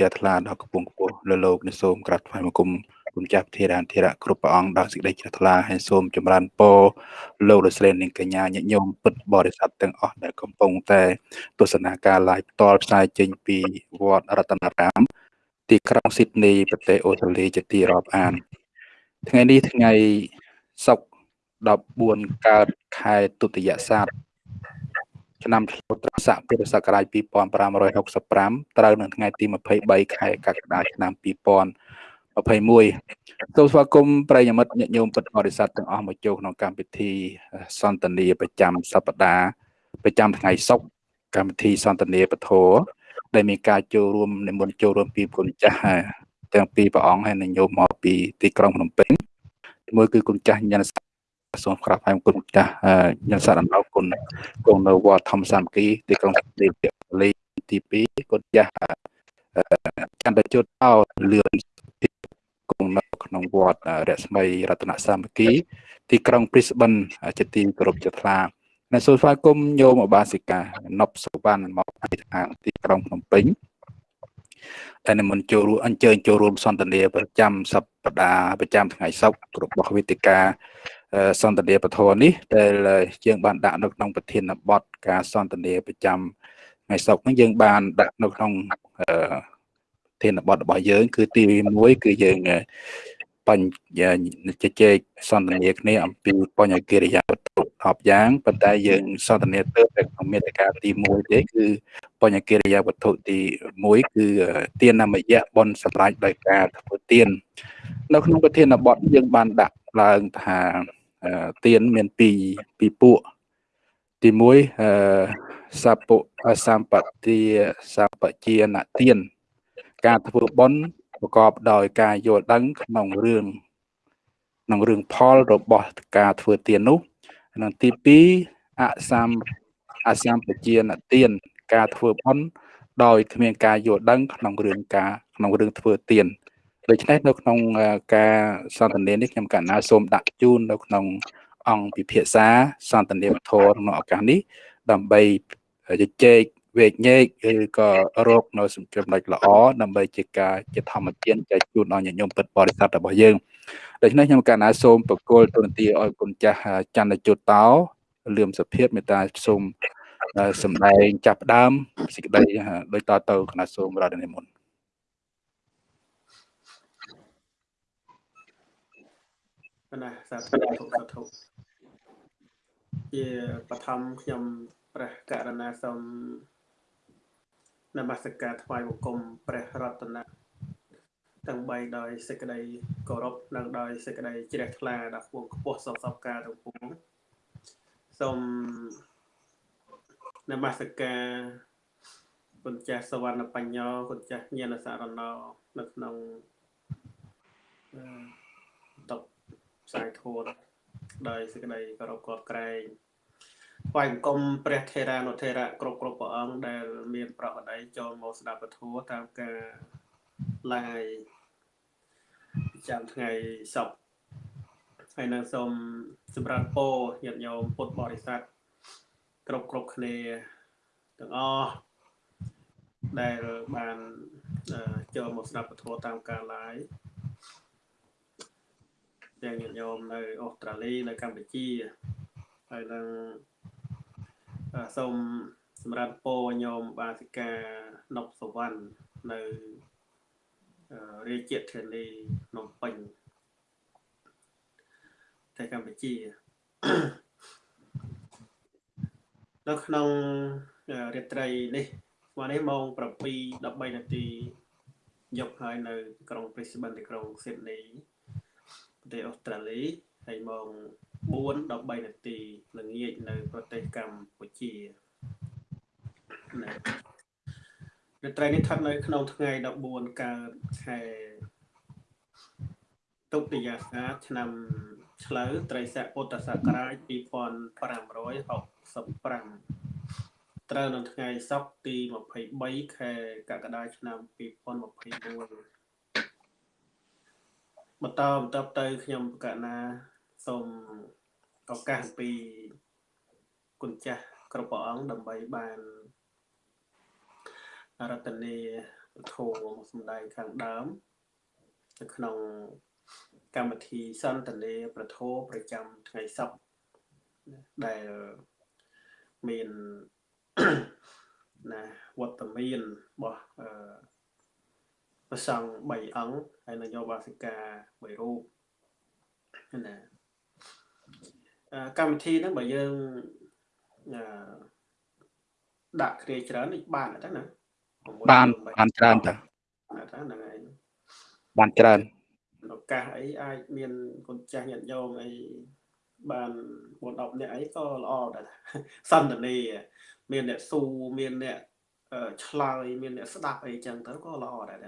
ជាថ្លាដល់កំពង់ខ្ពស់លើលោកនៃសូមក្រាបថ្វាយបង្គំគុំចាស់ធារានធារៈគ្រប់ព្រះអង្គដល់សេចក្តីជ្រះថ្លាហើយសូមចម្រើនពរលោកលោកស្រីនិងកញ្ញាញាតិញោមពុទ្ធបរិស័ទទាំងអស់ដែលកំពុងតែទស្សនាការ live ផ្ទាល់ផ្សាយចេញពីវត្តរតនរាម ទីក្រុងស៊ីដនីប្រទេសអូស្ត្រាលីជាទីរាប់អាន ថ្ងៃនេះថ្ងៃសុក្រ14កើតខែទុតិយស័ក ឆ្នាំឆ្លូវត្រស័កពុរសករាជ2565ត្រូវនៅថ្ងៃទី23ខែកក្កដាឆ្នាំ2021សូមស្វាគមន៍ប្រិយមិត្តញាតិញោមពុទ្ធបរិស័ទទាំងអស់មកចូលក្នុងកម្មវិធីសន្ទនាប្រចាំសប្តាហ៍ប្រចាំថ្ងៃសុក្រកម្មវិធីសន្ទនាពធដែលមានការចូលរួមនិមន្តចូលរួមពីគុណចាស់ទាំងពីរព្រះអង្គហើយនឹងញោមមកពីទីក្រុងភ្នំពេញមួយគឺគុណចាស់ញ៉ាន សូមក្រាបហើយគុណចាស់ញ៉ាំសារអនុគុណគង់នៅវត្តធម្មសាមគ្គីទីក្រុងទីលីទី2គុណចាស់ចន្ទជុតអោលឿនគង់នៅក្នុងវត្តរស្មីរតនសាមគ្គី ទីក្រុងព្រីស្បិនជាទីគោរពជាថ្លានៅសូមស្វាគមន៍ញោមអបាសិកាណប់សុវណ្ណមកពីខាងទីក្រុងភ្នំពេញដែលនិមន្តចូលរួមអញ្ជើញចូលរួមសន្ទនាប្រចាំសប្តាហ៍ប្រចាំថ្ងៃសុក្ររបស់វេទិកា សន្ទនាពធនេះដែលយើងបានដាក់នៅក្នុងប្រធានបទការសន្ទនាប្រចាំថ្ងៃសុក្រនេះយើងបានដាក់នៅក្នុងប្រធានបទរបស់យើង គឺទី1គឺយើងបញ្ជជែកសន្ទនាគ្នាអំពីបញ្ញកិរិយាវត្ថុ10យ៉ាងប៉ុន្តែយើងសន្ទនាទៅតែក្នុងមេត្តាទី1ទេគឺបញ្ញកិរិយាវត្ថុទី1គឺទាននមយៈបនសម្រាប់ដោយការធ្វើទាននៅក្នុងប្រធានបទយើងបានដាក់ឡើងថា ទៀនមានពីរពីរពួកទី1អឺសពុសម្បទាសម្បជាណទៀនការធ្វើបុណ្យប្រកបដោយការយល់ដឹងក្នុងរឿងក្នុងរឿងផលរបស់ការធ្វើទាននោះនិងទី2អសំអសម្បជាណទៀនការធ្វើបុណ្យដោយគ្មានការយល់ដឹងក្នុងរឿងការក្នុងរឿងធ្វើទាន ដូច្នេះនៅក្នុងការសន្ទនានេះខ្ញុំកណ្ណាសូមដាក់ជូននៅក្នុងអង្គពិភាក្សាសន្ទនាវធរក្នុងឱកាសនេះដើម្បីជជែកវែកញែកឬក៏រកនៅសំចំណុចល្អដើម្បីជាការជាធម្មទានចែកជូនដល់ញាតិញោមពិតបរិស័ទរបស់យើងដូច្នេះខ្ញុំកណ្ណាសូមបកគលទូនទីឲ្យគុណចាស់ច័ន្ទជុតតោលឿមសុភាពមេត្តាសូមសម្ដែងចាប់ផ្ដើមសេចក្តីដោយតទៅគណៈសូមរតនិមន្ត ណាសាធុសាធុជាបឋមខ្ញុំព្រះករណាសូមនមស្ការថ្វាយបង្គំព្រះរតនៈទាំង3ដោយសេចក្តីគោរពនិងដោយសេចក្តីជ្រះថ្លាដល់ខ្ពងខ្ពស់សពសពការទាំងពួងសូមនមស្ការគុណចាស់សវណ្ណបញ្ញោគុណចាស់ញាណសារណោនៅក្នុងតប ផ្សាយធម៌ដោយសេចក្តីគោរពគបក្រែងថ្វាយបង្គំព្រះថេរានុថេរៈគ្រប់គ្រប់ព្រះអង្គដែល មាន ប្រកបដីចូលមកស្ដាប់ពធតាមការ live ចាំថ្ងៃសុក្រហើយនឹងសូមសម្រាប់ពោញាតិញោមពុទ្ធបរិស័ទគ្រប់គ្រប់គ្នាទាំងអស់ដែលបានចូលមកស្ដាប់ពធតាមការ live ទាំងញាតិញោមនៅអូស្ត្រាលីនៅកម្ពុជាហើយនឹងសូមសម្រាប់ពោញោមបាសិកាណប់សវណ្ណនៅរាជធានីភ្នំពេញតែកម្ពុជានៅក្នុងរាត្រីនេះស្មើនេះម៉ោង7:13នាទីយប់ហើយនៅ ក្រុង Brisbane ទីក្រុង Sydney ប្រទេសអូស្ត្រាលីហើយម៉ោង4 13នាទីល្ងាចនៅប្រទេសកម្ពុជាណារាត្រីនេះស្ថិតនៅក្នុងថ្ងៃ14កើតខែតុតិយាសាឆ្នាំឆ្លូវត្រីស័កពុទ្ធសករាជ2565ត្រូវនៅថ្ងៃសុក្រទី23ខែកក្កដាឆ្នាំ2021 បន្តបន្តទៅខ្ញុំប្រកាសណាសូមឱកាសពីគុណចាស់គ្រប់ព្រះអង្គដើម្បីបានរតនីធម៌មកសម្ដែងខាងដើមនៅក្នុងកម្មវិធីសន្តានាប្រធោប្រចាំថ្ងៃសុក្រដែលមានណាវត្តមានរបស់អឺ ប្រសង់3អង្គហើយនយោបាសិកា1រូបណាកម្មវិធីហ្នឹងបើយើងអឺដាក់គ្នាច្រើននេះបានទេណាបានបានច្រើនតើហ្នឹងហើយបានច្រើនឱកាសអីអាចមានគុណចាស់ញាតិញោមអីបាន4 10នាក់អីក៏ល្អដែរសន្តានាមានអ្នកស៊ូមានអ្នកឆ្លើយមានអ្នកស្ដាប់អីចឹងទៅក៏ល្អដែរ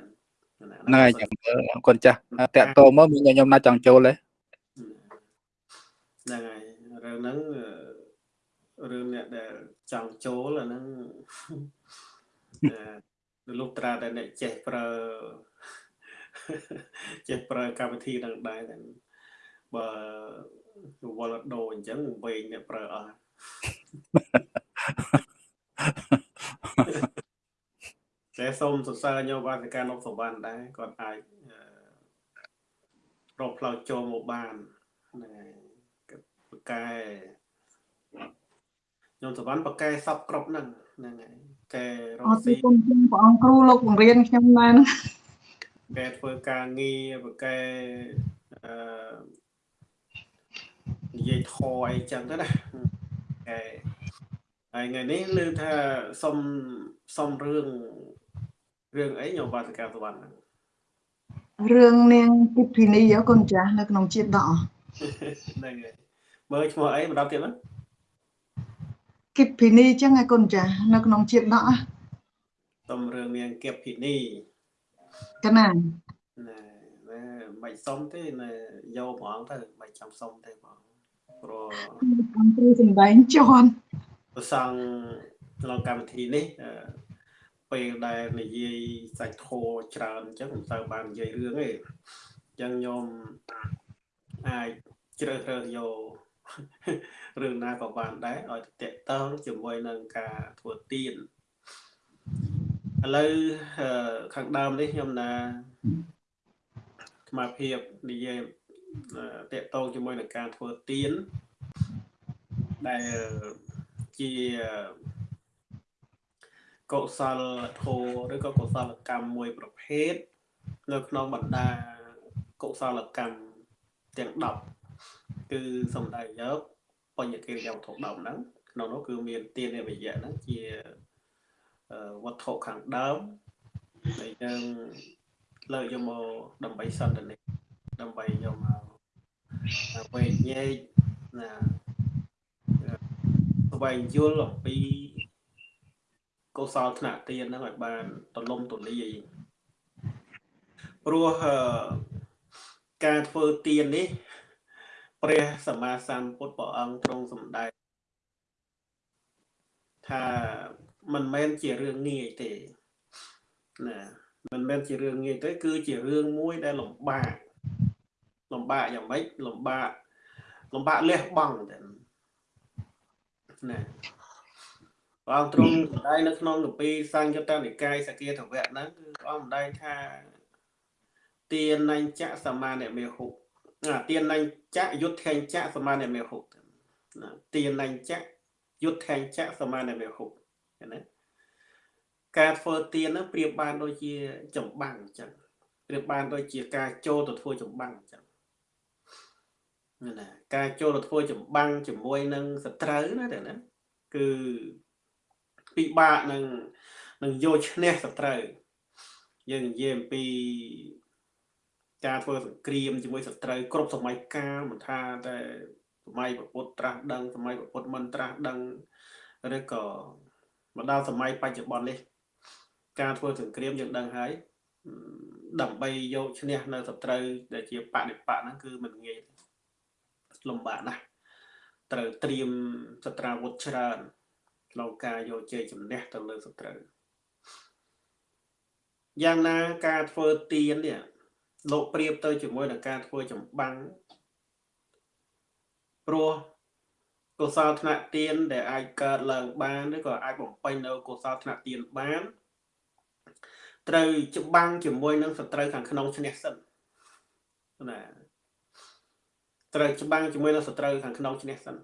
ហ្នឹងហើយចាំមើលអរគុណចាស់តាក់តោមកមានខ្ញុំណាចង់ចូលទេហ្នឹងហើយរឿងហ្នឹងរឿងអ្នកដែលចង់ចូលអាហ្នឹងលោកត្រាតែអ្នកចេះប្រើចេះប្រើកម្មវិធីនឹងដែរតែបើវល់ដូរអញ្ចឹងវែងអ្នកប្រើអស់តែ សូមសរសើរញោមបាសិកានុសវណ្ណដែរគាត់អាចរកផ្លូវចូលមកបានហ្នឹងហើយបកែញោមសវណ្ណបកែសពគ្រប់ហ្នឹងហ្នឹងហើយកែរកស៊ីអរគុណព្រះអង្គគ្រូលោកបង្រៀនខ្ញុំដែរហ្នឹងកែធ្វើការងារបកែអឺនិយាយធរអីចឹងទៅណាកែហើយថ្ងៃនេះឮថាសុំសុំរឿង រឿងអីញោមបាសិកាសវណ្ណរឿងនាងគិភិនីអកូនចាស់នៅក្នុងជាតិដកហ្នឹងហើយមើលឈ្មោះអីម្ដងទៀតណាគិភិនីចឹងឯកូនចាស់នៅក្នុងជាតិដកសុំរឿងនាងគិភិនីកណាណែមិនសុំទេណែយកហ្មងទៅមិនចាំសុំទេបងព្រោះអង្គគ្រូសំដែងជន់ប្រសង់ក្នុងកម្មវិធីនេះ ពេលដែលនិយាយសាច់ធោច្រើនអញ្ចឹងមិនសូវបាននិយាយរឿងទេអញ្ចឹងញោមអាចជ្រើសរើសយករឿងណាក៏បានដែរឲ្យតកតងជាមួយនឹងការធ្វើទៀនឥឡូវខាងដើមនេះខ្ញុំណាស្មារភាពនិយាយតកតងជាមួយនឹងការធ្វើទៀនដែលជា កុសលធម៌ឬក៏កុសលកម្មមួយប្រភេទនៅក្នុងបណ្ដាកុសលកម្មទាំង10គឺសំដៅយកបញ្ញកិរិយាវត្ថុ10ហ្នឹងក្នុងនោះគឺមានទាននិវយៈហ្នឹងជាវត្ថុខាងដើមដែលយើងលើកយកមកដើម្បីសន្តានាដើម្បីយកមកវែកញែកណាស្វែងយល់អំពី កុសលថ្នាក់ទានហ្នឹងឲ្យបានទលំទលាយព្រោះការធ្វើទាននេះព្រះសម្មាសម្ពុទ្ធព្រះអង្គទ្រង់សម្ដែងថាមិនមែនជារឿងងាយទេណាមិនមែនជារឿងងាយទេ គឺជារឿងមួយដែលលំបាកលំបាកយ៉ាងម៉េចលំបាកលំបាកលះបង់តែណា ព្រះអង្គទ្រង់សម្ដែងនៅក្នុងគម្ពីរសង្យុត្តនិកាយសគាធវៈហ្នឹងគឺព្រះអង្គសម្ដែងថាទានញ្ញៈសមានិមេហុទានញ្ញៈយុទ្ធញ្ញៈសមានិមេហុណាទានញ្ញៈយុទ្ធញ្ញៈសមានិមេហុណាការធ្វើទានហ្នឹងប្រៀបបានដូចជាចម្បាំងអញ្ចឹងប្រៀបបានដូចជាការចូលទៅធ្វើចម្បាំងអញ្ចឹងណាការចូលទៅធ្វើចម្បាំងជាមួយនឹងសត្រូវណាតែណាគឺ ពិបាកនឹងនឹងយកឈ្នះសត្រូវយើងនិយាយអំពីការធ្វើសង្គ្រាមជាមួយសត្រូវគ្រប់សម័យកាលមិនថាតែសម័យពុទ្ធត្រាស់ដឹងសម័យពុទ្ធមិនត្រាស់ដឹងឬក៏មកដល់សម័យបច្ចុប្បន្ននេះ ការធ្វើសង្គ្រាមយើងដឹងហើយដើម្បីយកឈ្នះនៅសត្រូវដែលជាបដិបកហ្នឹងគឺមិនងាយលំបាកណាស់ត្រូវត្រៀមសត្រាវុធច្រើន ក្នុងការយកជ័យជំនះទៅលើសត្រូវយ៉ាងណាការធ្វើទៀននេះលោកប្រៀបទៅជាមួយនឹងការធ្វើចម្បាំងព្រោះកុសលថ្នាក់ទៀនដែលអាចកើតឡើងបានឬក៏អាចបំពេញនៅកុសលថ្នាក់ទៀនបានត្រូវច្បាំងជាមួយនឹងសត្រូវខាងក្នុងឈ្នះសិនណាត្រូវច្បាំងជាមួយនឹងសត្រូវខាងក្នុងឈ្នះសិន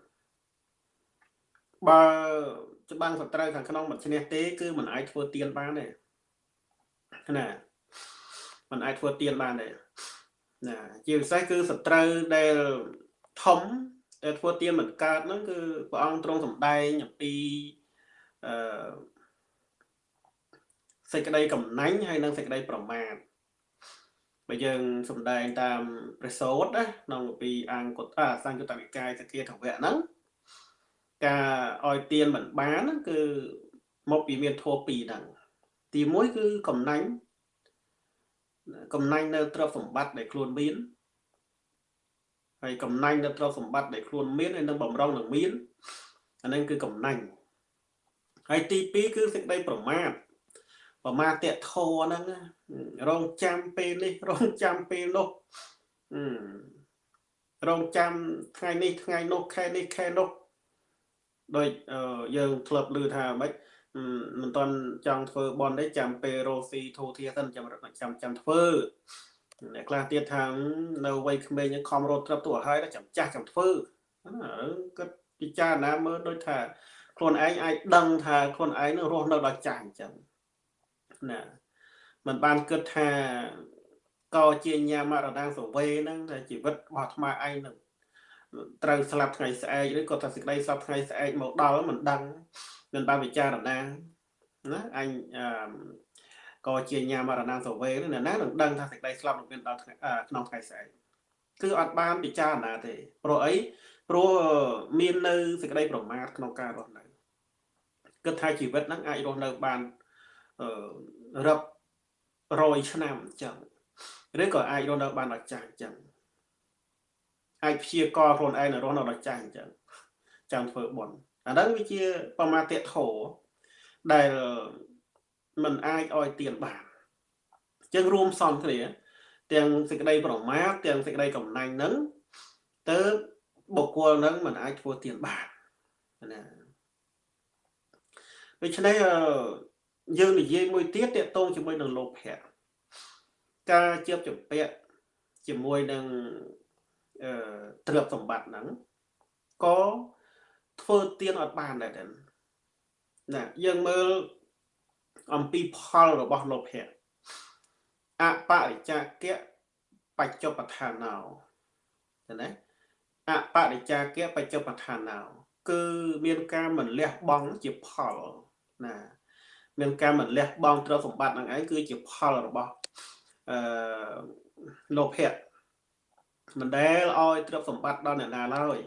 បើ ច្បាំងសត្រូវខាងក្នុងមិនឈ្នះទេគឺមិនអាចធ្វើទៀនបានទេណាมันអាចធ្វើទៀនបានទេណាជាពិសេសគឺសត្រូវដែលធំដែលធ្វើទៀនមិនកើតហ្នឹងគឺព្រះអង្គទ្រង់សម្ដែងអំពីអឺសេចក្តីកំណាញ់ហើយនិងសេចក្តីប្រមាទបើយើងសម្ដែងតាមព្រះសូត្រណាក្នុងពីអង្គតសង្កតវិកាយសគាធវៈហ្នឹង ការឲ្យទៀនមិនបានហ្នឹងគឺមកពីមានធัวពីរហ្នឹងទី1គឺកំណាញ់កំណាញ់នៅទ្រព្យសម្បត្តិដែលខ្លួនមានហើយកំណាញ់នៅទ្រព្យសម្បត្តិដែលខ្លួនមានហើយនឹងបំរុងនឹងមានអាហ្នឹងគឺកំណាញ់ហើយទី2គឺសេចក្តីប្រមាទប្រមាទតធរហ្នឹងរងចាំពេលនេះរងចាំពេលនោះរងចាំថ្ងៃនេះថ្ងៃនោះខែនេះខែនោះ ដោយយើងធ្លាប់ឮថាម៉េចមិនតាន់ចង់ធ្វើបន់ទេចាំពេលរស់ស៊ីធូធាសិនចាំចាំចាំធ្វើអ្នកខ្លះទៀតថានៅវ័យក្មេងខំរត់ត្រឹបទូឲ្យហើយចាំចាស់ចាំធ្វើណាគាត់ពិចារណាមើលដូចថាខ្លួនឯងអាចដឹងថាខ្លួនឯងនឹងរស់នៅដល់ចាស់អញ្ចឹងណាมันបានគិតថាកជាញាមរណាសវេហ្នឹងតែជីវិតរបស់អាត្មាឯងនឹង ត្រូវស្លាប់ថ្ងៃស្អែកឬក៏ថាសេចក្តីស្លាប់ថ្ងៃស្អែកមកដល់មិនដឹងមិនបានពិចារណាណាអញក៏ជាញាមរណាសវេណាណានឹងដឹងថាសេចក្តីស្លាប់នឹងមានដល់ក្នុងថ្ងៃស្អែកគឺអត់បានពិចារណាទេព្រោះអីព្រោះមាននៅសេចក្តីប្រមាទក្នុងការរស់នៅគិតថាជីវិតហ្នឹងអាចរស់នៅបានអឺរាប់រយឆ្នាំអញ្ចឹងឬក៏អាចរស់នៅបានដល់ចាស់អញ្ចឹង អាចព្យាករខ្លួនឯងរស់នៅដល់ចាស់អញ្ចឹងចាំធ្វើបុណ្យអាហ្នឹងវាជាបមាទធោដែលมันអាចឲ្យទៀនបានអញ្ចឹងរួមផ្សំគ្នាទាំងសេចក្តីប្រមាទទាំងសេចក្តីកំណាញ់ហ្នឹងទៅបុគ្គលហ្នឹងมันអាចធ្វើទៀនបានណាដូច្នេះយើងនិយាយមួយទៀតតកតងជាមួយនឹងលោភៈការជាប់ចម្ពាក់ជាមួយនឹងអឺ ទ្រព្យសម្បត្តិហ្នឹងក៏ធ្វើទៀនអត់បានដែរណាយើងមើលអំពីផលរបស់លោភៈអបរិចាគៈបច្ចុប្បដ្ឋានោ ណាអបរិចាគៈបច្ចុប្បដ្ឋានោ គឺមានការមិនលះបង់ជាផលណាមានការមិនលះបង់ទ្រព្យសម្បត្តិនឹងឯងគឺជាផលរបស់អឺលោភៈ មិនដែលឲ្យទ្រព្យសម្បត្តិដល់អ្នកណាឡើយ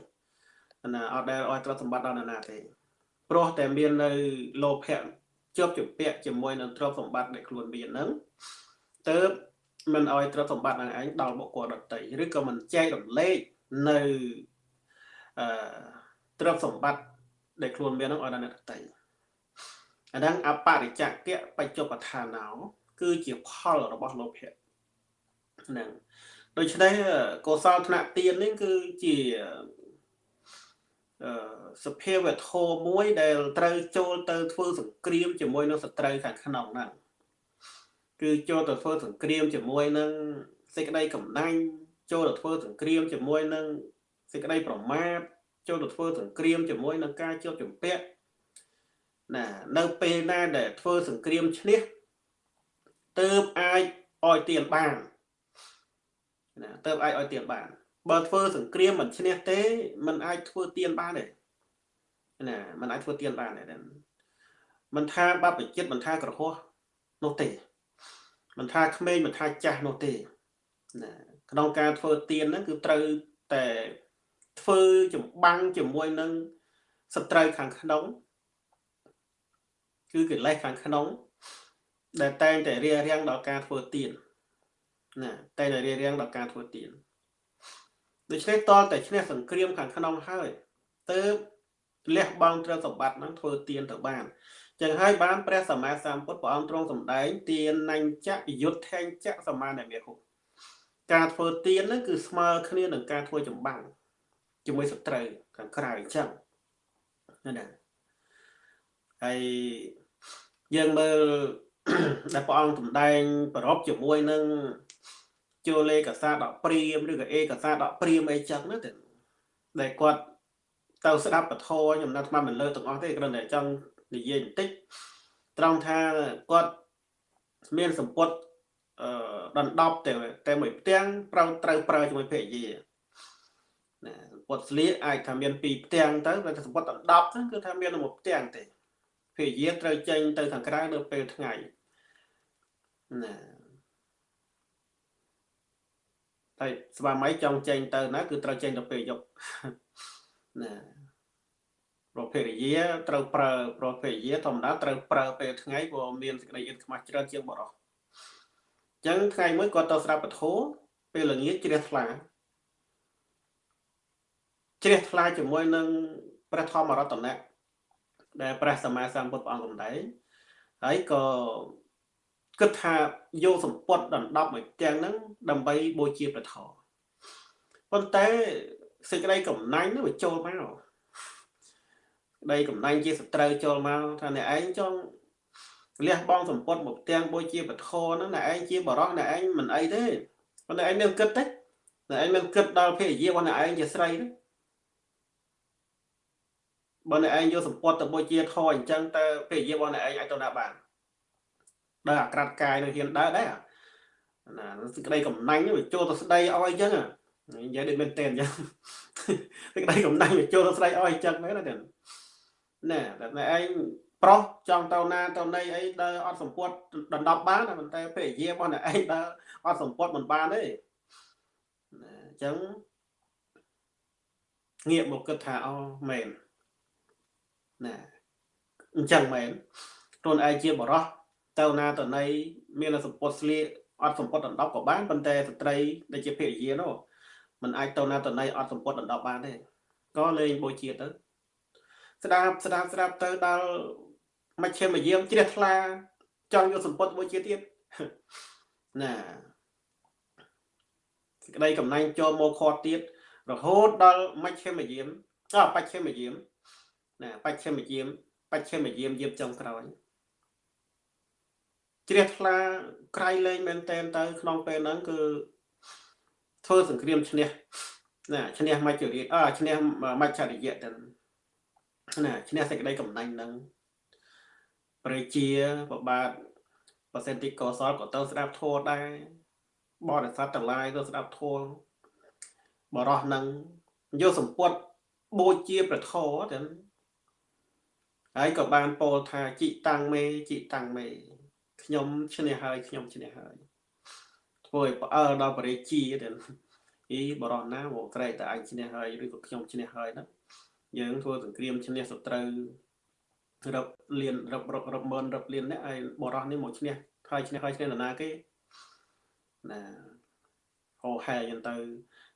ណាអត់ដែលឲ្យទ្រព្យសម្បត្តិដល់អ្នកណាទេព្រោះតែមាននៅលោភៈជាប់ជំពាក់ជាមួយនឹងទ្រព្យសម្បត្តិដែលខ្លួនមានហ្នឹងទៅមិនឲ្យទ្រព្យសម្បត្តិនឹងឯងដល់បុគ្គលដទៃឬក៏មិនចែករំលែកនៅអឺទ្រព្យសម្បត្តិដែលខ្លួនមានហ្នឹងឲ្យដល់អ្នកដទៃអាហ្នឹងអបរិច្ចកៈបច្ចុប្បដ្ឋានោគឺជាផលរបស់លោភៈហ្នឹង ដូច្នេះកុសលធ្នាក់ទៀននេះគឺជាអឺសភាវធម៌មួយដែលត្រូវចូលទៅធ្វើសង្គ្រាមជាមួយនឹងសត្រូវខាងក្នុងហ្នឹងគឺចូលទៅធ្វើសង្គ្រាមជាមួយនឹងសេចក្តីកំណាញ់ចូលទៅធ្វើសង្គ្រាមជាមួយនឹងសេចក្តីប្រមាទចូលទៅធ្វើសង្គ្រាមជាមួយនឹងការជាប់ជំពាក់ណានៅពេលណាដែលធ្វើសង្គ្រាមឈ្នះទើបអាចឲ្យទៀនបាន ណាទើបអាចឲ្យទៀនបានបើធ្វើសង្គ្រាមមិនឈ្នះទេมันអាចធ្វើទៀនបានទេណាมันអាចធ្វើទៀនបានទេមិនថាបបចិត្តមិនថាក្រហោះនោះទេមិនថាក្មេងមិនថាចាស់នោះទេណាក្នុងការធ្វើទៀនហ្នឹងគឺត្រូវតែធ្វើចម្បាំងជាមួយនឹងសត្រូវខាងក្នុងគឺកិលេសខាងក្នុងដែលតែងតែរារាំងដល់ការធ្វើទៀន ណាតែងតែរារាំងដល់ការធ្វើទៀនដូច្នេះតតែឈ្នះសង្គ្រាមខាងក្នុងហើយទើបលះបង់ទ្រព្យសម្បត្តិហ្នឹងធ្វើទៀនទៅបានចឹងហើយបានព្រះសម្មាសម្ពុទ្ធព្រះអង្គទ្រង់សម្ដែងទៀនណញ្ចៈយុទ្ធថេងចៈសមានមេហុការធ្វើទៀនហ្នឹងគឺស្មើគ្នានឹងការធ្វើចម្បាំងជាមួយសត្រូវខាងក្រៅអញ្ចឹងណាហើយយើងមើលដែលព្រះអង្គសម្ដែងប្រពជាមួយនឹង ចូលលេខសាដកព្រាមឬក៏អេកសាដកព្រាមអីចឹងណាតែដែលគាត់ទៅស្ដាប់ពធខ្ញុំនៅថ្មមិនលើទាំងអស់ទេគ្រាន់តែចង់និយាយបន្តិចត្រង់ថាគាត់មានសម្ពុតអឺដណ្ដប់តែតែមួយផ្ទាំងប្រៅត្រូវប្រើជាមួយភរិយាណាសម្ពុតស្លៀកអាចថាមានពីរផ្ទាំងទៅតែសម្ពុតដណ្ដប់ហ្នឹងគឺថាមានមួយផ្ទាំងទេភរិយាត្រូវចេញទៅខាងក្រៅនៅពេលថ្ងៃណា តែស្វាមីចង់ចេញទៅណាគឺត្រូវចេញទៅពេលយប់ណាប្រភេទយាត្រូវប្រើប្រភេទយាធម្មតាត្រូវប្រើពេលថ្ងៃព្រោះមានសេចក្តីអៀនខ្មាស់ច្រើនជាងបរោះអញ្ចឹងថ្ងៃមួយគាត់ទៅស្ដាប់ពធពេលល្ងាចជ្រះថ្លាជ្រះថ្លាជាមួយនឹងព្រះធម្មរតនៈដែលព្រះសម្មាសម្ពុទ្ធព្រះអង្គកំដែងហើយក៏ គិតថាយកសម្ពត់ដណ្ដប់មួយទាំងហ្នឹងដើម្បីបូជាព្រះធម៌ប៉ុន្តែសេចក្តីកំណាញ់នោះវាចូលមកដីកំណាញ់ជាសត្រូវចូលមកថាអ្នកឯងចង់លះបង់សម្ពត់មកទាំងបូជាពធហ្នឹងអ្នកឯងជាបរោះអ្នកឯងមិនអីទេប៉ុន្តែឯងមានគិតទេអ្នកឯងមានគិតដល់ភរិយារបស់អ្នកឯងជាស្រីទេបើអ្នកឯងយកសម្ពត់ទៅបូជាធអញ្ចឹងតើភរិយារបស់អ្នកឯងអាចទៅណាបាន ដើរអាក្រាតកាយនៅហ៊ានដើរដែរណាសេចក្តីកំណាញ់វាចូលទៅស្ដីឲ្យអញ្ចឹងនិយាយដូចមែនតើអញ្ចឹងសេចក្តីកំណាញ់វាចូលទៅស្ដីឲ្យអញ្ចឹងមែនទេណែតែឯងប្រុសចង់ទៅណាទៅណីអីដើរអត់សម្ពុតដណ្ដប់បានប៉ុន្តែភរិយារបស់អ្នកឯងដើរអត់សម្ពុតមិនបានទេណាអញ្ចឹងងាកមកគិតថាអូមែនណាអញ្ចឹងមែនខ្លួនឯងជាបរោះ ទៅណាទៅណីមានសម្ពុតស្លៀកអត់សម្ពុតដណ្ដប់ក៏បានប៉ុន្តែស្ត្រីដែលជាភរិយានោះมันអាចទៅណាទៅណីអត់សម្ពុតដណ្ដប់បានទេក៏លេងបូជាទៅស្ដាប់ស្ដាប់ស្ដាប់ទៅដល់មជ្ឈិមយាមជ្រះថ្លាចង់យកសម្ពុតមួយជាទៀតណាសេចក្តីកំណាញ់ចូលមកខាត់ទៀតរហូតដល់មជ្ឈិមយាមអបច្ឆិមយាមណាបច្ឆិមយាមបច្ឆិមយាមយាមចុងក្រោយ ជ្រះថ្លាក្រៃលែងមែនតែនទៅក្នុងពេលហ្នឹងគឺធ្វើសង្គ្រាមឈ្នះណាឈ្នះមច្ចរិយអឈ្នះមច្ចរិយទៅណាឈ្នះសេចក្តីកំណាញ់ហ្នឹងព្រះជាប្របាទប្រសិទ្ធិកោសលក៏ទៅស្ដាប់ធម៌ដែរបរិស័ទទាំងឡាយទៅស្ដាប់ធម៌បរោះនឹងយកសម្ពុតបូជាប្រធរទៅហើយក៏បានពោលថាជីតាំងមេជីតាំងមេ ខ្ញុំឈ្នះហើយខ្ញុំឈ្នះហើយធ្វើឲ្យផ្អើលដល់បរិជាទៅអីបរោះណាមកក្រែកតែអញឈ្នះហើយឬក៏ខ្ញុំឈ្នះហើយណាយើងធ្វើសង្គ្រាមឈ្នះសត្រូវរឹបលៀនរឹបរឹបរឹបម៉ឺនរឹបលៀននេះឲ្យបរោះនេះមកឈ្នះហើយឈ្នះហើយឈ្នះនរណាគេណាហោហែយ៉ាងទៅ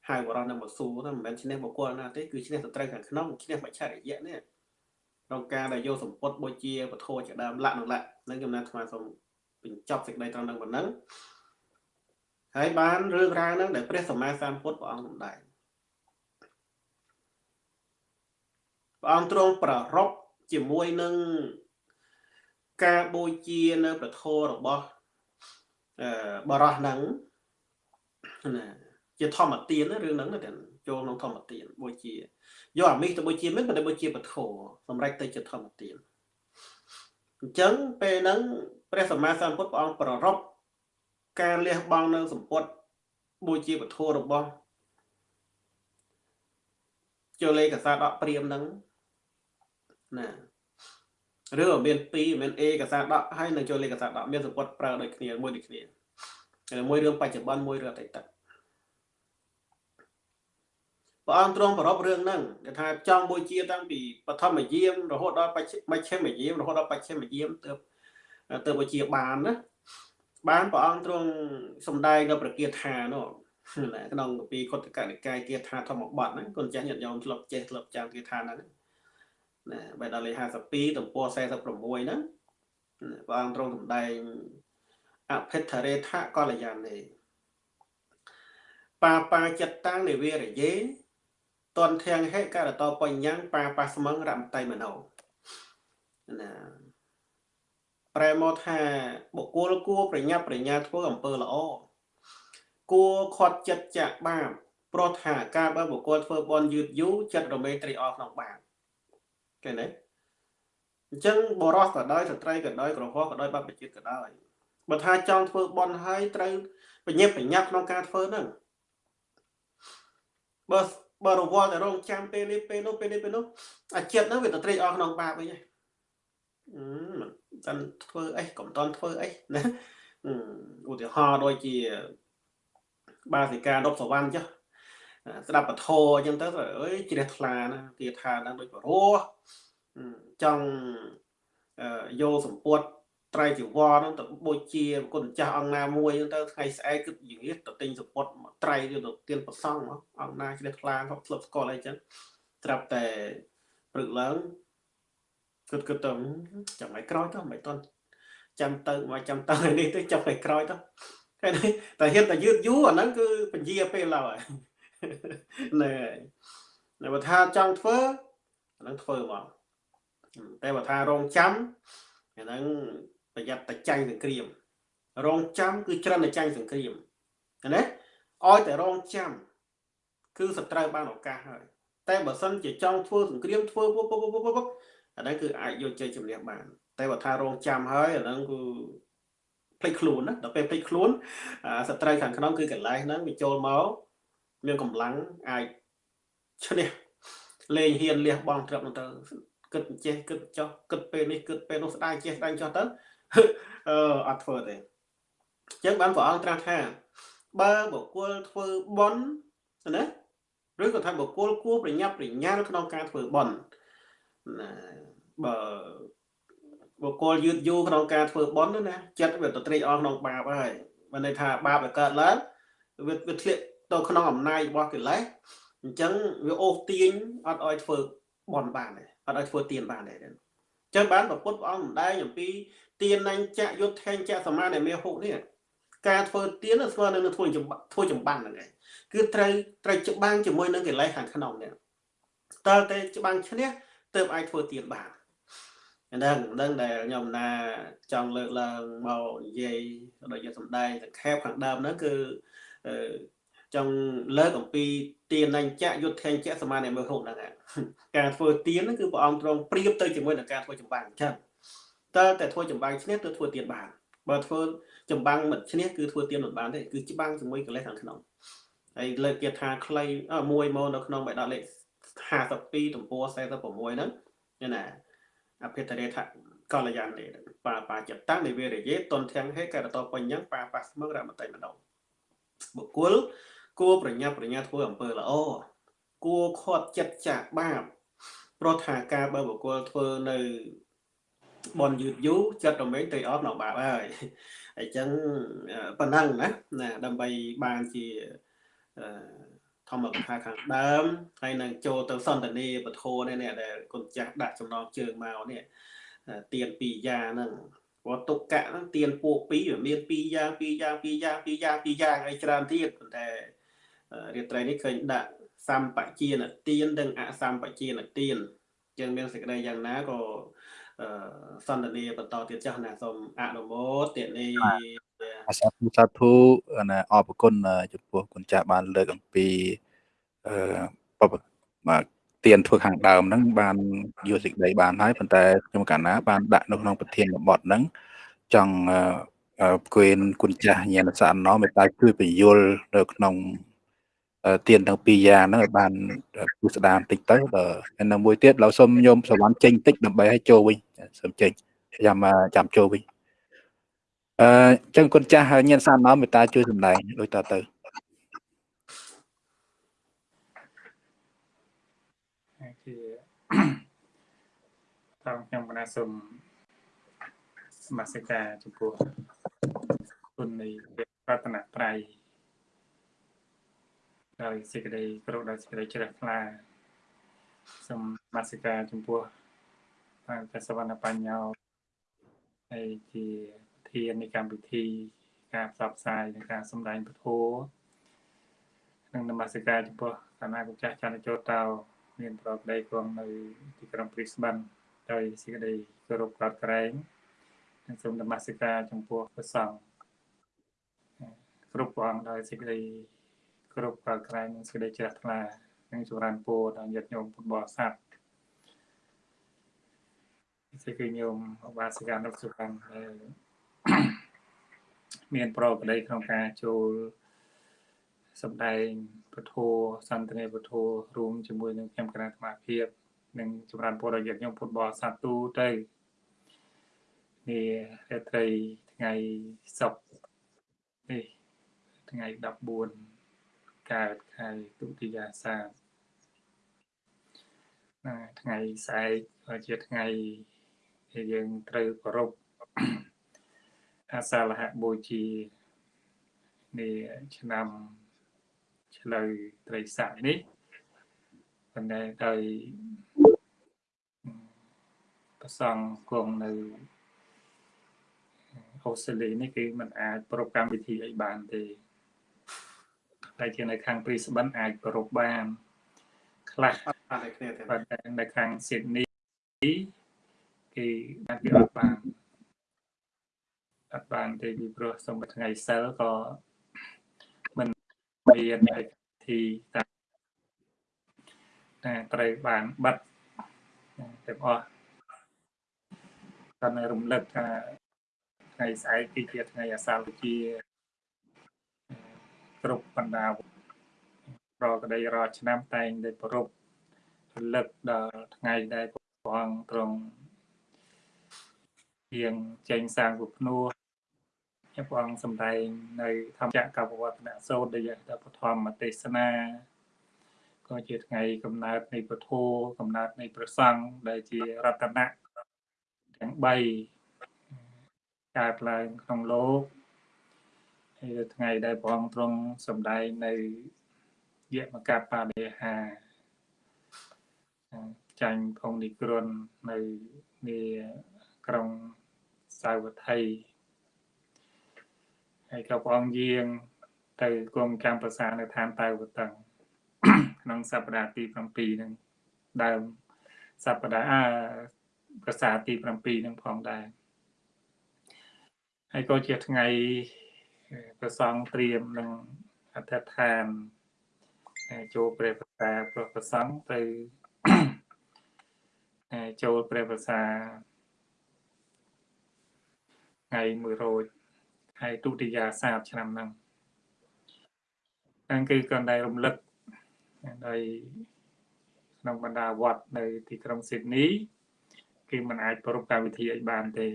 ហៅបរោះនឹងមកស៊ូទៅមិនមែនឈ្នះបុគ្គលណាទេគឺឈ្នះសត្រូវខាងក្នុងឈ្នះបច្ឆរិយៈនេះក្នុងការដែលយកសម្ពុតបូជាពធជាដើមលក្ខណៈលក្ខនឹងចំណាត់ស្មាសូម បញ្ចប់សេចក្តីត្រង់នឹងប៉ុណ្ណឹងហើយបានរឿងរ៉ាវហ្នឹងដែលព្រះសម្មាសម្ពុទ្ធព្រះអង្គសម្ដែងព្រះអង្គទ្រង់ប្ររពជាមួយនឹងការបូជានៅប្រធររបស់អឺបរោះហ្នឹងណាជាធម្មទានរឿងហ្នឹងតែចូលក្នុងធម្មទានបូជាយកអាមីសទៅបូជាមិនតែបូជាពធសម្រាប់ទៅជាធម្មទានអញ្ចឹងពេលហ្នឹង ព្រះសម្មាសម្ពុទ្ធព្រះអង្គប្ររពការលះបង់នៅសម្ពុតបូជាពធរបស់ចូលលេខកសាដកព្រាមហ្នឹងណាឬមាន2មាន A កសាដកហើយនឹងចូលលេខកសាដកមានសម្ពុតប្រើដូចគ្នាមួយដូចគ្នាហើយមួយរឿងបច្ចុប្បន្នមួយរឿងអតីតព្រះអង្គទ្រង់ប្រពរឿងហ្នឹងគេថាចង់បូជាតាំងពីបឋមយាមរហូតដល់បច្ឆិមជ្ឈិមយាមរហូតដល់បច្ឆិមយាមទើប ទើបបូជាបានណាបានព្រះអង្គទ្រង់សំដែងនៅប្រគាថានោះក្នុងពីខុទ្ទកនិកាយគាថាធម្មបទហ្នឹងគុណចាស់ញាតិញោមធ្លាប់ចេះធ្លាប់ចាំគាថាហ្នឹងណាបែរដល់លេខ52ទំព័រ46ហ្នឹងព្រះអង្គទ្រង់សម្ដែងអភិធរេថកល្យានេបាបាចិត្តតាំងនិវិរយេតនធាំងហេករតបញ្ញាំងបាបាស្មឹងរមតៃមនោណា ប្រែមកថាបុគ្គលគួរប្រញាប់ប្រញាល់ធ្វើអំពើល្អគួរខាត់ចិត្តចាក់បាបព្រោះថាការបើបុគ្គលធ្វើបន់យឺតយូរចិត្តរមែងត្រីអស់ក្នុងបាបឃើញទេអញ្ចឹងបរោះក៏ដោយស្ត្រីក៏ដោយក្រហមក៏ដោយបព្វជិតក៏ដោយបើថាចង់ធ្វើបន់ហើយត្រូវបញ្ញាប់បញ្ញាប់ក្នុងការធ្វើហ្នឹងបើបើរវល់តែរងចាំពេលនេះពេលនោះពេលនេះពេលនោះអាចិត្តហ្នឹងវាទៅត្រេកអស់ក្នុងបាបវិញហ្នឹងអឺមិន តាន់ធ្វើអីកុំតាន់ធ្វើអីណាឧទាហរណ៍ដូចជាបាសិកាដប់សវណ្ណចុះស្ដាប់ពធអញ្ចឹងទៅអើយជ្រះថ្លាណាគាថាហ្នឹងដូចបរោះចង់យកសម្ពុតត្រៃជីវរហ្នឹងទៅបូជាគុណចាស់អង្គណាមួយហ្នឹងទៅថ្ងៃស្អែកគិតយងាទៅទិញសម្ពុតមកត្រៃទៅទៀនប្រសង់មកអង្គណាជ្រះថ្លាហប់ស្លឹកស្កល់អីចឹងត្រាប់តែព្រឹកឡើង គិតគិតទៅចាំឲ្យក្រោយទៅមិនតន់ចាំទៅមកចាំទៅនេះទៅចាំឲ្យក្រោយទៅតែតែហ៊ានតែយឺតយូរអាហ្នឹងគឺពញាពេលឡើយណែតែបើថាចង់ធ្វើអាហ្នឹងធ្វើមកតែបើថារងចាំអាហ្នឹងប្រយ័ត្នតែចាញ់សង្គ្រាម រងចាំគឺច្រិនតែចាញ់សង្គ្រាមណាឲ្យតែរងចាំគឺសត្រូវបានឱកាសហើយ តែបើសិនជាចង់ធ្វើសង្គ្រាមធ្វើពុបពុបពុបពុបអាហ្នឹងគឺអាចយកជ័យជំនះបាន តែបើថារងចាំហើយអាហ្នឹងគឺភ្លេចខ្លួនណាដល់ពេលភ្លេចខ្លួនសត្រូវខាងក្នុងគឺកន្លែងហ្នឹងវាចូលមកមានកម្លាំងអាចឈ្នះលេងហ៊ានលះបង់ត្រឹមទៅគិតចេះគិតចោះគិតពេលនេះគិតពេលនោះស្ដាយចេះស្ដាយចោះទៅអឺអត់ធ្វើទេអញ្ចឹងបានព្រះអង្គត្រាស់ថាបើបុគ្គលធ្វើបន់ណា ឬក៏ថាបុគ្គលគួរប្រញាប់ប្រញាល់ក្នុងការធ្វើបន់ណាបើបុគ្គលយឺតយូរក្នុងការធ្វើបន់ណាចិត្តវាទៅត្រេកអរក្នុងបាបហើយបានន័យថាបាបវាកើតឡើងវាវាធ្លាក់ទៅក្នុងអំណាចរបស់កិលេសអញ្ចឹងវាអូសទាញអត់ឲ្យធ្វើបន់បានទេអត់ឲ្យធ្វើទៀនបានទេអញ្ចឹងបានប្រពុតព្រះអង្គម្ដែងអំពីទៀនណញ្ចយុទ្ធថេងចសមានៃមេហុកនេះការធ្វើទៀនស្មើនឹងធ្វើធ្វើចម្បាំងហ្នឹងឯង គឺត្រូវត្រូវច្បាំងជាមួយនឹងកិលេសខាងក្នុងនេះតើតែច្បាំងឈ្នះទើបអាចធ្វើទៀនបានហ្នឹងហ្នឹងដែលខ្ញុំណាចង់លើកឡើងមកនិយាយដូចជាសំដែងសង្ខេបខាងដើមហ្នឹងគឺចង់លើកអំពីទានញ្ញៈយុទ្ធញ្ញៈសមានិមើហូបហ្នឹងការធ្វើទានហ្នឹងគឺព្រះអង្គទ្រង់ប្រៀបទៅជាមួយនឹងការធ្វើចម្បាំងអញ្ចឹងតើតែធ្វើចម្បាំងឈ្នះទៅធ្វើទានបានបើធ្វើចម្បាំងមិនឈ្នះគឺធ្វើទានមិនបានទេគឺច្បាំងជាមួយកិលេសខាងក្នុង ហើយលើកគេថាខ្លីមួយមកនៅក្នុងបេដកលេខ52ទំព័រ46ហ្នឹងណាអភិតរេថកល្យានទេបាបាចតាំងនិវេរយេតនធាំងហេករតបញ្ញងបាបាស្មឹងរមតិម្ដងបុគ្គលគួរប្រញាប់ប្រញាល់ធ្វើអំពើល្អគួរខាត់ចិត្តចាក់បាបព្រោះថាការបើបុគ្គលធ្វើនៅបនយឺតយូរចិត្តរមែងទៅអត់នៅបាបហើយអញ្ចឹងប៉ុណ្ណឹងណាណាដើម្បីបានជា ធម្មកថាខាងដើមហើយនឹងចូលទៅសន្តានីពធនេះដែលគុណចាស់ដាក់ចំណងជើងមកនេះទៀនពីរយ៉ាងហ្នឹងព្រោះទុកកៈហ្នឹងទៀនពួកពីរមានពីរយ៉ាងពីរយ៉ាងពីរយ៉ាងពីរយ៉ាងពីរយ៉ាងអីច្រើនទៀតប៉ុន្តែរាត្រីនេះឃើញដាក់សម្បជានទាននិងអសម្បជានទានចឹងមានសេចក្តីយ៉ាងណាក៏សន្តានាបន្តទៀតចាស់ណាសូមអនុមោទនា សាធុសាធុណាអរគុណចំពោះគុណចាស់បានលើកអំពីអឺបាទទៀនធ្វើខាងដើមហ្នឹងបានយល់សេចក្តីបានហើយប៉ុន្តែខ្ញុំកាលណាបានដាក់នៅក្នុងប្រធានបទហ្នឹងចង់គួនគុណចាស់ញាណសាណោមេត្តាជួយបញ្យលនៅក្នុងទៀនទាំងពីរយ៉ាងហ្នឹងឲ្យបានពុស្ដាមតិចទៅហើយនៅមួយទៀតឡើយសូមញោមសវណ្ណចេញតិចដើម្បីឲ្យចូលវិញសូមចេញចាំចាំចូលវិញ អឺចឹងគុណចាស់ញាណសានណោមេត្តាជួយសម្ដែងដូចតទៅតោះខ្ញុំកណាសូមសមាសិកាចំពោះគុណនៃរតនត្រ័យដោយសេចក្តីគោរពដោយសេចក្តីជ្រះថ្លាសូមសមាសិកាចំពោះបានតែសវណ្ណបញ្ញោហើយជា ធាននៃកម្មវិធី ការផ្សព្វផ្សាយនិងការសម្ដែងពធនិងនមស្ការចំពោះគណៈកម្ចាស់ចន្ទជោតោមានប្រកដីគង់នៅទីក្រុងព្រីស្បិនដោយសេចក្តីគោរពកោតក្រែងសូមនមស្ការចំពោះព្រះសង្ឃគ្រប់ព្រះអង្គដោយសេចក្តីគ្រប់ប្រក្រែងនិងសេចក្តីជ្រះថ្លានិងចម្រើនពរដល់ញាតិញោមពុទ្ធបរិស័ទសេចក្តីញោមអបាសិកានុសុខាដែល មានប្រកបដីក្នុងការចូលសម្ដែងពធសន្ទនាពធរួមជាមួយនឹងខ្ញុំគណៈសមាភិបនិងចម្រើនពរដល់ញាតិញោមពុទ្ធបរិស័ទទូទៅនេះរាត្រីថ្ងៃសុក្រនេះថ្ងៃ14កើតខែទុតិយាសាថ្ងៃស្អែកក៏ជាថ្ងៃដែលយើងត្រូវគោរព អាសាលហបូជានេះឆ្នាំឆ្លូវត្រីស័កនេះប៉ុន្តែដោយប្រសងគង់នៅអូស្ត្រាលីនេះគឺมันអាចប្រពកម្មវិធីអីបានទេតែជានៅខាងព្រីស្បិនអាចប្រពបានខ្លះអត់គ្នាទេប៉ុន្តែនៅខាងស៊ីដនីគេបានគេអត់បាន អត់បានទេពីព្រោះសូមថ្ងៃសិលក៏មិនមានអីធីតាតែត្រូវបានបិទទាំងអស់តែរំលឹកថាថ្ងៃស្អែកគឺជាថ្ងៃអាសាលជាគ្រប់បណ្ដាប្រកដីរាល់ឆ្នាំតែងតែប្រពរលឹកដល់ថ្ងៃដែលព្រះអង្គទ្រង់ជាងចេញសាងពុភ្នោះ ព្រះអង្គសម្ដែងនៅធម្មចក្រកវត្តនសោតដែលដល់ពធម្មទេសនាក៏ជាថ្ងៃកំណើតនៃពធកំណើតនៃព្រះសង្ឃដែលជារតនៈទាំង3កើតឡើងក្នុងលោកហើយថ្ងៃដែលព្រះអង្គទ្រង់សម្ដែងនៅយមកបដិហាចាញ់ផងនិក្រននៅនាក្រុងសាវត្ថី ហើយក៏ព្រះអង្គយាង ទៅគុំកម្មប្រសានៅឋានតៅវតឹងក្នុងសប្តាហ៍ទី7ហ្នឹងដើមសប្តាហ៍អាប្រសាទី7ហ្នឹងផងដែរហើយក៏ជាថ្ងៃប្រសងត្រៀមនឹងអធិដ្ឋានចូលព្រះប្រសាព្រះប្រសងទៅចូលព្រះប្រសាថ្ងៃ1 រោចហើយទុតិយាសាបឆ្នាំហ្នឹងហ្នឹងគឺក៏ដែលរំលឹកដោយក្នុងបណ្ដាវត្តនៅទីក្រុងស៊ីដនីគឺมันអាចប្រពកម្មវិធីឲ្យបានទេ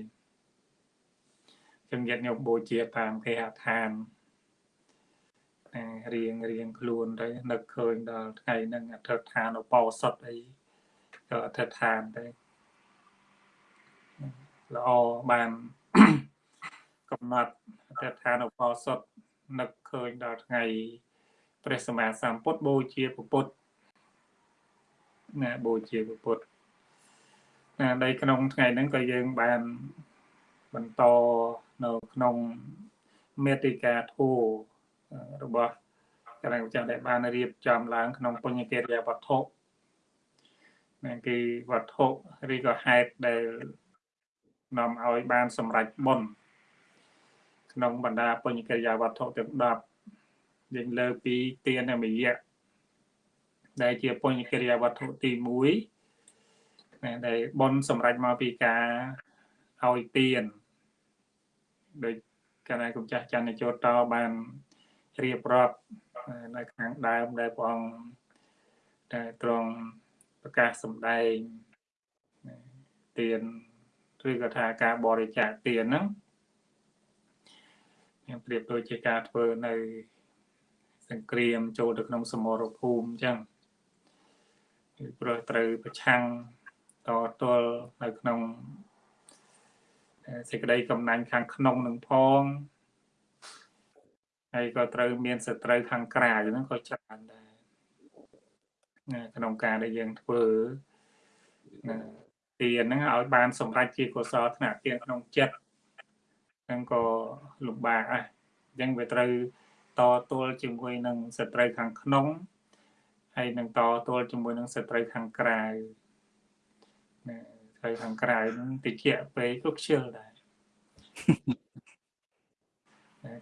ចឹងញាតិញោមបូជាតាមគេហដ្ឋានរៀងរៀងខ្លួនទៅនឹកឃើញដល់ថ្ងៃហ្នឹងអធិដ្ឋានឧបោសថអីក៏អធិដ្ឋានទៅល្អបាន កំណត់អធិដ្ឋានឧបោសថនឹកឃើញដល់ថ្ងៃព្រះសម្មាសម្ពុទ្ធបូជាពុទ្ធណាបូជាពុទ្ធណានៅក្នុងថ្ងៃហ្នឹងក៏យើងបានបន្តនៅក្នុងមេតិកាធัวរបស់កណ្ដាលម្ចាស់ដែលបានរៀបចំឡើង ក្នុងពុញ្ញកិរិយាវត្ថុនឹងគឺវត្ថុឬក៏ហេតុដែលនាំឲ្យបានសម្រេចបុណ្យ ក្នុងបណ្ដាពុញ្ញកិរិយាវត្ថុទាំង10យើងលើពីទានមយៈដែលជាពុញ្ញកិរិយាវត្ថុទី1ដែលបុណ្យសម្រេចមកពីការឲ្យទានដោយកាលណាគុំចាស់ចន្ទជោតបានរៀបរាប់នៅខាងដើមដែលព្រះអង្គតែត្រង់ប្រកាសសម្ដែងទានឬក៏ថាការបរិច្ចាគទានហ្នឹង ខ្ញុំប្រៀបដូចជាការធ្វើនៅសង្គ្រាមចូលទៅក្នុងសមរភូមិអញ្ចឹងគឺព្រោះត្រូវប្រឆាំងតទល់នៅក្នុងសេចក្តីកំណាញ់ខាងក្នុងនឹងផងហើយក៏ត្រូវមានសត្រូវខាងក្រៅហ្នឹងក៏ច្រើនដែរក្នុងការដែលយើងធ្វើទានហ្នឹងឲ្យបានសម្រេចជាកុសលថ្នាក់ទានក្នុងចិត្ត ហ្នឹងក៏លំបាកដែរអញ្ចឹងវាត្រូវតទល់ជាមួយនឹងសត្រូវខាងក្នុងហើយនឹងតទល់ជាមួយនឹងសត្រូវខាងក្រៅណាត្រូវខាងក្រៅហ្នឹងតិចពេកក៏ខ្ជិលដែរ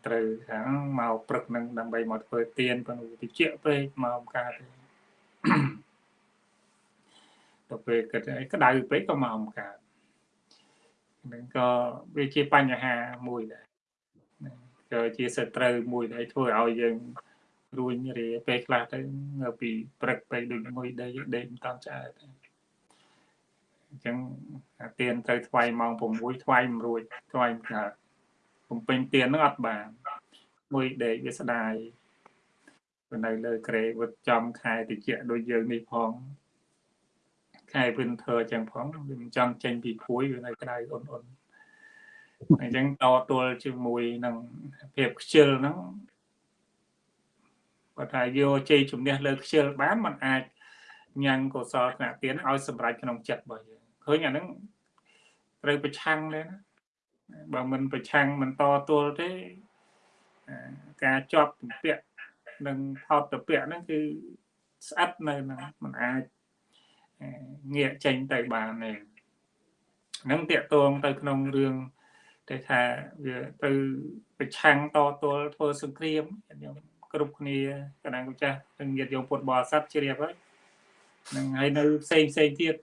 ត្រូវថាមកព្រឹកនឹងដើម្បីមកធ្វើទៀនប៉ុន្តែតិចពេកមកអំកើតទេទៅពេលគិតអីក្តៅពេកក៏មកអំកើត នឹងក៏វាជាបញ្ហាមួយដែរក៏ជាសត្រូវមួយដែលធ្វើឲ្យយើងរួញរាពេលខ្លះទៅនៅពីព្រឹកពេកដូចមួយដេកដេកមិនតាន់ឆ្អែតអញ្ចឹងអាទៀនត្រូវថ្វាយម៉ោង6ថ្វាយមិនរួចថ្វាយមិនកើតបំពេញទៀននឹងអត់បានមួយដេកវាស្ដាយនៅលើក្រេវឹតចំខែតិចដូចយើងនេះផង ខែវិនធើចឹងផងវាមិនចង់ចេញពីព្រួយវានៅក្តៅអ៊ុនអ៊ុនអញ្ចឹងតទល់ជាមួយនឹងភាពខ្ជិលហ្នឹងគាត់ថាយកជ័យជំនះលើខ្ជិលបានมันអាចញ៉ាំងកុសលថ្នាក់ទានឲ្យសម្រេចក្នុងចិត្តរបស់យើងឃើញអាហ្នឹងត្រូវប្រឆាំងទេណាបើមិនប្រឆាំងមិនតទល់ទេការជាប់ទំពាក់និងថោតតពាក់ហ្នឹងគឺស្អិតនៅហ្នឹងมันអាច ងាកចេញទៅបានទេហ្នឹងតាកតងទៅក្នុងរឿងតែថាវាទៅប្រឆាំងតទល់ធ្វើសង្គ្រាមខ្ញុំគ្រប់គ្នាកណ្ដាលគុចាស់ទាំងញាតិយោមពុទ្ធបរិស័ទជ្រាបហើយនឹងហើយនៅផ្សេងផ្សេងទៀត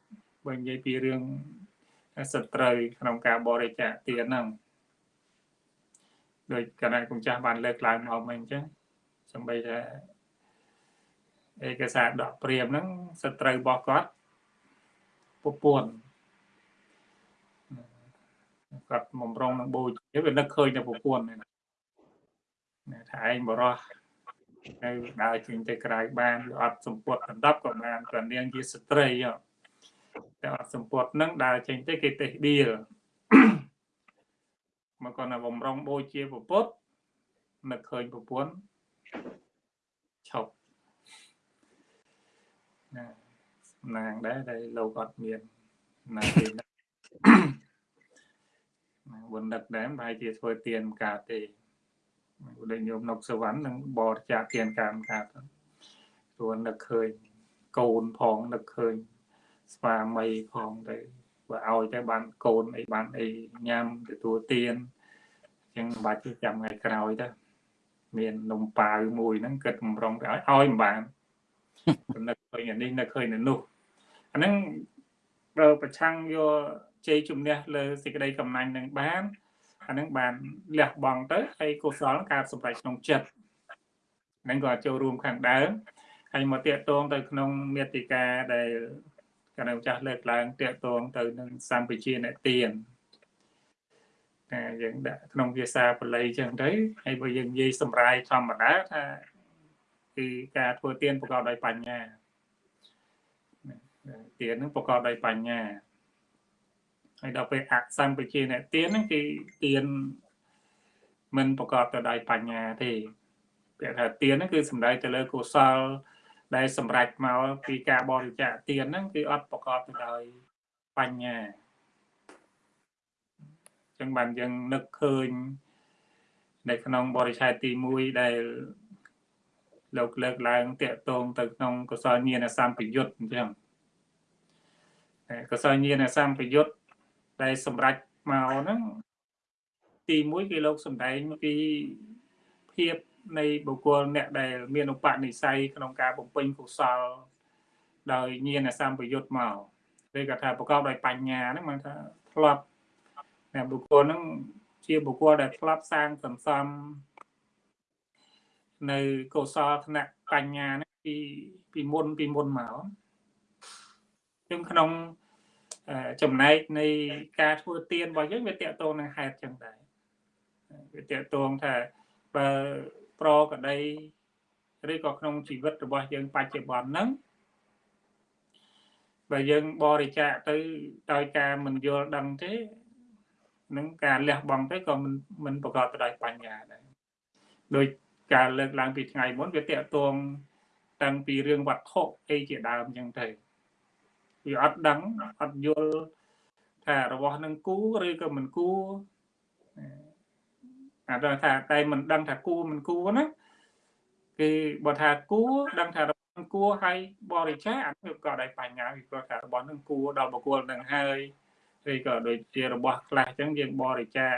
បើនិយាយពីរឿងសត្រូវក្នុងការបរិច្ចាគទានហ្នឹងដោយកណ្ដាលគុចាស់បានលើកឡើងមកមិនអញ្ចឹងសំបីថាឯកសារដកព្រាមហ្នឹងសត្រូវរបស់គាត់ ពពួនគាត់បំរុងនឹងបូជាវានឹកឃើញតែប្រពន្ធហ្នឹងថាឯងបរោះហើយដើរចេញទៅក្រៅបានវាអត់សម្ពុតដណ្ដប់ក៏បានក៏នាងជាស្ត្រីតែអត់សម្ពុតនឹងដើរចេញទៅគេទេដៀលមកគាត់ណាបំរុងបូជាប្រពុតនឹកឃើញប្រពន្ធឈប់ណាសំ ណាងដែរដែលលោកអត់មានណាទេបុណ្យដឹកដែរប្រហែលជាធ្វើទៀនកើតទេដូចញោមនុកសវណ្ណនឹងបរិច្ចាគទៀនកម្មកើតព្រោះនឹកឃើញកូនផងនឹកឃើញស្វាមីផងទៅបើឲ្យទៅបានកូនអីបានអីញ៉ាំទទួលទៀនអញ្ចឹងមិនបាច់ចាំថ្ងៃក្រោយទៅមាននំប៉ាវមួយហ្នឹងគិតបំរុងទៅឲ្យឲ្យមិនបាននឹកឃើញអានេះនឹកឃើញនៅនោះ អាហ្នឹងបើប្រឆាំងយកជ័យជំនះលើសេចក្តីកំណាញ់នឹងបានអានឹងបានលះបង់ទៅហើយកុសលកើតសម្រេចក្នុងចិត្តហ្នឹងក៏ចូលរួមខាងដើមហើយមកតាកតងទៅក្នុងមេតិកាដែលកណ្ដាលចាស់លើកឡើងតាកតងទៅនឹងសម្ពជាអ្នកទៀនតែយើងដាក់ក្នុងភាសាបាលីចឹងទៅហើយបើយើងនិយាយសម្រាយធម្មតាថាគឺការធ្វើទៀនប្រកបដោយបញ្ញា ទៀននឹងប្រកបដោយបញ្ញាហើយដល់ពេលអសម្បជាអ្នកទៀនហ្នឹងគឺទៀនមិនប្រកបទៅដោយបញ្ញាទេពាក្យថាទៀនហ្នឹងគឺសំដៅទៅលើកុសល ដែលសម្រេចមកពីការបរិច្ចាគទៀនហ្នឹងគឺអត់ប្រកបទៅដោយបញ្ញាចឹងបានយើងនឹកឃើញនៅក្នុងបរិច្ឆេទទី1ដែលលោកលើកឡើងតាកតងទៅក្នុងកុសលញាណសម្ពយុទ្ធអញ្ចឹង កុសលញាណសម្ពយុទ្ធដែលសម្រេចមកហ្នឹងទី1គឺលោកសំដែងពីភាពនៃបុគ្គលអ្នកដែលមានឧបនិស្ស័យក្នុងការបំពេញកុសល ដោយញាណសម្បយុទ្ធមកឬក៏ថាប្រកបដោយបញ្ញាហ្នឹងមកថាធ្លាប់តែបុគ្គលហ្នឹងជាបុគ្គលដែលធ្លាប់សាងសន្សំនៅកុសលថ្នាក់បញ្ញាហ្នឹងពីពីមុនពីមុនមក ខ្ញុំក្នុងចំណែកនៃការធ្វើទៀនរបស់យើងវាតកតងនឹងហេតុចឹងដែរវាតកតងថាបើប្រក្តីឬក៏ក្នុងជីវិតរបស់យើងបច្ចុប្បន្នហ្នឹងបើយើងបរិច្ចាគទៅដោយការមិនយល់ដឹងទេនឹងការលះបង់ទៅក៏មិនមិនប្រកបទៅដោយបញ្ញាដែរដោយការលើកឡើងពីថ្ងៃមុនវាតកតងតាំងពីរឿងវត្ថុអីជាដើមចឹងទៅ វាអត់ដឹងអត់យល់ថារបស់នឹងគូឬក៏មិនគូអាដល់ថាតែមិនដឹងថាគូមិនគូណាគឺបើថាគូដឹងថារបស់នឹងគូហើយបរិច្ចាគអានេះក៏ដោយបញ្ញាវាក៏ថារបស់នឹងគូដល់បុគ្គលនឹងហើយឬក៏ដូចជារបស់ខ្លះអញ្ចឹងយើងបរិច្ចាគ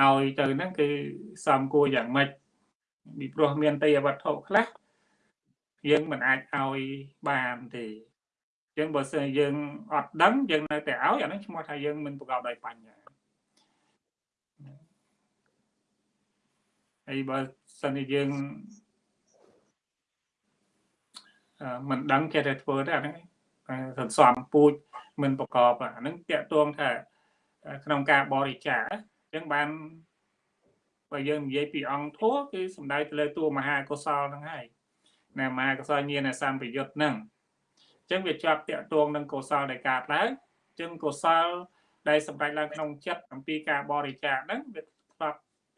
ឲ្យទៅហ្នឹងគឺសំគួរយ៉ាងម៉េចពីព្រោះមានទេយវត្ថុខ្លះយើងមិនអាចឲ្យបានទេអញ្ចឹងបើសិនយើងអត់ដឹងយើងនៅតែឲ្យអាហ្នឹងឈ្មោះថាយើងមិនប្រកបដោយបញ្ញាហើយបើសិនជាយើងមិនដឹងចេះតែធ្វើទេអាហ្នឹងសន្សំពូជមិនប្រកបអាហ្នឹងតាក់ទងថាក្នុងការបរិច្ចាគអញ្ចឹងបានបើយើងនិយាយពីអង្គធัวគឺសំដៅទៅលើតួមហាកុសលហ្នឹងហើយណាមហាកុសលញាណសម្បយុទ្ធហ្នឹង អញ្ចឹងវាជាប់តាក់ទងនឹងកុសលដែលកើតឡើងអញ្ចឹងកុសលដែលសម្រេចឡើងក្នុងចិត្តអំពីការបរិច្ចាគហ្នឹងវាស្ប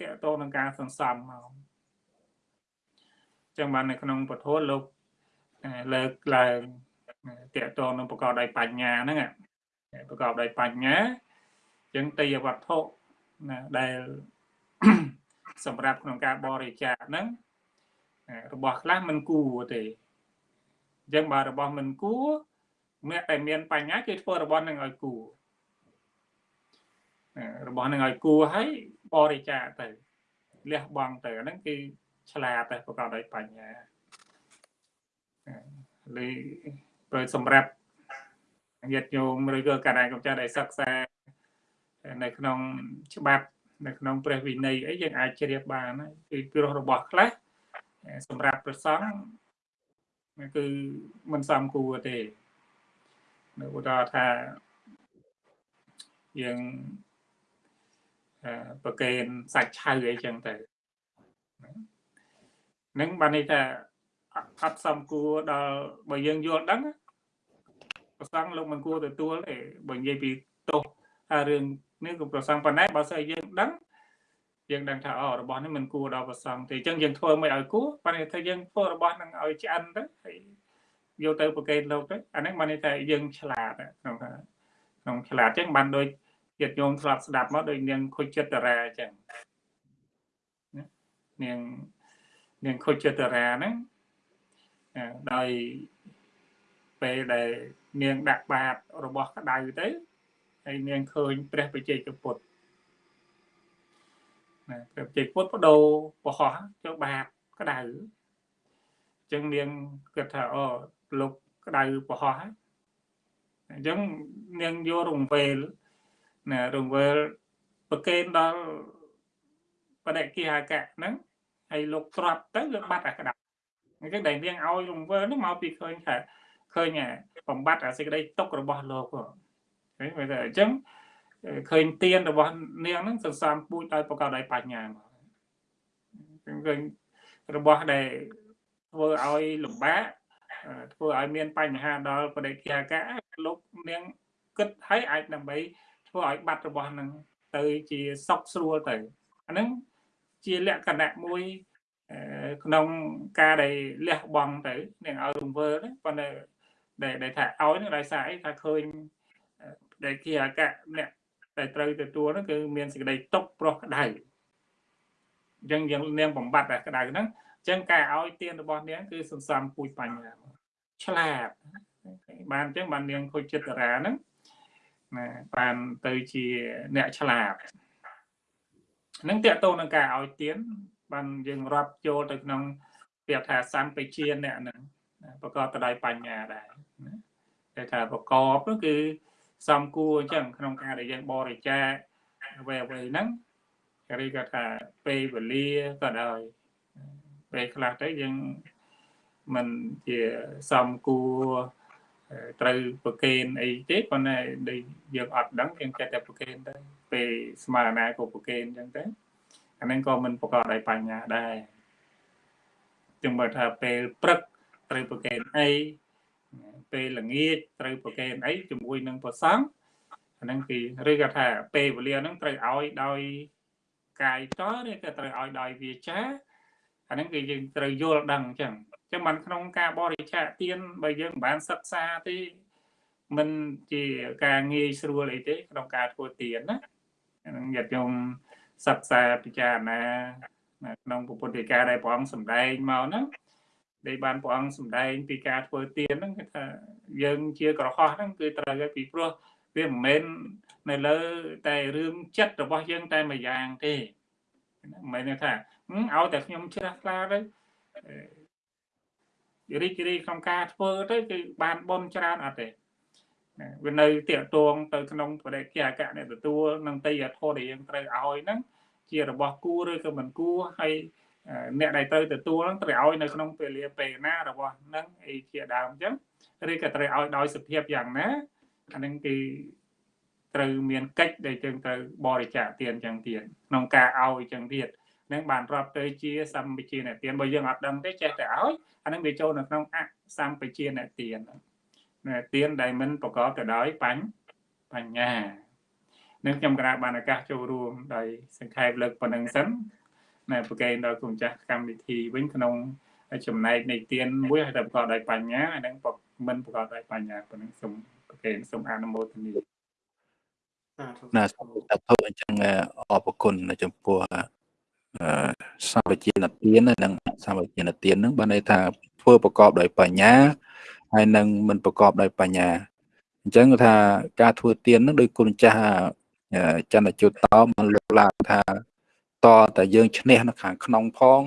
តាក់ទងនឹងការសន្សំមកអញ្ចឹងបាននៅក្នុងពធលោកលើកឡើងតាក់ទងនឹងប្រកបដោយបញ្ញាហ្នឹងប្រកបដោយបញ្ញាអញ្ចឹងតេយវត្ថុណាដែលសម្រាប់ក្នុងការបរិច្ចាគហ្នឹងរបស់ខ្លះមិនគួរទេ អញ្ចឹងបើរបស់មិនគួរអ្នកតែមានបញ្ញាគេធ្វើរបស់នឹងឲ្យគួររបស់នឹងឲ្យគួរហើយបរិច្ចាគទៅលះបង់ទៅអាហ្នឹងគឺឆ្លាតតែប្រកបដោយបញ្ញាឬប្រសម្រាប់ញាតិញោមឬក៏កណ្ដាលកម្ចាស់ដែលសិក្សានៅក្នុងច្បាប់នៅក្នុងព្រះវិន័យអីយើងអាចជ្រាបបានគឺព្រោះរបស់ខ្លះសម្រាប់ប្រសង់ គឺមិនសមគួរទេនៅឧទាហរណ៍ថាយើងប្រកេនសាច់ឆៅអីចឹងទៅនឹងបានន័យថាអត់សមគួរដល់បើយើងយល់ដឹងប្រសង់លោកមិនគួរទទួលទេបើនិយាយពីទោសថារឿងនេះក៏ប្រសង់ប៉ុណ្ណេះបើស្អីយើងដឹង យើងដឹងថាអូរបស់នេះមិនគួរដល់ប្រសង់ទេអញ្ចឹងយើងធ្វើមិនឲ្យគួរប៉ុន្តែថាយើងធ្វើរបស់នឹងឲ្យឆ្អិនទៅហើយយកទៅប្រកេតលោកទៅអានេះបានន័យថាយើងឆ្លាតក្នុងថាក្នុងឆ្លាតអញ្ចឹងបានដូចញាតិញោមធ្លាប់ស្ដាប់មកដូចនាងខុចចិត្តតារាអញ្ចឹងនាងនាងខុចចិត្តតារាហ្នឹងដោយពេលដែលនាងដាក់បាតរបស់ក្តៅទៅហើយនាងឃើញព្រះបច្ចេកពុទ្ធ ណាព្រះបច្ចេកពុទ្ធបដូរប្រហោះចូលបាតក្តៅអញ្ចឹងនាងគិតថាអូលោកក្តៅប្រហោះហើយអញ្ចឹងនាងយករង្វេលណារង្វេលប្រកេនដល់បដិគិហាកៈហ្នឹងហើយលោកត្រាប់ទៅលោកបាត់អាក្តៅអញ្ចឹងដែលនាងឲ្យរង្វេលហ្នឹងមកពីឃើញថាឃើញបំបត្តិអាសេចក្តីទុករបស់លោកឃើញមើលទៅអញ្ចឹង ឃើញទៀនរបស់នាងហ្នឹងសន្សំពូជដោយប្រកបដោយបញ្ញាមកឃើញរបស់ដែលធ្វើឲ្យលំបាកធ្វើឲ្យមានបញ្ហាដល់បដិគ្រាកៈលោកនាងគិតឲ្យអាចដើម្បីធ្វើឲ្យបាត់របស់នឹងទៅជាសុខស្រួលទៅអាហ្នឹងជាលក្ខណៈមួយក្នុងការដែលលះបង់ទៅនាងឲ្យរង្វើប៉ុន្តែដែលថាឲ្យនឹងដោយសារអីថាឃើញដែលជាអកៈអ្នក ដែលត្រូវទទួលនោះគឺមានសេចក្តីຕົកប្រុសក្តៅអញ្ចឹងយើងនាងបំបត្តិតែក្តៅហ្នឹងអញ្ចឹងការឲ្យទានរបស់នាងគឺសន្សំពូជបញ្ញាឆ្លាតបានអញ្ចឹងបាននាងខូចចិត្តរាហ្នឹងណាបានទៅជាអ្នកឆ្លាតនឹងតកតងនឹងការឲ្យទានបានយើងរាប់ចូលទៅក្នុងពាក្យថាសម្បជាអ្នកហ្នឹងប្រកបទៅដោយបញ្ញាដែរតែថាប្រកបនោះគឺ សំគួរអញ្ចឹងក្នុងការដែលយើងបរិច្ចាគអ្វីអ្វីហ្នឹងគេគាត់ថាពេលវេលាក៏ដោយពេលខ្លះទៅយើងមិនជាសំគួរត្រូវប្រកេនអីទេប៉ុន្តែដែលយើងអត់ដឹងយើងចេះតែប្រកេនទៅពេលស្មារតីក៏ប្រកេនអញ្ចឹងទៅអាហ្នឹងក៏មិនប្រកបដោយបញ្ញាដែរจึงមើលថាពេលព្រឹកត្រូវប្រកេនអី ពេលល្ងាចត្រូវប្រកេនអីជាមួយនឹងប្រសង់អាហ្នឹងគឺឬក៏ថាពេលវេលាហ្នឹងត្រូវឲ្យដោយកាយតឬក៏ត្រូវឲ្យដោយវាចាអាហ្នឹងគឺយើងត្រូវយល់ដឹងអញ្ចឹងអញ្ចឹងបានក្នុងការបរិច្ចាគទានបើយើងមិនបានសិក្សាទេមិនជាការងាយស្រួលអីទេក្នុងការធ្វើទានណាហ្នឹងញាតិញោមសិក្សាពិចារណាក្នុងពុទ្ធិកាដែលព្រះអង្គសម្ដែងមកហ្នឹង ដែលបានព្រះអង្គសម្ដែងពីការធ្វើទានហ្នឹងគឺថាយើងជាក្រហោះហ្នឹងគឺត្រូវឲ្យពីព្រោះវាមិនមែននៅលើ តែរឿងចិត្តរបស់យើងតែមួយយ៉ាងទេមិនមែនថាឲ្យតែខ្ញុំជ្រះថ្លាទៅរីករាយក្នុងការធ្វើទៅគឺបានបនច្រើនអត់ទេវានៅតាកតងទៅក្នុងបរិយាកាសអ្នកទទួលនឹងតៃយធម៌ដែលយើងត្រូវឲ្យហ្នឹងជារបស់គួរឬក៏មិនគួរហើយ អ្នកដែលត្រូវទទួលហ្នឹងត្រូវឲ្យនៅក្នុងពេលលាពេលណារបស់ហ្នឹងអីជាដើមអញ្ចឹងឬក៏ត្រូវឲ្យដោយសភាពយ៉ាងណាអាហ្នឹងគឺត្រូវមានកិច្ចដែលយើងត្រូវបរិច្ចាគទានអញ្ចឹងទៀតក្នុងការឲ្យអញ្ចឹងទៀតនឹងបានរាប់ទៅជាសម្បជាអ្នកទានបើយើងអត់ដឹងទេចេះតែឲ្យអានឹងវាចូលនៅក្នុងអសម្បជាអ្នកទានអ្នកទានដែលមិនប្រកបទៅដោយបញ្បញ្ញានឹងខ្ញុំក្រាបបានឱកាសចូលរួមដោយសង្ខេបលើកប៉ុណ្្នឹងសិន ណែប្រកេនដល់គុំចាស់កម្មវិធីវិញក្នុងចំណែកនៃទានមួយហើយតែប្រកបដោយបញ្ញាហើយនឹងមិនប្រកបដោយបញ្ញាប៉ុណ្្នឹងសូមប្រកេនសូមអនុមោទនាណាសូមតើអញ្ចឹងអរគុណចំពោះសម្បជានទាននិងសម្បជានទាននឹងបានន័យថាធ្វើប្រកបដោយបញ្ញាហើយនឹងមិនប្រកបដោយបញ្ញាអញ្ចឹងថាការធ្វើទាននឹងដោយគុណចាស់ចន្ទជុតតបានលើកឡើងថា តតែយើងឈ្នះនៅខាងក្នុងផង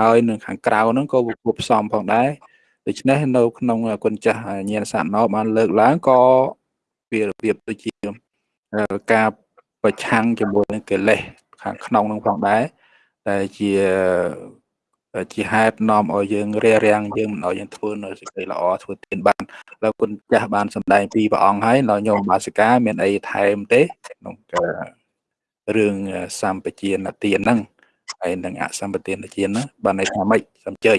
ហើយនៅខាងក្រៅហ្នឹងក៏វាគួបផ្សំផងដែរដូច្នេះនៅក្នុងគុណចាស់ញាណសាណោបានលើកឡើងក៏វារបៀបដូចជាការប្រឆាំងជាមួយនឹងកិលេសខាងក្នុងនឹងផងដែរតែជាជាហេតុនាំឲ្យយើងរារាំងយើងមិនឲ្យយើងធ្វើនៅសេចក្តីល្អធ្វើទានបានលើគុណចាស់បានសម្ដែងពីព្រះអង្គហើយដល់ញោមបាសិកាមានអីថែមទេក្នុងការ ងសម្បជានទានហ្នឹងហើយនឹងអសម្បទានទានហ្នឹងបានន័យថាម៉េចសំជើញ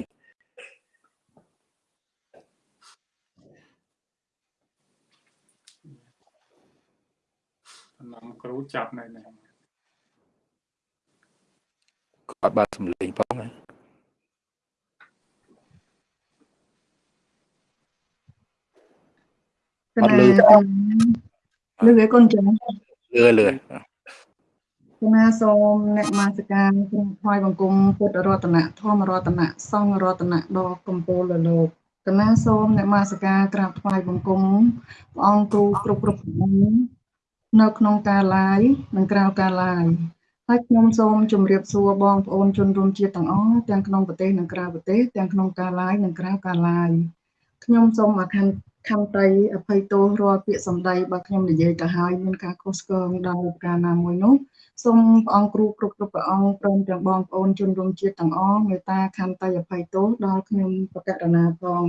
តាមគ្រូចាប់នៅនេះគាត់បើសំលេងផងណាអត់លឺលឺឯកូនចឹងលឺលឺ គណៈសូមអ្នកមាសការក្នុងថ្វាយបង្គំពុទ្ធរតនៈធម្មរតនៈសង្ឃរតនៈដ៏កំពូលលោកគណៈសូមអ្នកមាសការក្រាបថ្វាយបង្គំព្រះអង្គគ្រូគ្រប់គ្រប់អង្គនៅក្នុងការឡាយនិងក្រៅការឡាយហើយខ្ញុំសូមជម្រាបសួរបងប្អូនជនរួមជាតិទាំងអស់ទាំងក្នុងប្រទេសនិងក្រៅប្រទេសទាំងក្នុងការឡាយនិងក្រៅការឡាយខ្ញុំសូមអខណ្ឌខន្តីអភ័យទោសរាល់ពាក្យសម្ដីបើខ្ញុំនិយាយទៅហើយមានការខុសឆ្គងដល់ប្រការណាមួយនោះ សូមព្រះអង្គគ្រូគ្រប់គ្រប់ព្រះអង្គព្រមទាំងបងប្អូនជនរួមជាតិទាំងអស់មេត្តាខន្តីអភ័យទោសដល់ខ្ញុំបកករណាផង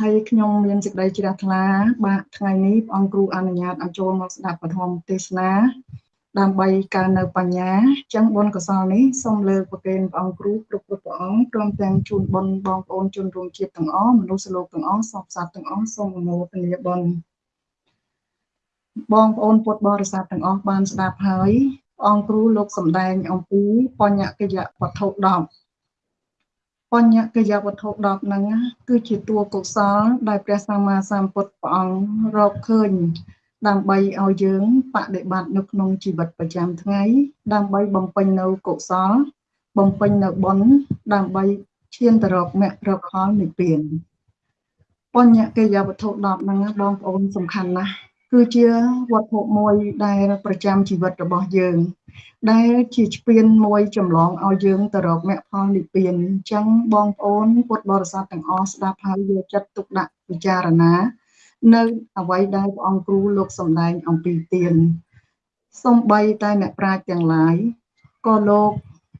ហើយខ្ញុំមានសេចក្តីជ្រះថ្លា បាទថ្ងៃនេះព្រះអង្គគ្រូអនុញ្ញាតឲ្យចូលមកស្ដាប់ពធមទេសនាដើម្បីកើននៅបញ្ញាចឹងបុណ្យកុសលនេះសូមលើកប្រគេនព្រះអង្គគ្រូគ្រប់គ្រប់ព្រះអង្គព្រមទាំងជូនបុណ្យបងប្អូនជនរួមជាតិទាំងអស់មនុស្សលោកទាំងអស់សពសត្វទាំងអស់សូមអនុមោទនាបុណ្យបងប្អូនពុទ្ធបរិស័ទទាំងអស់បានស្ដាប់ហើយ អង្គគ្រូលោកសំដែងអំពីបញ្ញកិយវត្ថុ10បញ្ញកិយវត្ថុ10ហ្នឹងគឺជាតួកុសល ដែលព្រះសម្មាសម្ពុទ្ធព្រះអង្គរកឃើញ ដើម្បីឲ្យយើងបដិបត្តិនៅក្នុងជីវិតប្រចាំថ្ងៃ ដើម្បីបំពេញនៅកុសល បំពេញនៅបុណ្យដើម្បីឈានទៅរកមគ្គរកផលនិព្វានបញ្ញកិយវត្ថុ10ហ្នឹងបងប្អូនសំខាន់ណាស់ គឺជាវត្ថុមួយដែលប្រចាំជីវិតរបស់យើង ដែលជាស្ពានមួយចម្លងឲ្យយើងទៅរកមគ្គផលនិព្វានអញ្ចឹងបងប្អូនពុទ្ធបរិស័ទទាំងអស់ស្ដាប់ហើយយកចិត្តទុកដាក់ពិចារណា នៅអ្វីដែលព្រះអង្គគ្រូលោកសម្ដែងអំពីទានសំបីតែអ្នកប្រាជ្ញទាំងឡាយក៏លោក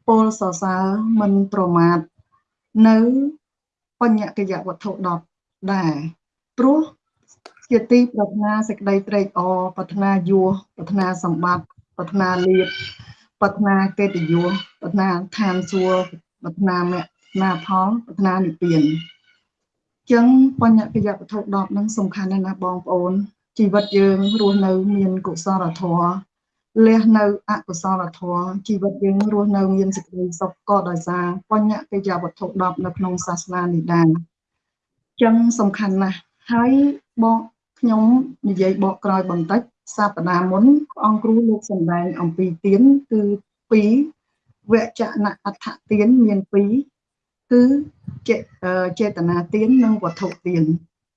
ពលសរសើរមិនប្រមាថនៅបញ្ញកិយវត្ថុ10ដែរព្រោះ ជាទីប្រាថ្នាសេចក្តីត្រេកអរប្រាថ្នាយសប្រាថ្នាសម្បត្តិប្រាថ្នាលៀបប្រាថ្នាកិត្តិយសប្រាថ្នាឋានសួគ៌ប្រាថ្នាមគ្គណាផលប្រាថ្នានិព្វានចឹងបញ្ញកិយវត្ថុ10ហ្នឹងសំខាន់ណាស់ណាបងប្អូន ជីវិតយើងរស់នៅមានកុសលធម៌លះនៅអកុសលធម៌ជីវិតយើងរស់នៅមានសេចក្តីសុខក៏ដោយសារបញ្ញកិយវត្ថុ10នៅក្នុងសាសនានេះដែរចឹងសំខាន់ណាស់ហើយបង ខ្ញុំនិយាយបកក្រោយបន្តិចសប្តាហ៍មុនអង្គគ្រូលោកសម្ដែងអំពីទានគឺ2វចនៈអដ្ឋទានមាន2គឺចេតនាទាននិងវត្ថុទាន